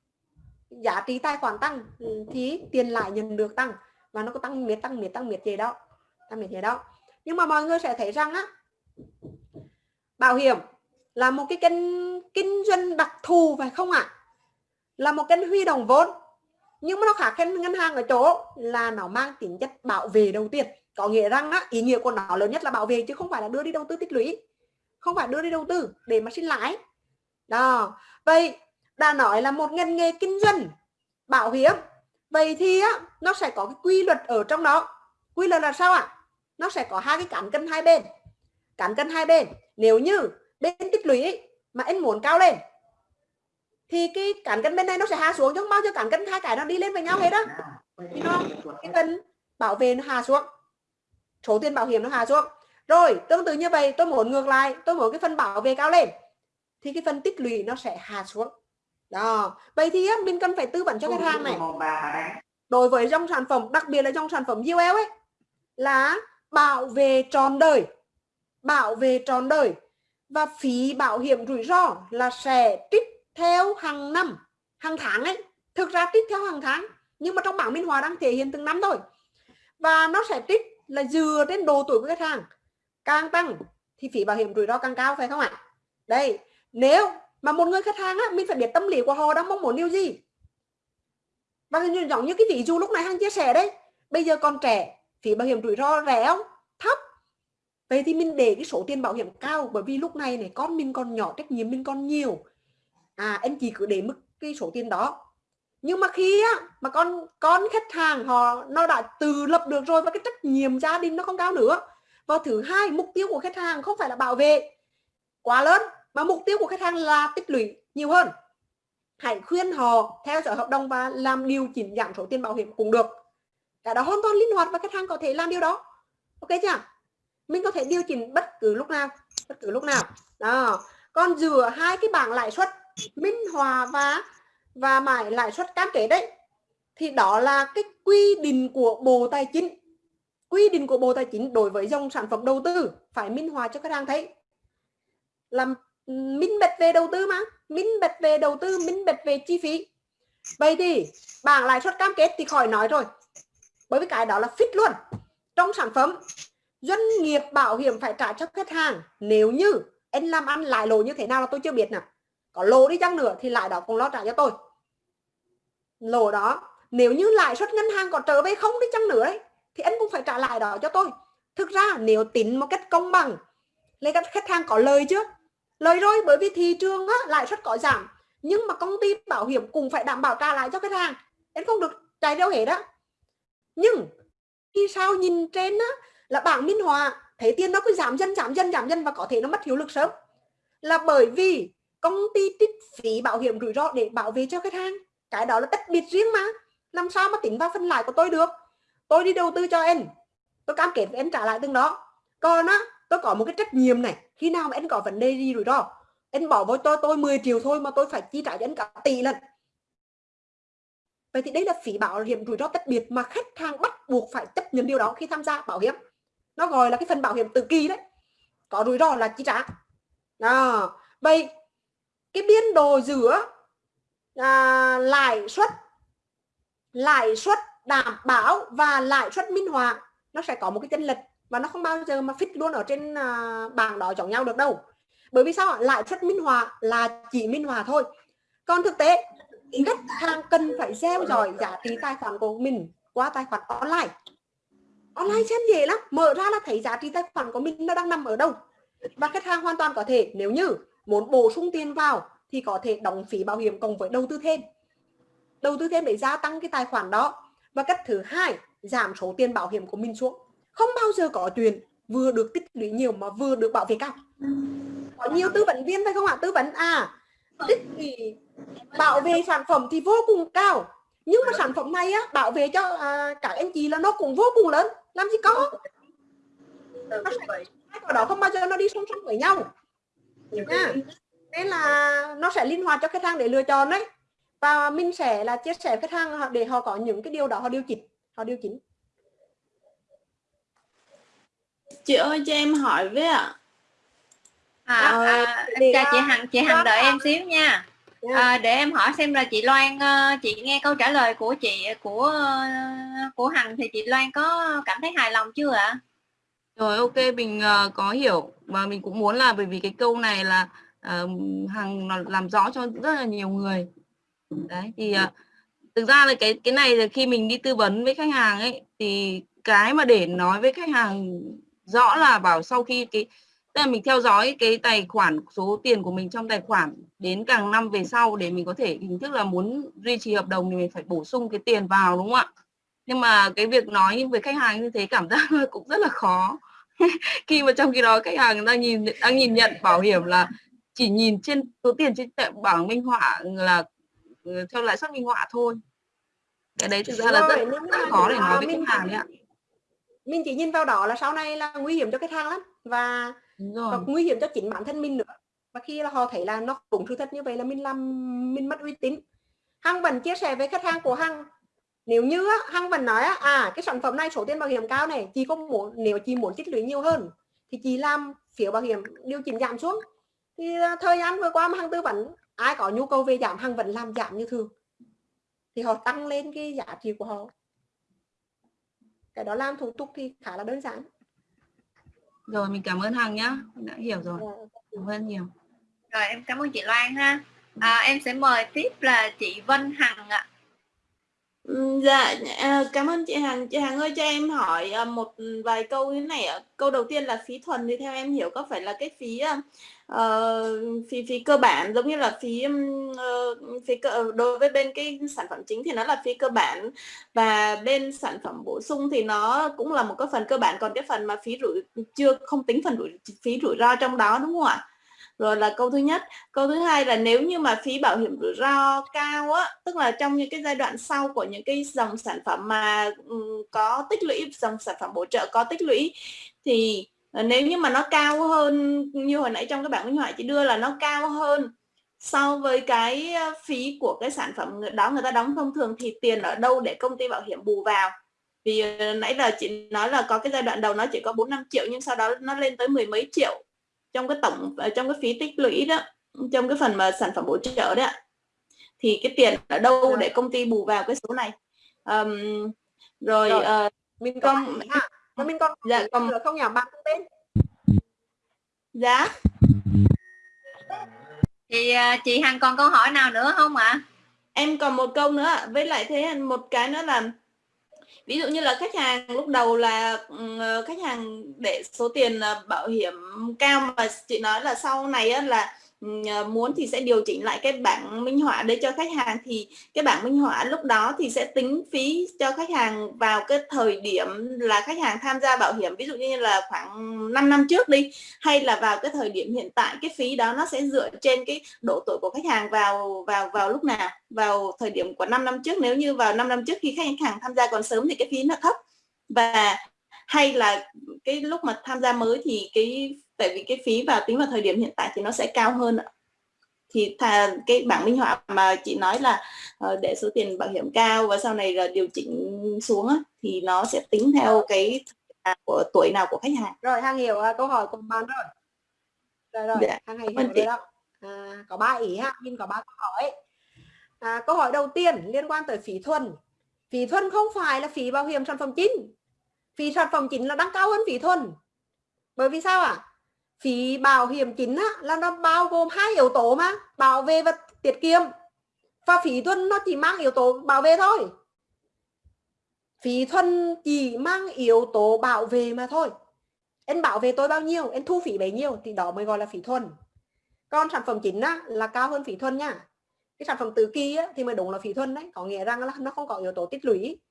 S1: giá trị tài khoản tăng ừ, thì tiền lãi nhận được tăng và nó có tăng miệt tăng miệt tăng miệt gì đó tăng miệt gì đó nhưng mà mọi người sẽ thấy rằng á bảo hiểm là một cái kênh kinh doanh đặc thù phải không ạ? À? là một kênh huy động vốn. Nhưng mà nó khác kênh ngân hàng ở chỗ là nó mang tính chất bảo vệ đầu tiên. Có nghĩa rằng á, ý nghĩa của nó lớn nhất là bảo vệ chứ không phải là đưa đi đầu tư tích lũy. Không phải đưa đi đầu tư để mà xin lãi. Đó. Vậy đã nói là một ngành nghề kinh doanh bảo hiểm. Vậy thì á, nó sẽ có cái quy luật ở trong đó. Quy luật là sao ạ? À? nó sẽ có hai cái cán cân hai bên. Cán cân hai bên. Nếu như bên tích lũy mà em muốn cao lên. Thì cái cản cân bên này nó sẽ hạ xuống chứ không bao giờ cản cân hai cái nó đi lên với nhau hết đó thì nó, cái cân bảo vệ nó hạ xuống. Số tiền bảo hiểm nó hạ xuống. Rồi, tương tự như vậy, tôi muốn ngược lại, tôi muốn cái phần bảo vệ cao lên. Thì cái phần tích lũy nó sẽ hạ xuống. Đó. Vậy thì mình cần phải tư vấn cho khách hàng này. Đối với dòng sản phẩm, đặc biệt là dòng sản phẩm UL ấy, là bảo vệ tròn đời. Bảo vệ tròn đời và phí bảo hiểm rủi ro là sẽ trích theo hàng năm, hàng tháng ấy. Thực ra trích theo hàng tháng, nhưng mà trong bảng minh họa đang thể hiện từng năm thôi. Và nó sẽ trích là dựa trên độ tuổi của khách hàng. Càng tăng thì phí bảo hiểm rủi ro càng cao, phải không ạ? Đây, nếu mà một người khách hàng á, mình phải biết tâm lý của họ đang mong muốn điều gì. Và giống như cái ví dụ lúc này hàng chia sẻ đấy. Bây giờ còn trẻ, phí bảo hiểm rủi ro rẻ không? Thấp vậy thì mình để cái số tiền bảo hiểm cao, bởi vì lúc này này, con mình còn nhỏ, trách nhiệm mình còn nhiều. À anh chị cứ để mức cái số tiền đó. Nhưng mà khi á, mà con con khách hàng họ, nó đã tự lập được rồi và cái trách nhiệm gia đình nó không cao nữa. Và thứ hai, mục tiêu của khách hàng không phải là bảo vệ quá lớn, mà mục tiêu của khách hàng là tích lũy nhiều hơn. Hãy khuyên họ theo dõi hợp đồng và làm điều chỉnh giảm số tiền bảo hiểm cũng được. Cả đó hoàn toàn linh hoạt và khách hàng có thể làm điều đó. Ok chưa? Mình có thể điều chỉnh bất cứ lúc nào, bất cứ lúc nào. Đó. Còn giữa hai cái bảng lãi suất, minh hòa và và mãi lãi suất cam kết đấy, thì đó là cái quy định của bộ tài chính. Quy định của bộ tài chính đối với dòng sản phẩm đầu tư, phải minh hòa cho khách hàng thấy. Làm minh bạch về đầu tư mà, minh bạch về đầu tư, minh bạch về chi phí. Vậy thì bảng lãi suất cam kết thì khỏi nói rồi, bởi vì cái đó là fit luôn trong sản phẩm doanh nghiệp bảo hiểm phải trả cho khách hàng. Nếu như anh làm ăn lại lỗ như thế nào là tôi chưa biết nè. Có lỗ đi chăng nữa thì lại đó cũng lo trả cho tôi. Lỗ đó nếu như lãi suất ngân hàng có trở về không đi chăng nữa ấy, thì anh cũng phải trả lại đó cho tôi. Thực ra nếu tính một cách công bằng lấy các khách hàng có lời chứ lời rồi bởi vì thị trường á, lãi suất có giảm nhưng mà công ty bảo hiểm cũng phải đảm bảo trả lại cho khách hàng. Anh không được chạy đâu hết đó nhưng khi sao nhìn trên á, là bảng minh họa thấy tiền nó cứ giảm dần giảm dần giảm dần và có thể nó mất hiệu lực sớm. Là bởi vì công ty trích phí bảo hiểm rủi ro để bảo vệ cho khách hàng, cái đó là tách biệt riêng mà. Làm sao mà tính vào phân lại của tôi được? Tôi đi đầu tư cho em, tôi cam kết với em trả lại từng đó. Còn á, tôi có một cái trách nhiệm này, khi nào mà em có vấn đề gì rủi ro, em bỏ với tôi tôi 10 triệu thôi mà tôi phải chi trả cho anh cả tỷ lần vậy thì đây là phí bảo hiểm rủi ro tách biệt mà khách hàng bắt buộc phải chấp nhận điều đó khi tham gia bảo hiểm nó gọi là cái phần bảo hiểm tự kỳ đấy. Có rủi ro là chi trả. À, vậy cái biên độ giữa à, lãi suất lãi suất đảm bảo và lãi suất minh họa nó sẽ có một cái chênh lệch và nó không bao giờ mà fit luôn ở trên à, bảng đó giống nhau được đâu. Bởi vì sao lãi suất minh họa là chỉ minh họa thôi. Còn thực tế khách hàng cần phải theo dõi giá trị tài khoản của mình qua tài khoản online online xem dễ lắm. Mở ra là thấy giá trị tài khoản của mình nó đang nằm ở đâu. Và khách hàng hoàn toàn có thể nếu như muốn bổ sung tiền vào thì có thể đóng phí bảo hiểm cộng với đầu tư thêm. Đầu tư thêm để gia tăng cái tài khoản đó. Và cách thứ hai giảm số tiền bảo hiểm của mình xuống. Không bao giờ có chuyện vừa được tích lũy nhiều mà vừa được bảo vệ cao. Có nhiều tư vấn viên phải không ạ? Tư vấn à tích lũy bảo vệ sản phẩm thì vô cùng cao. Nhưng mà sản phẩm này á bảo vệ cho à, các anh chị là nó cũng vô cùng lớn làm gì có? Nó sẽ, hai đó không bao giờ nó đi song song với nhau. Nha. nên là nó sẽ linh hoạt cho khách hàng để lựa chọn đấy. Và mình sẽ là chia sẻ khách hàng để họ có những cái điều đó họ điều chỉnh họ điều chỉnh.
S6: Chị ơi cho em hỏi với ạ.
S3: À,
S1: Ờ,
S3: à,
S1: thì
S3: chào chị Hằng chị Hằng đợi em xíu nha. À, để em hỏi xem là chị Loan ờ, chị nghe câu trả lời của chị của của Hằng thì chị Loan có cảm thấy hài lòng chưa ạ?
S2: Rồi ok mình ờ, có hiểu. Và mình cũng muốn là bởi vì cái câu này là hàng nó làm rõ cho rất là nhiều người. Đấy thì ờ, thực ra là cái cái này là khi mình đi tư vấn với khách hàng ấy thì cái mà để nói với khách hàng rõ là bảo sau khi cái tức là mình theo dõi cái tài khoản số tiền của mình trong tài khoản đến càng năm về sau để mình có thể hình thức là muốn duy trì hợp đồng thì mình phải bổ sung cái tiền vào đúng không ạ? Nhưng mà cái việc nói với khách hàng như thế cảm giác cũng rất là khó. Khi mà trong khi đó khách hàng đang nhìn đang nhìn nhận bảo hiểm là chỉ nhìn trên số tiền trên tệ bảng minh họa là ừ, theo lãi suất minh họa thôi. Cái đấy thực ra là rất, rất
S1: mà,
S2: khó để nói với khách hàng đấy ạ.
S1: mình chỉ nhìn vào đó là sau này là nguy hiểm cho khách hàng lắm. Và
S2: đúng
S1: và
S2: rồi.
S1: nguy hiểm cho chính bản thân mình nữa. Và khi là họ thấy là nó đúng sự thật như vậy là mình làm mình mất uy tín. Hằng vẫn chia sẻ với khách hàng của hằng. Nếu như á, hằng vẫn nói à cái sản phẩm này số tiền bảo hiểm cao này chị có muốn nếu chị muốn tích lũy nhiều hơn thì chị làm phiếu bảo hiểm điều chỉnh giảm xuống. Thì à, thời gian vừa qua mà hằng tư vấn ai có nhu cầu về giảm hằng vẫn làm giảm như thường. Thì họ tăng lên cái giá trị của họ. Cái đó làm thủ tục thì khá là đơn giản
S2: rồi mình cảm ơn hằng nhá. Mình đã hiểu rồi. Cảm ơn nhiều.
S3: Rồi em cảm ơn chị Loan ha. À, em sẽ mời tiếp là chị Vân Hằng ạ.
S6: Ừ, Dạ, à, cảm ơn chị Hằng. Chị Hằng ơi cho em hỏi à, một vài câu như thế này ạ. Câu đầu tiên là phí thuần thì theo em hiểu có phải là cái phí Ờ, phí phí cơ bản giống như là phí uh, phí cơ, ờ, đối với bên cái sản phẩm chính thì nó là phí cơ bản và bên sản phẩm bổ sung thì nó cũng là một cái phần cơ bản còn cái phần mà phí rủi chưa không tính phần rủi phí rủi ro trong đó đúng không ạ? Rồi là câu thứ nhất câu thứ hai là nếu như mà phí bảo hiểm rủi ro cao á tức là trong những cái giai đoạn sau của những cái dòng sản phẩm mà có tích lũy dòng sản phẩm bổ trợ có tích lũy thì nếu như mà nó cao hơn như hồi nãy trong cái bảng minh họa chị đưa là nó cao hơn so với cái ờ, phí của cái sản phẩm đó người ta đóng thông thường thì tiền ở đâu để công ty bảo hiểm bù vào. Vì ờ, nãy là chị nói là có cái giai đoạn đầu nó chỉ có 4 5 triệu nhưng sau đó nó lên tới mười mấy triệu trong cái tổng trong cái phí tích lũy đó trong cái phần mà sản phẩm bổ trợ đấy ạ. Thì cái tiền ở đâu để công ty bù vào cái số này? Ờm, rồi,
S1: Rồi.
S6: ờ,
S1: mình có
S6: Không-
S1: mình còn
S6: Dạ, còn-
S1: nữa không nhỉ? Bạn tung tên?
S6: Giá
S3: thì à, chị Hằng còn câu hỏi nào nữa không ạ?
S6: Em còn một câu nữa với lại thế một cái nữa là ví dụ như là khách hàng lúc đầu là ờ, khách hàng để số tiền ờ, bảo hiểm cao mà chị nói là sau này là À, muốn thì sẽ điều chỉnh lại cái bảng minh họa để cho khách hàng. Thì cái bảng minh họa lúc đó thì sẽ tính phí cho khách hàng vào cái thời điểm là khách hàng tham gia bảo hiểm, ví dụ như là khoảng 5 năm trước đi, hay là vào cái thời điểm hiện tại, cái phí đó nó sẽ dựa trên cái độ tuổi của khách hàng vào vào vào lúc nào, vào thời điểm của 5 năm trước. Nếu như vào 5 năm trước khi khách hàng tham gia còn sớm thì cái phí nó thấp. Và hay là cái lúc mà tham gia mới thì cái tại vì cái phí vào tính vào thời điểm hiện tại thì nó sẽ cao hơn ạ. Thì thà cái bảng minh họa mà chị nói là ờ, để số tiền bảo hiểm cao và sau này là điều chỉnh xuống á, thì nó sẽ tính theo cái của tuổi nào của khách hàng.
S1: Rồi hằng hiểu à, câu hỏi của bạn rồi. Rồi rồi
S6: Dạ,
S1: hằng hiểu rồi
S6: chị.
S1: đó à, có ba ý ha mình có ba câu hỏi. À, câu hỏi đầu tiên liên quan tới phí thuần. Phí thuần không phải là phí bảo hiểm sản phẩm chính. Phí sản phẩm chính là đang cao hơn phí thuần. Bởi vì sao ạ phí bảo hiểm chính á, là nó bao gồm hai yếu tố mà bảo vệ và tiết kiệm. Và phí thuần nó chỉ mang yếu tố bảo vệ thôi. Phí thuần chỉ mang yếu tố bảo vệ mà thôi. Em bảo vệ tôi bao nhiêu em thu phí bấy nhiêu thì đó mới gọi là phí thuần. Còn sản phẩm chính á, là cao hơn phí thuần nha. Cái sản phẩm tứ kỳ á, thì mới đúng là phí thuần đấy. Có nghĩa rằng là nó không có yếu tố tích lũy.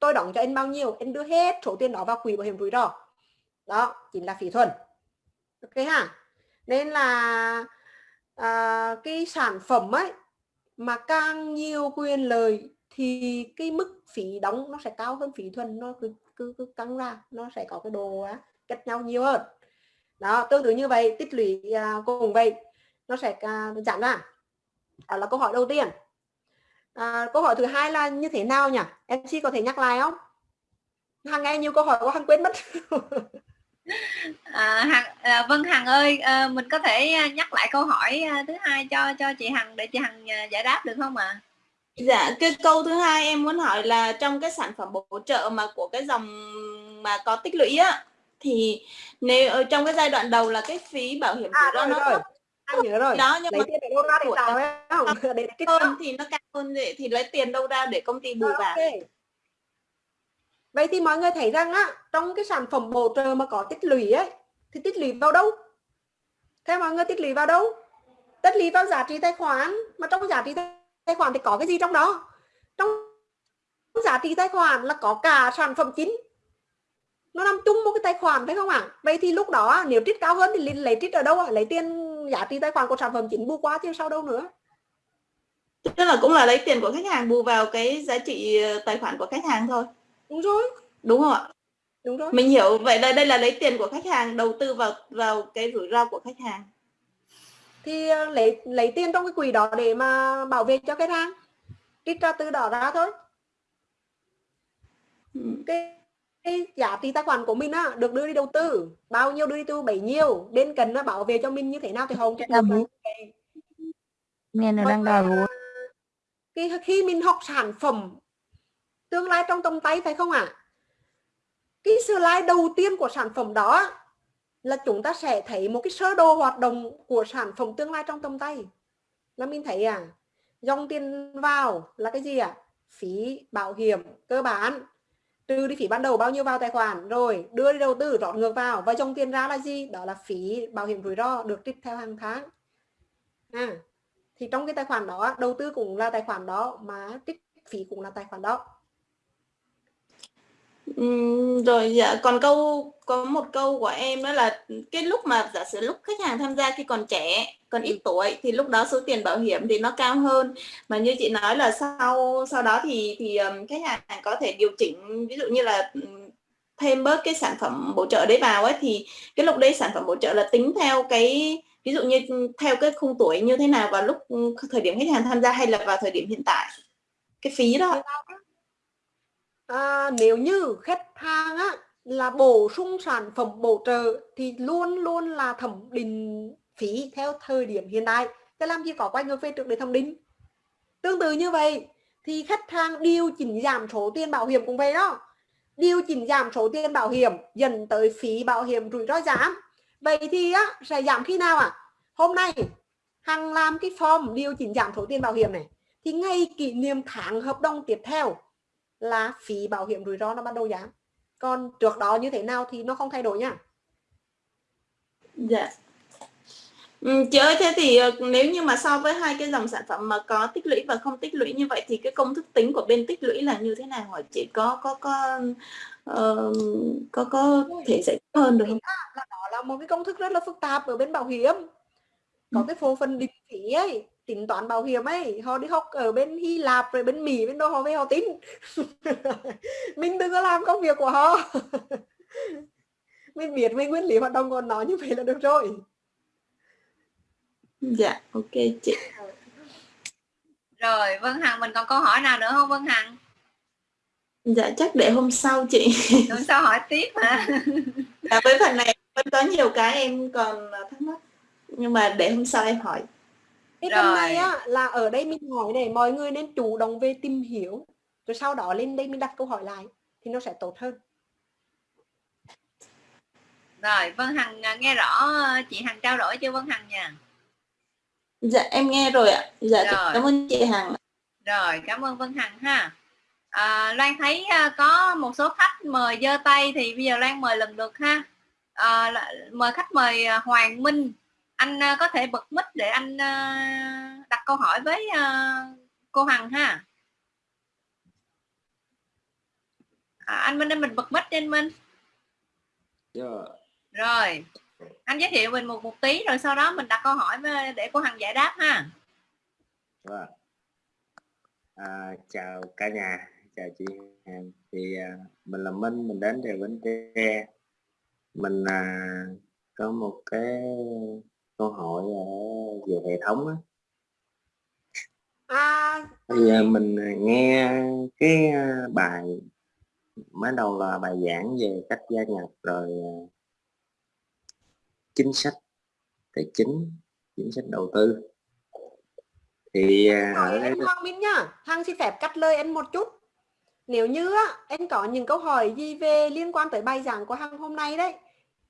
S1: Tôi đóng cho em bao nhiêu em đưa hết số tiền đó vào quỹ bảo hiểm rủi ro. Đó chính là phí thuần ok ha. Nên là à, cái sản phẩm ấy mà càng nhiều quyền lợi thì cái mức phí đóng nó sẽ cao hơn phí thuần nó cứ cứ, cứ căng ra nó sẽ có cái đồ á, cách nhau nhiều hơn. Đó tương tự như vậy tích lũy à, cùng vậy nó sẽ à, giảm ra. Đó là câu hỏi đầu tiên. À, câu hỏi thứ hai là như thế nào nhỉ? Em chị có thể nhắc lại không? Hằng nghe nhiều câu hỏi của hằng quên mất.
S3: à, hằng à, vâng hằng ơi à, mình có thể à, nhắc lại câu hỏi à, thứ hai cho cho chị hằng để chị hằng à, giải đáp được không ạ à?
S6: Dạ, cái câu thứ hai em muốn hỏi là trong cái sản phẩm bổ trợ mà của cái dòng mà có tích lũy á thì nếu ở trong cái giai đoạn đầu là cái phí bảo hiểm
S1: à,
S6: rủi ro nó
S1: rồi. Anh nhớ rồi.
S6: Đó nhưng
S1: lấy
S6: mà
S1: tiền ở đâu ra để tạo ấy không? Để trích
S6: hơn thì nó cao hơn thì, thì lấy tiền đâu ra để công ty bù vào.
S1: Okay. Vậy thì mọi người thấy rằng á, trong cái sản phẩm bổ trợ mà có tích lũy ấy, thì tích lũy vào đâu? Theo mọi người, tích lũy vào đâu? Tích lũy vào giá trị tài khoản mà trong giá trị tài khoản thì có cái gì trong đó? Trong giá trị tài khoản là có cả sản phẩm chính nó nằm chung một cái tài khoản, phải không ạ à? vậy thì lúc đó nếu trích cao hơn thì lấy trích ở đâu ạ à? lấy tiền giá trị tài khoản của sản phẩm chính bù qua chứ sao đâu nữa
S6: tức là cũng là lấy tiền của khách hàng bù vào cái giá trị ờ, tài khoản của khách hàng thôi
S1: đúng rồi.
S6: Đúng không ạ?
S1: Đúng rồi.
S6: Mình hiểu. Vậy là đây là lấy tiền của khách hàng đầu tư vào vào cái rủi ro của khách hàng.
S1: Thì ờ, lấy lấy tiền trong cái quỹ đó để mà bảo vệ cho khách hàng. Trích ra từ đó ra thôi.
S6: Ừ.
S1: cái cái giá trị tài khoản của mình á được đưa đi đầu tư. Bao nhiêu đưa đi tu bấy nhiêu. Đến cần nó bảo vệ cho mình như thế nào thì không
S2: nghe nó đang đòi
S1: khi khi mình học sản phẩm tương lai trong tầm tay phải không ạ? À? cái slide đầu tiên của sản phẩm đó là chúng ta sẽ thấy một cái sơ đồ hoạt động của sản phẩm tương lai trong tầm tay. Là mình thấy à dòng tiền vào là cái gì ạ? À? phí bảo hiểm cơ bản. Trừ đi phí ban đầu bao nhiêu vào tài khoản rồi đưa đi đầu tư rót ngược vào. Và dòng tiền ra là gì? Đó là phí bảo hiểm rủi ro được trích theo hàng tháng. À, thì trong cái tài khoản đó đầu tư cũng là tài khoản đó mà trích phí cũng là tài khoản đó.
S6: Uhm, rồi dạ còn câu có một câu của em đó là cái lúc mà giả sử lúc khách hàng tham gia khi còn trẻ còn ít tuổi thì lúc đó số tiền bảo hiểm thì nó cao hơn. Mà như chị nói là sau sau đó thì thì khách hàng có thể điều chỉnh ví dụ như là thêm bớt cái sản phẩm bổ trợ đấy vào ấy thì cái lúc đấy sản phẩm bổ trợ là tính theo cái ví dụ như theo cái khung tuổi như thế nào vào lúc thời điểm khách hàng tham gia hay là vào thời điểm hiện tại? Cái phí đó
S1: à, nếu như khách hàng á là bổ sung sản phẩm bổ trợ thì luôn luôn là thẩm định phí theo thời điểm hiện tại. Thế làm gì có quay ngược về trước để thẩm định? Tương tự như vậy thì khách hàng điều chỉnh giảm số tiền bảo hiểm cũng vậy đó. Điều chỉnh giảm số tiền bảo hiểm dần tới phí bảo hiểm rủi ro giảm. Vậy thì á sẽ giảm khi nào à hôm nay hằng làm cái form điều chỉnh giảm số tiền bảo hiểm này thì ngay kỷ niệm tháng hợp đồng tiếp theo là phí bảo hiểm rủi ro nó bắt đầu giảm còn trước đó như thế nào thì nó không thay đổi nha.
S6: Dạ. Ừ, ơi thế thì ờ, nếu như mà so với hai cái dòng sản phẩm mà có tích lũy và không tích lũy như vậy thì cái công thức tính của bên tích lũy là như thế nào hỏi chị? Có có có uh, có có thể giải thích hơn được không?
S1: Là đó là một cái công thức rất là phức tạp ở bên bảo hiểm. Có ừ. cái phần định phí ấy tính toán bảo hiểm ấy họ đi học ở bên Hy Lạp rồi bên Mỹ bên đâu họ về họ tính mình đừng có làm công việc của họ. Mình biết mình nguyên lý hoạt động của nó như vậy là được rồi.
S6: Dạ ok chị.
S3: Rồi Vân Hằng mình còn câu hỏi nào nữa không Vân Hằng?
S6: Dạ chắc để hôm sau chị.
S3: Hôm sau hỏi tiếp hả?
S6: Dạ với phần này vẫn có nhiều cái em còn thắc mắc. Nhưng mà để hôm sau em hỏi
S1: cái phần này á là ở đây mình hỏi này mọi người nên chủ động về tìm hiểu rồi sau đó lên đây mình đặt câu hỏi lại thì nó sẽ tốt hơn.
S3: Rồi Vân Hằng à, nghe rõ chị Hằng trao đổi chưa Vân Hằng nha?
S6: Dạ em nghe rồi ạ. Dạ rồi. cảm ơn chị Hằng
S3: rồi cảm ơn Vân Hằng ha. À, Loan thấy à, có một số khách mời giơ tay thì bây giờ Loan mời lần lượt ha. À, mời khách mời à, Hoàng Minh anh uh, có thể bật mic để anh uh, đặt câu hỏi với uh, cô Hằng ha. À, anh Minh mình bật mic trên Minh.
S7: Yeah.
S3: rồi anh giới thiệu mình một một tí rồi sau đó mình đặt câu hỏi với, để cô Hằng giải đáp ha.
S7: Vâng à, chào cả nhà chào chị Hằng. Thì à, mình là Minh mình đến từ Bến Tre. Mình à, có một cái câu hỏi về hệ thống á.
S1: À
S7: bây giờ mình nghe cái à, bài mới đầu là bài giảng về cách gia nhập rồi à, chính sách tài chính chính sách đầu tư. Thì à, ở đây
S1: anh Hoàng Minh nhá Hằng xin phép cắt lời anh một chút. Nếu như anh có những câu hỏi gì về liên quan tới bài giảng của Hằng hôm nay đấy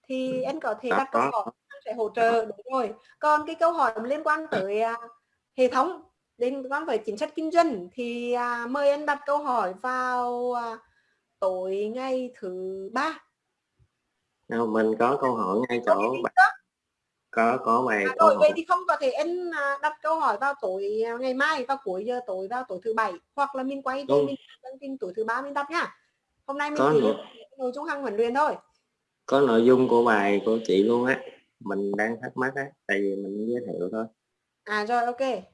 S1: thì anh có thể đặt câu hỏi sẽ hỗ trợ đúng rồi. Còn cái câu hỏi liên quan tới à, hệ thống liên quan tới chính sách kinh doanh thì à, mời anh đặt câu hỏi vào à, tối ngày thứ ba.
S7: Đâu, mình có câu hỏi ngay chỗ
S1: đó.
S7: có có bài
S1: À,
S7: câu
S1: rồi
S7: hỏi.
S1: vậy thì không có thể anh đặt câu hỏi vào tối ngày mai vào cuối giờ tối vào tối thứ bảy hoặc là mình quay về
S7: Đúng.
S1: mình đăng tin tối thứ ba mình đặt nha. Hôm nay mình
S7: Có
S1: chỉ nội dung hằng huấn luyện thôi.
S7: Có nội dung của bài của chị luôn á mình đang thắc mắc á tại vì mình giới thiệu thôi.
S1: À rồi ok.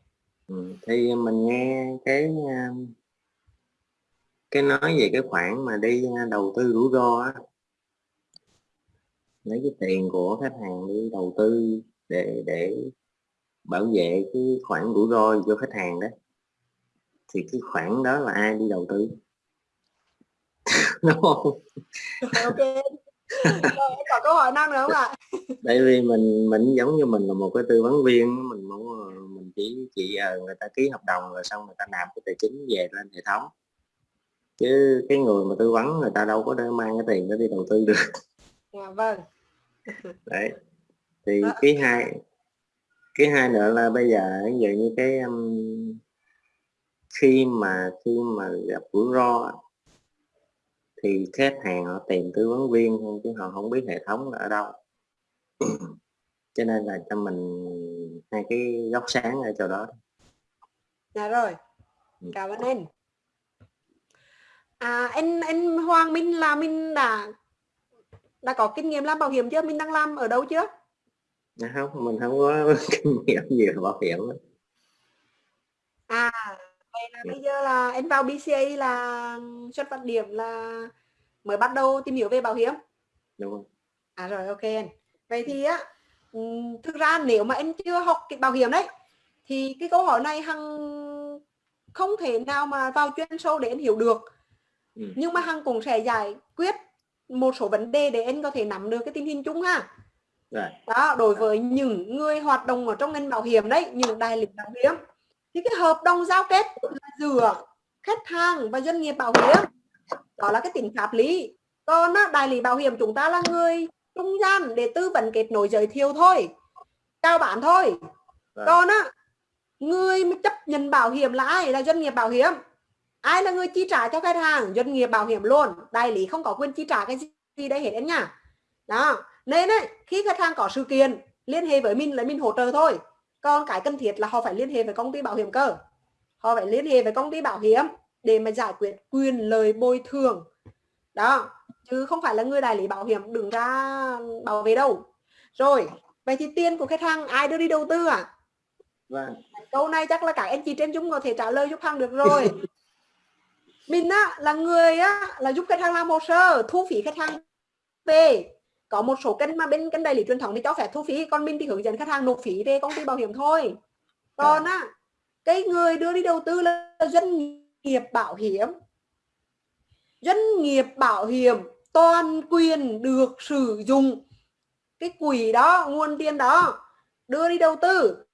S7: Ừ. thì mình nghe cái um, cái nói về cái khoản mà đi uh, đầu tư rủi ro á. Lấy cái tiền của khách hàng đi đầu tư để để bảo vệ cái khoản rủi ro cho khách hàng đó. Thì cái khoản đó là ai đi đầu tư? Đúng không?
S1: Ok có câu hỏi nào nữa không ạ?
S7: Tại vì mình mình giống như mình là một cái tư vấn viên mình muốn ờ, mình chỉ chỉ ờ, người ta ký hợp đồng rồi xong người ta nạp cái tài chính về lên hệ thống. Chứ cái người mà tư vấn người ta đâu có mang cái tiền đó đi đầu tư được.
S1: Dạ vâng.
S7: Đấy. Thì
S1: Đó.
S7: cái hai cái hai nữa là bây giờ ví dụ như cái um, khi mà khi mà gặp rủi ro thì khách hàng họ tìm tư vấn viên thôi chứ họ không biết hệ thống là ở đâu. Cho nên là cho mình hai cái góc sáng ở chỗ đó
S1: dạ rồi.
S7: Ừ.
S1: cảm ơn anh à anh anh Hoàng Minh là mình đã đã có kinh nghiệm làm bảo hiểm chưa? Mình đang làm ở đâu chưa?
S7: Dạ không mình không có kinh nghiệm nhiều bảo hiểm
S1: à là bây giờ là anh vào BCA là xuất phát điểm là mới bắt đầu tìm hiểu về bảo hiểm
S7: đúng không
S1: À rồi ok anh. Vậy thì á ừm, thực ra nếu mà anh chưa học cái bảo hiểm đấy thì cái câu hỏi này hằng không thể nào mà vào chuyên sâu để anh hiểu được.
S7: Ừ.
S1: Nhưng mà hằng cũng sẽ giải quyết một số vấn đề để anh có thể nắm được cái tình hình chung ha.
S7: rồi
S1: Đó, đối với những người hoạt động ở trong ngành bảo hiểm đấy, những đại lý bảo hiểm thì cái hợp đồng giao kết giữa khách hàng và doanh nghiệp bảo hiểm. Đó là cái tính pháp lý. Còn á, đại lý bảo hiểm chúng ta là người trung gian để tư vấn kết nối giới thiệu thôi chào bán thôi.
S7: Vâng.
S1: còn á người chấp nhận bảo hiểm là ai? Là doanh nghiệp bảo hiểm. Ai là người chi trả cho khách hàng? Doanh nghiệp bảo hiểm luôn. Đại lý không có quyền chi trả cái gì đấy hết anh nha. Đó. Nên ấy, khi khách hàng có sự kiện liên hệ với mình là mình hỗ trợ thôi còn cái cần thiết là họ phải liên hệ với công ty bảo hiểm cơ. Họ phải liên hệ với công ty bảo hiểm để mà giải quyết quyền lợi bồi thường. Đó chứ không phải là người đại lý bảo hiểm đứng ra bảo vệ đâu. Rồi vậy thì tiền của khách hàng ai đưa đi đầu tư à
S7: vâng.
S1: Câu này chắc là các anh chị trên chúng có thể trả lời giúp hàng được rồi. Mình á là người á là giúp khách hàng làm hồ sơ thu phí khách hàng về có một số kênh mà bên kênh đại lý truyền thống thì cho phép thu phí còn mình thì hướng dẫn khách hàng nộp phí về công ty bảo hiểm thôi. Còn á cái người đưa đi đầu tư là doanh nghiệp bảo hiểm. Doanh nghiệp bảo hiểm toàn quyền được sử dụng cái quỹ đó nguồn tiền đó đưa đi đầu tư.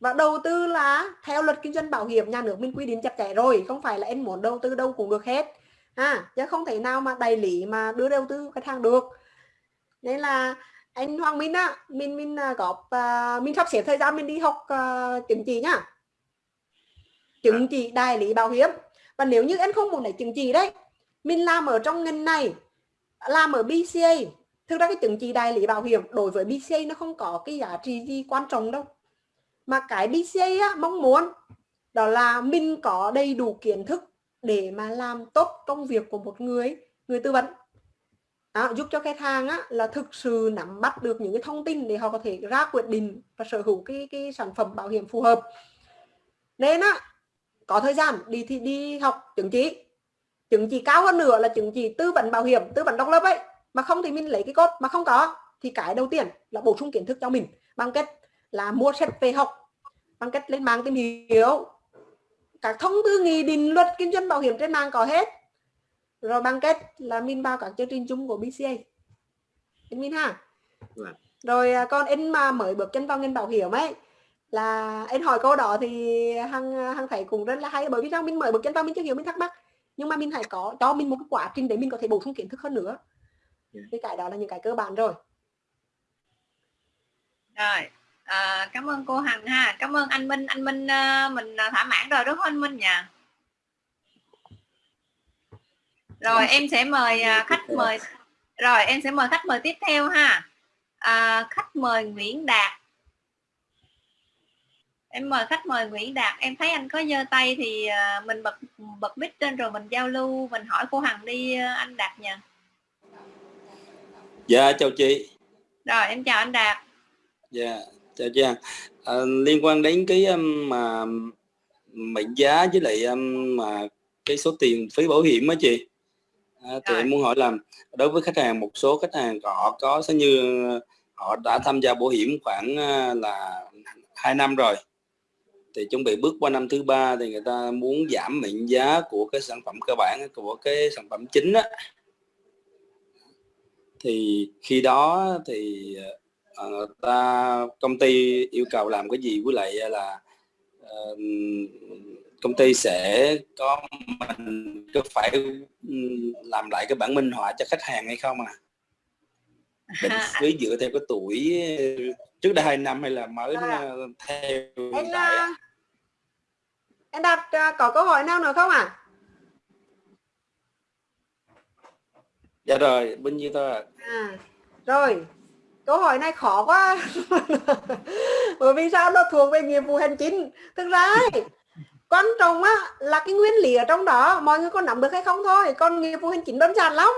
S1: Và đầu tư là theo luật kinh doanh bảo hiểm nhà nước mình quy định chặt chẽ rồi không phải là anh muốn đầu tư đâu cũng được hết. Ha chứ không thể nào mà đại lý mà đưa đầu tư khách hàng được nên là anh Hoàng Minh á mình mình à, góp uh, mình sắp xếp thời gian mình đi học uh, chứng chỉ nhá. Chứng chỉ đại lý bảo hiểm. Và nếu như anh không muốn lấy chứng chỉ đấy mình làm ở trong ngành này làm ở BCA thực ra cái chứng chỉ đại lý bảo hiểm đối với BCA nó không có cái giá trị gì quan trọng đâu. Mà cái BCA á, mong muốn đó là mình có đầy đủ kiến thức để mà làm tốt công việc của một người người tư vấn à, giúp cho khách hàng á, là thực sự nắm bắt được những cái thông tin để họ có thể ra quyết định và sở hữu cái cái sản phẩm bảo hiểm phù hợp. Nên á có thời gian đi thì đi học chứng chỉ. Chứng chỉ cao hơn nữa là chứng chỉ tư vấn bảo hiểm tư vấn độc lập ấy. Mà không thì mình lấy cái cốt mà không có. Thì cái đầu tiên là bổ sung kiến thức cho mình bằng cách là mua sách về học bằng cách lên mạng tìm hiểu. Các thông tư nghị định luật kinh doanh bảo hiểm trên mạng có hết rồi bằng cách là mình vào các chương trình chung của BCA mình ha?
S7: Vâng.
S1: rồi à, còn em mà mới bước chân vào ngành bảo hiểm ấy là em hỏi câu đó thì hằng hằng thấy cũng rất là hay bởi vì sao mình mới bước chân vào mình chưa hiểu mình thắc mắc. Nhưng mà mình phải có cho mình một cái quá trình để mình có thể bổ sung kiến thức hơn nữa.
S7: Yeah.
S1: thì cái đó là những cái cơ bản rồi.
S3: Rồi à, cảm ơn cô Hằng ha. Cảm ơn anh Minh. Anh Minh à, mình à, thỏa mãn rồi đúng không anh Minh nhỉ rồi em sẽ mời à, khách mời. Rồi em sẽ mời khách mời tiếp theo ha. À, khách mời Nguyễn Đạt. Em mời khách mời Nguyễn Đạt. Em thấy anh có giơ tay thì à, mình bật bật mic lên rồi mình giao lưu mình hỏi cô Hằng đi à, anh Đạt nha
S8: Dạ chào chị.
S3: rồi em chào anh Đạt.
S8: Dạ chào chị. À, liên quan đến cái um, mà mệnh giá với lại um, mà cái số tiền phí bảo hiểm á chị. À, thì
S3: Rồi.
S8: em muốn hỏi là đối với khách hàng một số khách hàng họ có sẽ như họ đã tham gia bảo hiểm khoảng à, là 2 năm rồi thì chuẩn bị bước qua năm thứ ba thì người ta muốn giảm mệnh giá của cái sản phẩm cơ bản của cái sản phẩm chính á thì khi đó thì ờ, người ta công ty yêu cầu làm cái gì với lại là ờ, công ty sẽ có mình có phải làm lại cái bản minh họa cho khách hàng hay không à? Định phí dựa theo cái tuổi trước đây hai năm hay là mới ờ, theo
S1: em
S8: tại ạ?
S1: à, em đặt à, có câu hỏi nào nữa không ạ?
S8: Dạ rồi bao nhiêu thôi ạ.
S1: À, rồi. Câu hỏi này khó quá. Bởi vì sao nó thuộc về nghiệp vụ hành chính? Thực ra ấy, quan trọng á là cái nguyên lý ở trong đó. Mọi người có nắm được hay không thôi. Còn nghiệp vụ hành chính đơn giản lắm.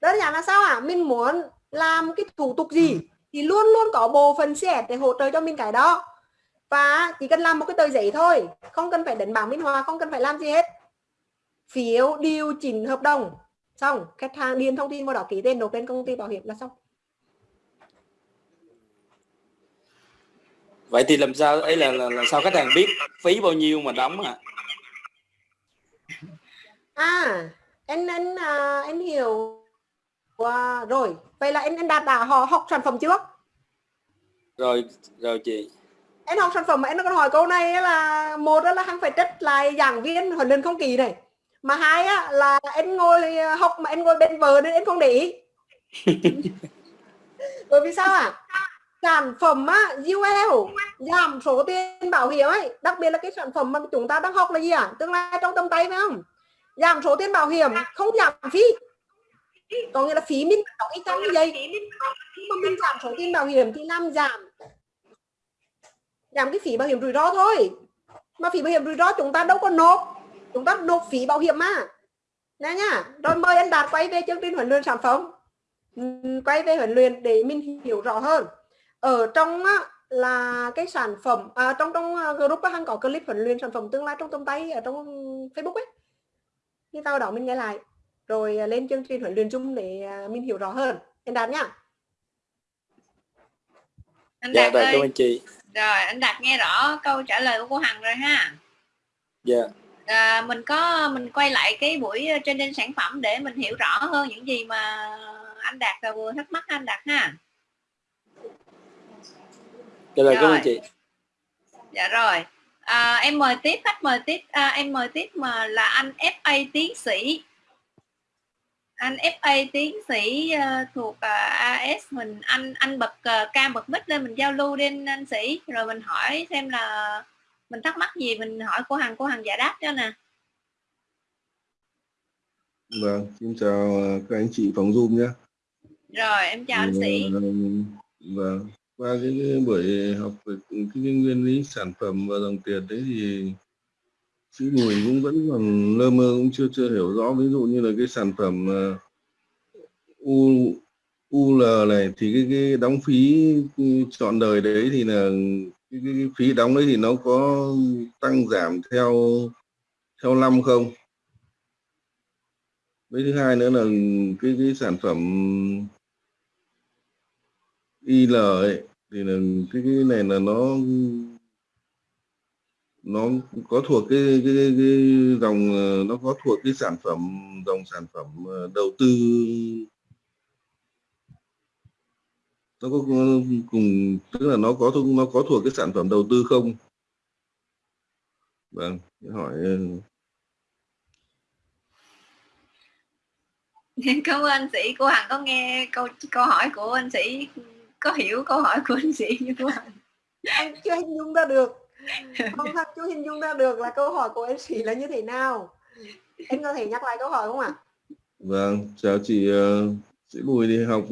S1: Đơn giản là sao ạ? Mình muốn làm cái thủ tục gì thì luôn luôn có bộ phận CS để hỗ trợ cho mình cái đó. Và chỉ cần làm một cái tờ giấy thôi. Không cần phải đánh bảng minh họa không cần phải làm gì hết. Phiếu điều chỉnh hợp đồng. Xong khách hàng điền thông tin vào đó ký tên nộp lên công ty bảo hiểm là xong
S8: vậy thì làm sao ấy là, là, là sao khách hàng biết phí bao nhiêu mà đóng à
S1: à anh anh à, anh hiểu. À, rồi vậy là anh anh đạt đã họ học sản phẩm chưa?
S8: Rồi rồi chị.
S1: Anh học sản phẩm mà anh còn hỏi câu này là một á là hắn phải trách lại giảng viên huấn luyện không kỳ này. Mà hai á là anh ngồi học mà anh ngồi bên vợ nên anh không để ý. Bởi vì sao à sản phẩm á UL giảm số tiền bảo hiểm ấy đặc biệt là cái sản phẩm mà chúng ta đang học là gì à tương lai trong tầm tay phải không? Giảm số tiền bảo hiểm không giảm phí. Có nghĩa là phí mình đóng ít chăng như vậy nhưng mà mình giảm số tiền bảo hiểm thì làm giảm. Giảm cái phí bảo hiểm rủi ro thôi. Mà phí bảo hiểm rủi ro chúng ta đâu có nộp. Chúng ta nộp phí bảo hiểm mà. Nè nhá rồi mời anh đạt quay về chương trình huấn luyện sản phẩm. Ừm, quay về huấn luyện để mình hiểu rõ hơn ở trong á, là cái sản phẩm à, trong trong à, group á, hắn có clip huấn luyện sản phẩm tương lai trong tầm tay ở trong Facebook ấy. Thì sau đó mình nghe lại. Rồi à, lên chương trình huấn luyện chung để à, mình hiểu rõ hơn. Anh đạt nhá
S3: anh
S8: dạ
S3: Đạt
S8: rồi
S3: ơi.
S8: ơn chị.
S3: Rồi anh Đạt nghe rõ câu trả lời của cô Hằng rồi ha.
S8: Dạ.
S3: À, mình có mình quay lại cái buổi training sản phẩm để mình hiểu rõ hơn những gì mà anh Đạt vừa thắc mắc anh Đạt ha
S8: dạ rồi cảm
S3: Rồi.
S8: ơn chị.
S3: Dạ rồi. À, em mời tiếp khách mời tiếp. À, em mời tiếp mà là anh FA tiến sĩ. Anh FA tiến sĩ à, thuộc à, AS mình anh anh bật à, cam bật mic lên mình giao lưu đi anh, anh sĩ. Rồi mình hỏi xem là mình thắc mắc gì mình hỏi cô Hằng cô Hằng giải đáp cho nè.
S9: Vâng, xin chào các anh chị phòng Zoom nhé.
S3: rồi em chào anh sĩ.
S9: Vâng, qua cái, cái buổi học về cái, cái nguyên lý sản phẩm và dòng tiền đấy thì chữ mùi cũng vẫn còn lơ mơ cũng chưa chưa hiểu rõ ví dụ như là cái sản phẩm ờ, U UL này thì cái cái đóng phí chọn đời đấy thì là cái, cái, cái phí đóng đấy thì nó có tăng giảm theo theo năm không? với thứ hai nữa là cái cái sản phẩm IL ấy thì là cái, cái này là nó nó có thuộc cái cái, cái, cái dòng ờ, nó có thuộc cái sản phẩm dòng sản phẩm ờ, đầu tư. Nó có cùng tức là nó có nó có thuộc cái sản phẩm đầu tư không? Vâng hỏi ờ.
S3: cảm ơn anh sĩ cô hằng có nghe câu câu hỏi của anh sĩ có hiểu câu hỏi của anh sĩ như hằng
S1: anh chưa hình dung ra được. Không thật chưa hình dung ra được là câu hỏi của anh sĩ là như thế nào. Em có thể nhắc lại câu hỏi không ạ?
S9: Vâng chào chị uh, chị Bùi thì học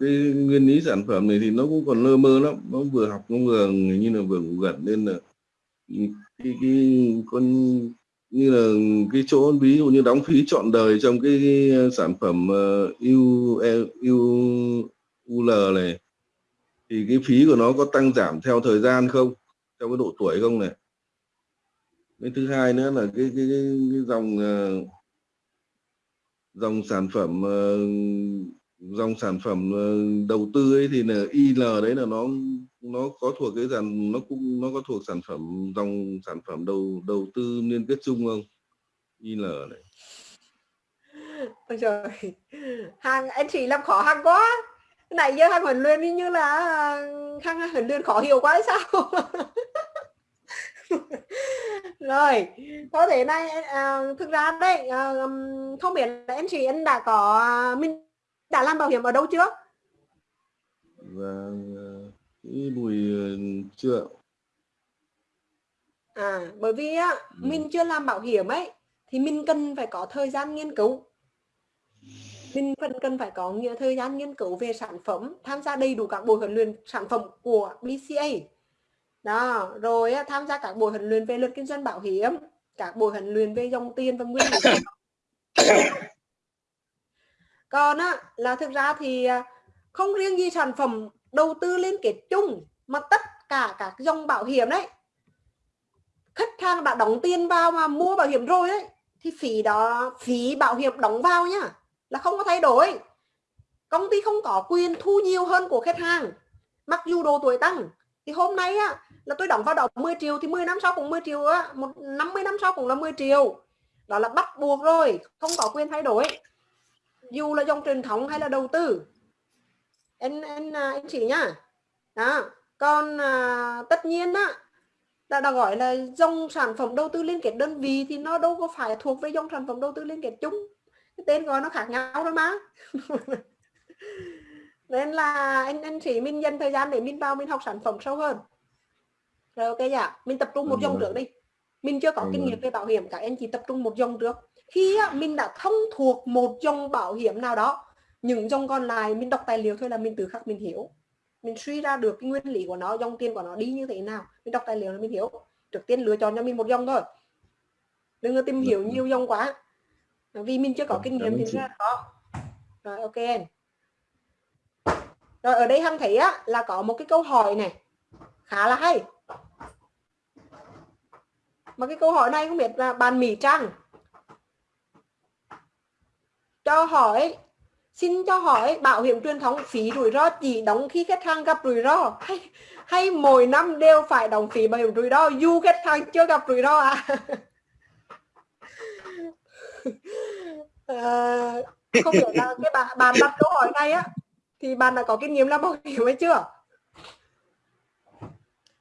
S9: cái nguyên lý sản phẩm này thì nó cũng còn lơ mơ lắm. Nó vừa học nó vừa như là vừa ngủ gật nên là cái, cái con như là cái chỗ ví dụ như đóng phí trọn đời trong cái, cái sản phẩm uh, U, U, UL này thì cái phí của nó có tăng giảm theo thời gian không? Theo cái độ tuổi không này? Cái thứ hai nữa là cái cái, cái, cái dòng uh, dòng sản phẩm uh, dòng sản phẩm ờ, đầu tư ấy thì là IL đấy là nó nó có thuộc cái dàn nó cũng nó có thuộc sản phẩm dòng sản phẩm đầu đầu tư liên kết chung không? IL này.
S1: Ôi trời. Hàng anh chị làm khó hàng quá cái này giờ hàng huấn luyện như là hàng huấn luyện khó hiểu quá hay sao? Rồi có thể này à, thực ra đây à, không biết là anh chị anh đã có mình đã làm bảo hiểm ở đâu chưa?
S9: Và cái bùi chưa
S1: à bởi vì á ừ. mình chưa làm bảo hiểm ấy thì mình cần phải có thời gian nghiên cứu mình cần cần phải có nhiều thời gian nghiên cứu về sản phẩm, tham gia đầy đủ các buổi huấn luyện sản phẩm của BCA đó, rồi tham gia các buổi huấn luyện về luật kinh doanh bảo hiểm, các buổi huấn luyện về dòng tiền và nguyên lý còn á, là thực ra thì à, không riêng gì sản phẩm đầu tư liên kết chung, mà tất cả các dòng bảo hiểm đấy. Khách hàng đã đóng tiền vào mà mua bảo hiểm rồi đấy thì phí đó, phí bảo hiểm đóng vào nhá là không có thay đổi. Công ty không có quyền thu nhiều hơn của khách hàng. Mặc dù độ tuổi tăng thì hôm nay á là tôi đóng vào đó 10 triệu thì 10 năm sau cũng 10 triệu á một 50 năm sau cũng là 10 triệu. Đó là bắt buộc rồi không có quyền thay đổi. Dù là dòng truyền thống hay là đầu tư. Anh anh à, anh chị nhá. Đó còn à, tất nhiên á đã, đã gọi là dòng sản phẩm đầu tư liên kết đơn vị thì nó đâu có phải thuộc về dòng sản phẩm đầu tư liên kết chung cái tên gọi nó khác nhau thôi mà. Nên là anh anh chị mình dành thời gian để mình vào mình học sản phẩm sâu hơn. Rồi ok dạ. Mình tập trung một dòng trước đi. Mình chưa có kinh nghiệm về bảo hiểm các anh chị tập trung một dòng trước. Khi á, mình đã thông thuộc một dòng bảo hiểm nào đó những dòng còn lại mình đọc tài liệu thôi là mình tự khắc mình hiểu. Mình suy ra được cái nguyên lý của nó dòng tiền của nó đi như thế nào. Mình đọc tài liệu là mình hiểu. Trước tiên lựa chọn cho mình một dòng thôi. Đừng có tìm hiểu nhiều dòng quá vì mình chưa có kinh nghiệm thì ra khó rồi ok. Rồi ở đây hăng thấy á là có một cái câu hỏi này. Khá là hay. Mà cái câu hỏi này không biết là bàn Mỹ Trang cho hỏi xin cho hỏi bảo hiểm truyền thống phí rủi ro chỉ đóng khi khách hàng gặp rủi ro hay hay mỗi năm đều phải đóng phí bảo hiểm rủi ro dù khách hàng chưa gặp rủi ro à, à không biết là cái bạn bạn đặt câu hỏi này á thì bạn đã có kinh nghiệm làm bảo hiểm hay chưa?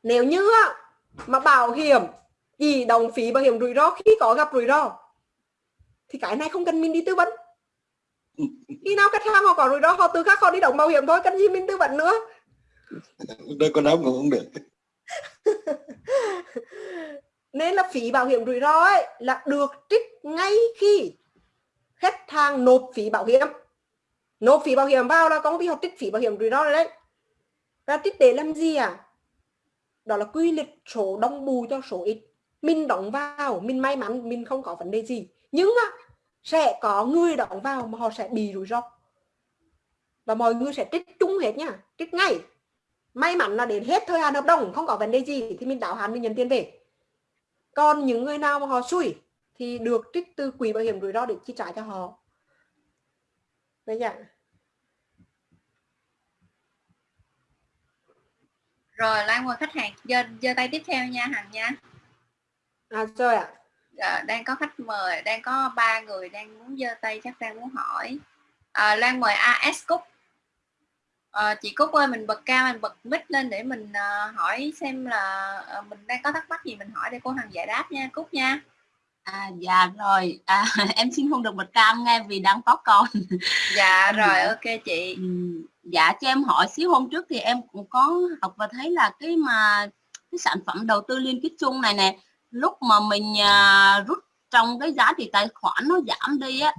S1: Nếu như á, mà bảo hiểm chỉ đóng phí bảo hiểm rủi ro khi có gặp rủi ro thì cái này không cần mình đi tư vấn. Khi nào khách hàng họ có rủi ro họ tự khắc họ đi đóng bảo hiểm thôi cần gì mình tư vấn nữa?
S10: Đây con áp cũng không được
S1: nên là phí bảo hiểm rủi ro ấy là được trích ngay khi khách hàng nộp phí bảo hiểm. Nộp phí bảo hiểm vào là công ty họ trích phí bảo hiểm rủi ro rồi đấy. Ra trích để làm gì à đó là quy lịch số đông bù cho số ít. Mình đóng vào, mình may mắn, mình không có vấn đề gì. Nhưng á, sẽ có người đóng vào mà họ sẽ bị rủi ro. Và mọi người sẽ trích chung hết nha, trích ngay. May mắn là đến hết thời hạn hợp đồng, không có vấn đề gì, thì mình đáo hạn mình nhận tiền về còn những người nào mà họ xui thì được trích từ quỹ bảo hiểm rủi ro để chi trả cho họ. Đấy nhỉ
S3: rồi Lan mời khách hàng giơ giơ tay tiếp theo nha Hằng nha.
S1: À rồi ạ.
S3: À, đang có khách mời đang có ba người đang muốn giơ tay chắc đang muốn hỏi. À, Lan mời AS Cúc à, chị Cúc ơi mình bật cao mình bật mic lên để mình uh, hỏi xem là uh, mình đang có thắc mắc gì mình hỏi để cô Hằng giải đáp nha Cúc nha.
S2: À, dạ rồi. À, em xin không được bật cam nghe vì đang có con.
S3: Dạ rồi dạ. ok chị.
S2: Dạ cho em hỏi xíu hôm trước thì em cũng có học và thấy là cái mà cái sản phẩm đầu tư liên kết chung này nè lúc mà mình à, rút trong cái giá trị tài khoản nó giảm đi á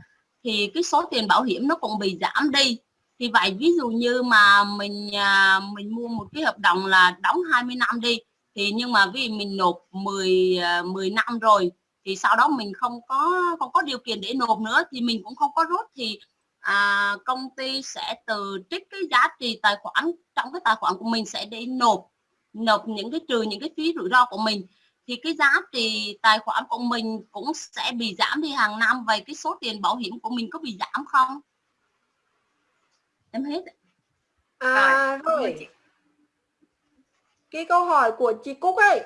S2: thì cái số tiền bảo hiểm nó cũng bị giảm đi thì vậy ví dụ như mà mình à, mình mua một cái hợp đồng là đóng 20 năm đi thì nhưng mà vì mình nộp 10 10 à, năm rồi thì sau đó mình không có không có điều kiện để nộp nữa thì mình cũng không có rút thì à, công ty sẽ từ trích cái giá trị tài khoản trong cái tài khoản của mình sẽ để nộp nộp những cái trừ những cái phí rủi ro của mình. Thì cái giá trị tài khoản của mình cũng sẽ bị giảm đi hàng năm vậy cái số tiền bảo hiểm của mình có bị giảm không? Em hết
S1: à rồi cái câu hỏi của chị Cúc ấy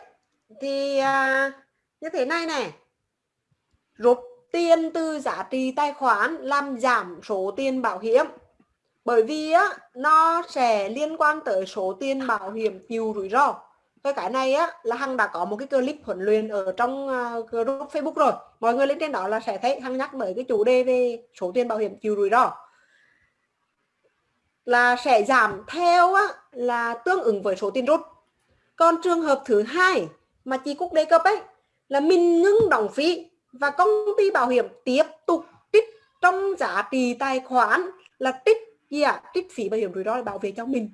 S1: thì à, như thế này này. Rút tiền từ giá trị tài khoản làm giảm số tiền bảo hiểm. Bởi vì á nó sẽ liên quan tới số tiền bảo hiểm chịu rủi ro. Cái cái này á là hằng đã có một cái clip huấn luyện ở trong uh, group facebook rồi. Mọi người lên trên đó là sẽ thấy hằng nhắc tới cái chủ đề về số tiền bảo hiểm chịu rủi ro là sẽ giảm theo á, là tương ứng với số tiền rút còn trường hợp thứ hai mà chị Cúc đề cập ấy là mình ngưng đóng phí và công ty bảo hiểm tiếp tục trích trong giá trị tài khoản là trích gì ạ? À? Trích phí bảo hiểm rủi ro để bảo vệ cho mình.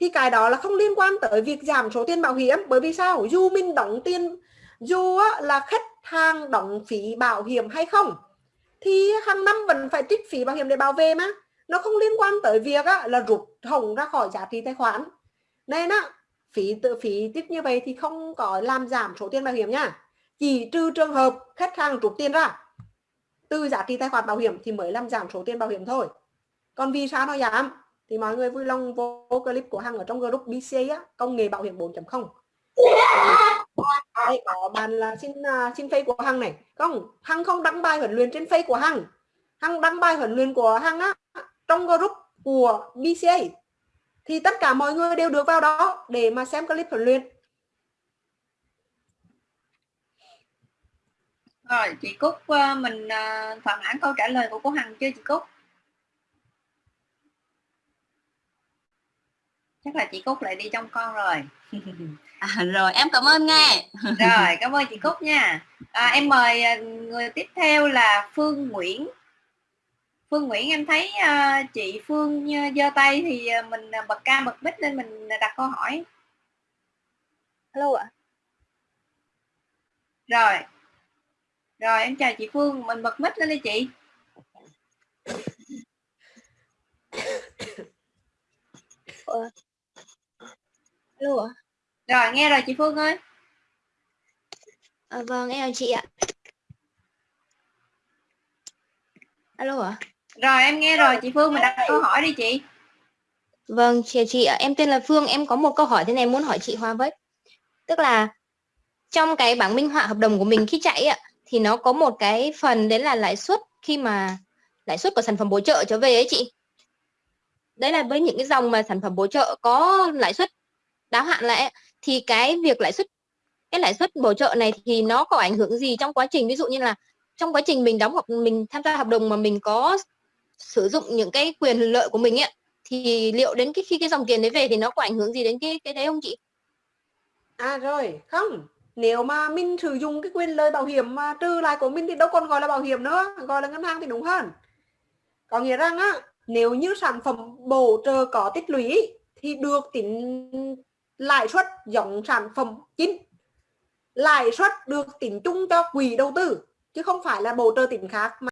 S1: Thì cái đó là không liên quan tới việc giảm số tiền bảo hiểm bởi vì sao? Dù mình đóng tiền dù là khách hàng đóng phí bảo hiểm hay không thì hàng năm vẫn phải trích phí bảo hiểm để bảo vệ mà nó không liên quan tới việc là rút hồng ra khỏi giá trị tài khoản. Nên á phí tự phí tiếp như vậy thì không có làm giảm số tiền bảo hiểm nha. Chỉ trừ trường hợp khách hàng rút tiền ra từ giá trị tài khoản bảo hiểm thì mới làm giảm số tiền bảo hiểm thôi. Còn vì sao nó giảm? Thì mọi người vui lòng vô clip của Hằng ở trong group BCA á, công nghệ bảo hiểm 4.0 đây có bạn là xin uh, xin face của Hằng này. Không Hằng không đăng bài huấn luyện trên face của Hằng. Hằng đăng bài huấn luyện của Hằng á trong group của BCA thì tất cả mọi người đều được vào đó để mà xem clip huấn luyện
S3: Rồi, chị Cúc ờ, mình ờ, thỏa mãn câu trả lời của cô Hằng chưa chị Cúc? Chắc là chị Cúc lại đi trong con rồi.
S2: À, rồi em cảm ơn nghe.
S3: rồi, cảm ơn chị Cúc nha. À, em mời ờ, người tiếp theo là Phương Nguyễn. Phương Nguyễn em thấy uh, chị Phương giơ tay thì mình bật ca bật mic lên mình đặt câu hỏi.
S11: Hello ạ.
S3: Rồi, rồi em chào chị Phương, mình bật mic lên đi chị.
S11: Ờ. Alo ạ.
S3: Rồi nghe rồi chị Phương ơi.
S11: À, vâng em chào chị ạ. Alo ạ.
S3: Rồi em nghe rồi chị Phương mình đặt câu hỏi đi chị.
S11: Vâng chị ạ, em tên là Phương, em có một câu hỏi thế này muốn hỏi chị Hoa với. Tức là trong cái bảng minh họa hợp đồng của mình khi chạy ạ thì nó có một cái phần đấy là lãi suất khi mà lãi suất của sản phẩm bổ trợ trở về ấy chị đấy là với những cái dòng mà sản phẩm bổ trợ có lãi suất đáo hạn lại thì cái việc lãi suất cái lãi suất bổ trợ này thì nó có ảnh hưởng gì trong quá trình ví dụ như là trong quá trình mình đóng hợp mình tham gia hợp đồng mà mình có sử dụng những cái quyền lợi của mình ấy thì liệu đến cái khi cái dòng tiền đấy về thì nó có ảnh hưởng gì đến cái cái đấy không chị?
S1: À rồi, không. Nếu mà mình sử dụng cái quyền lợi bảo hiểm mà trừ lại của mình thì đâu còn gọi là bảo hiểm nữa gọi là ngân hàng thì đúng hơn. Có nghĩa rằng á nếu như sản phẩm bổ trợ có tích lũy thì được tính lãi suất giống sản phẩm chính lãi suất được tính chung cho quỹ đầu tư chứ không phải là bổ trợ tính khác mà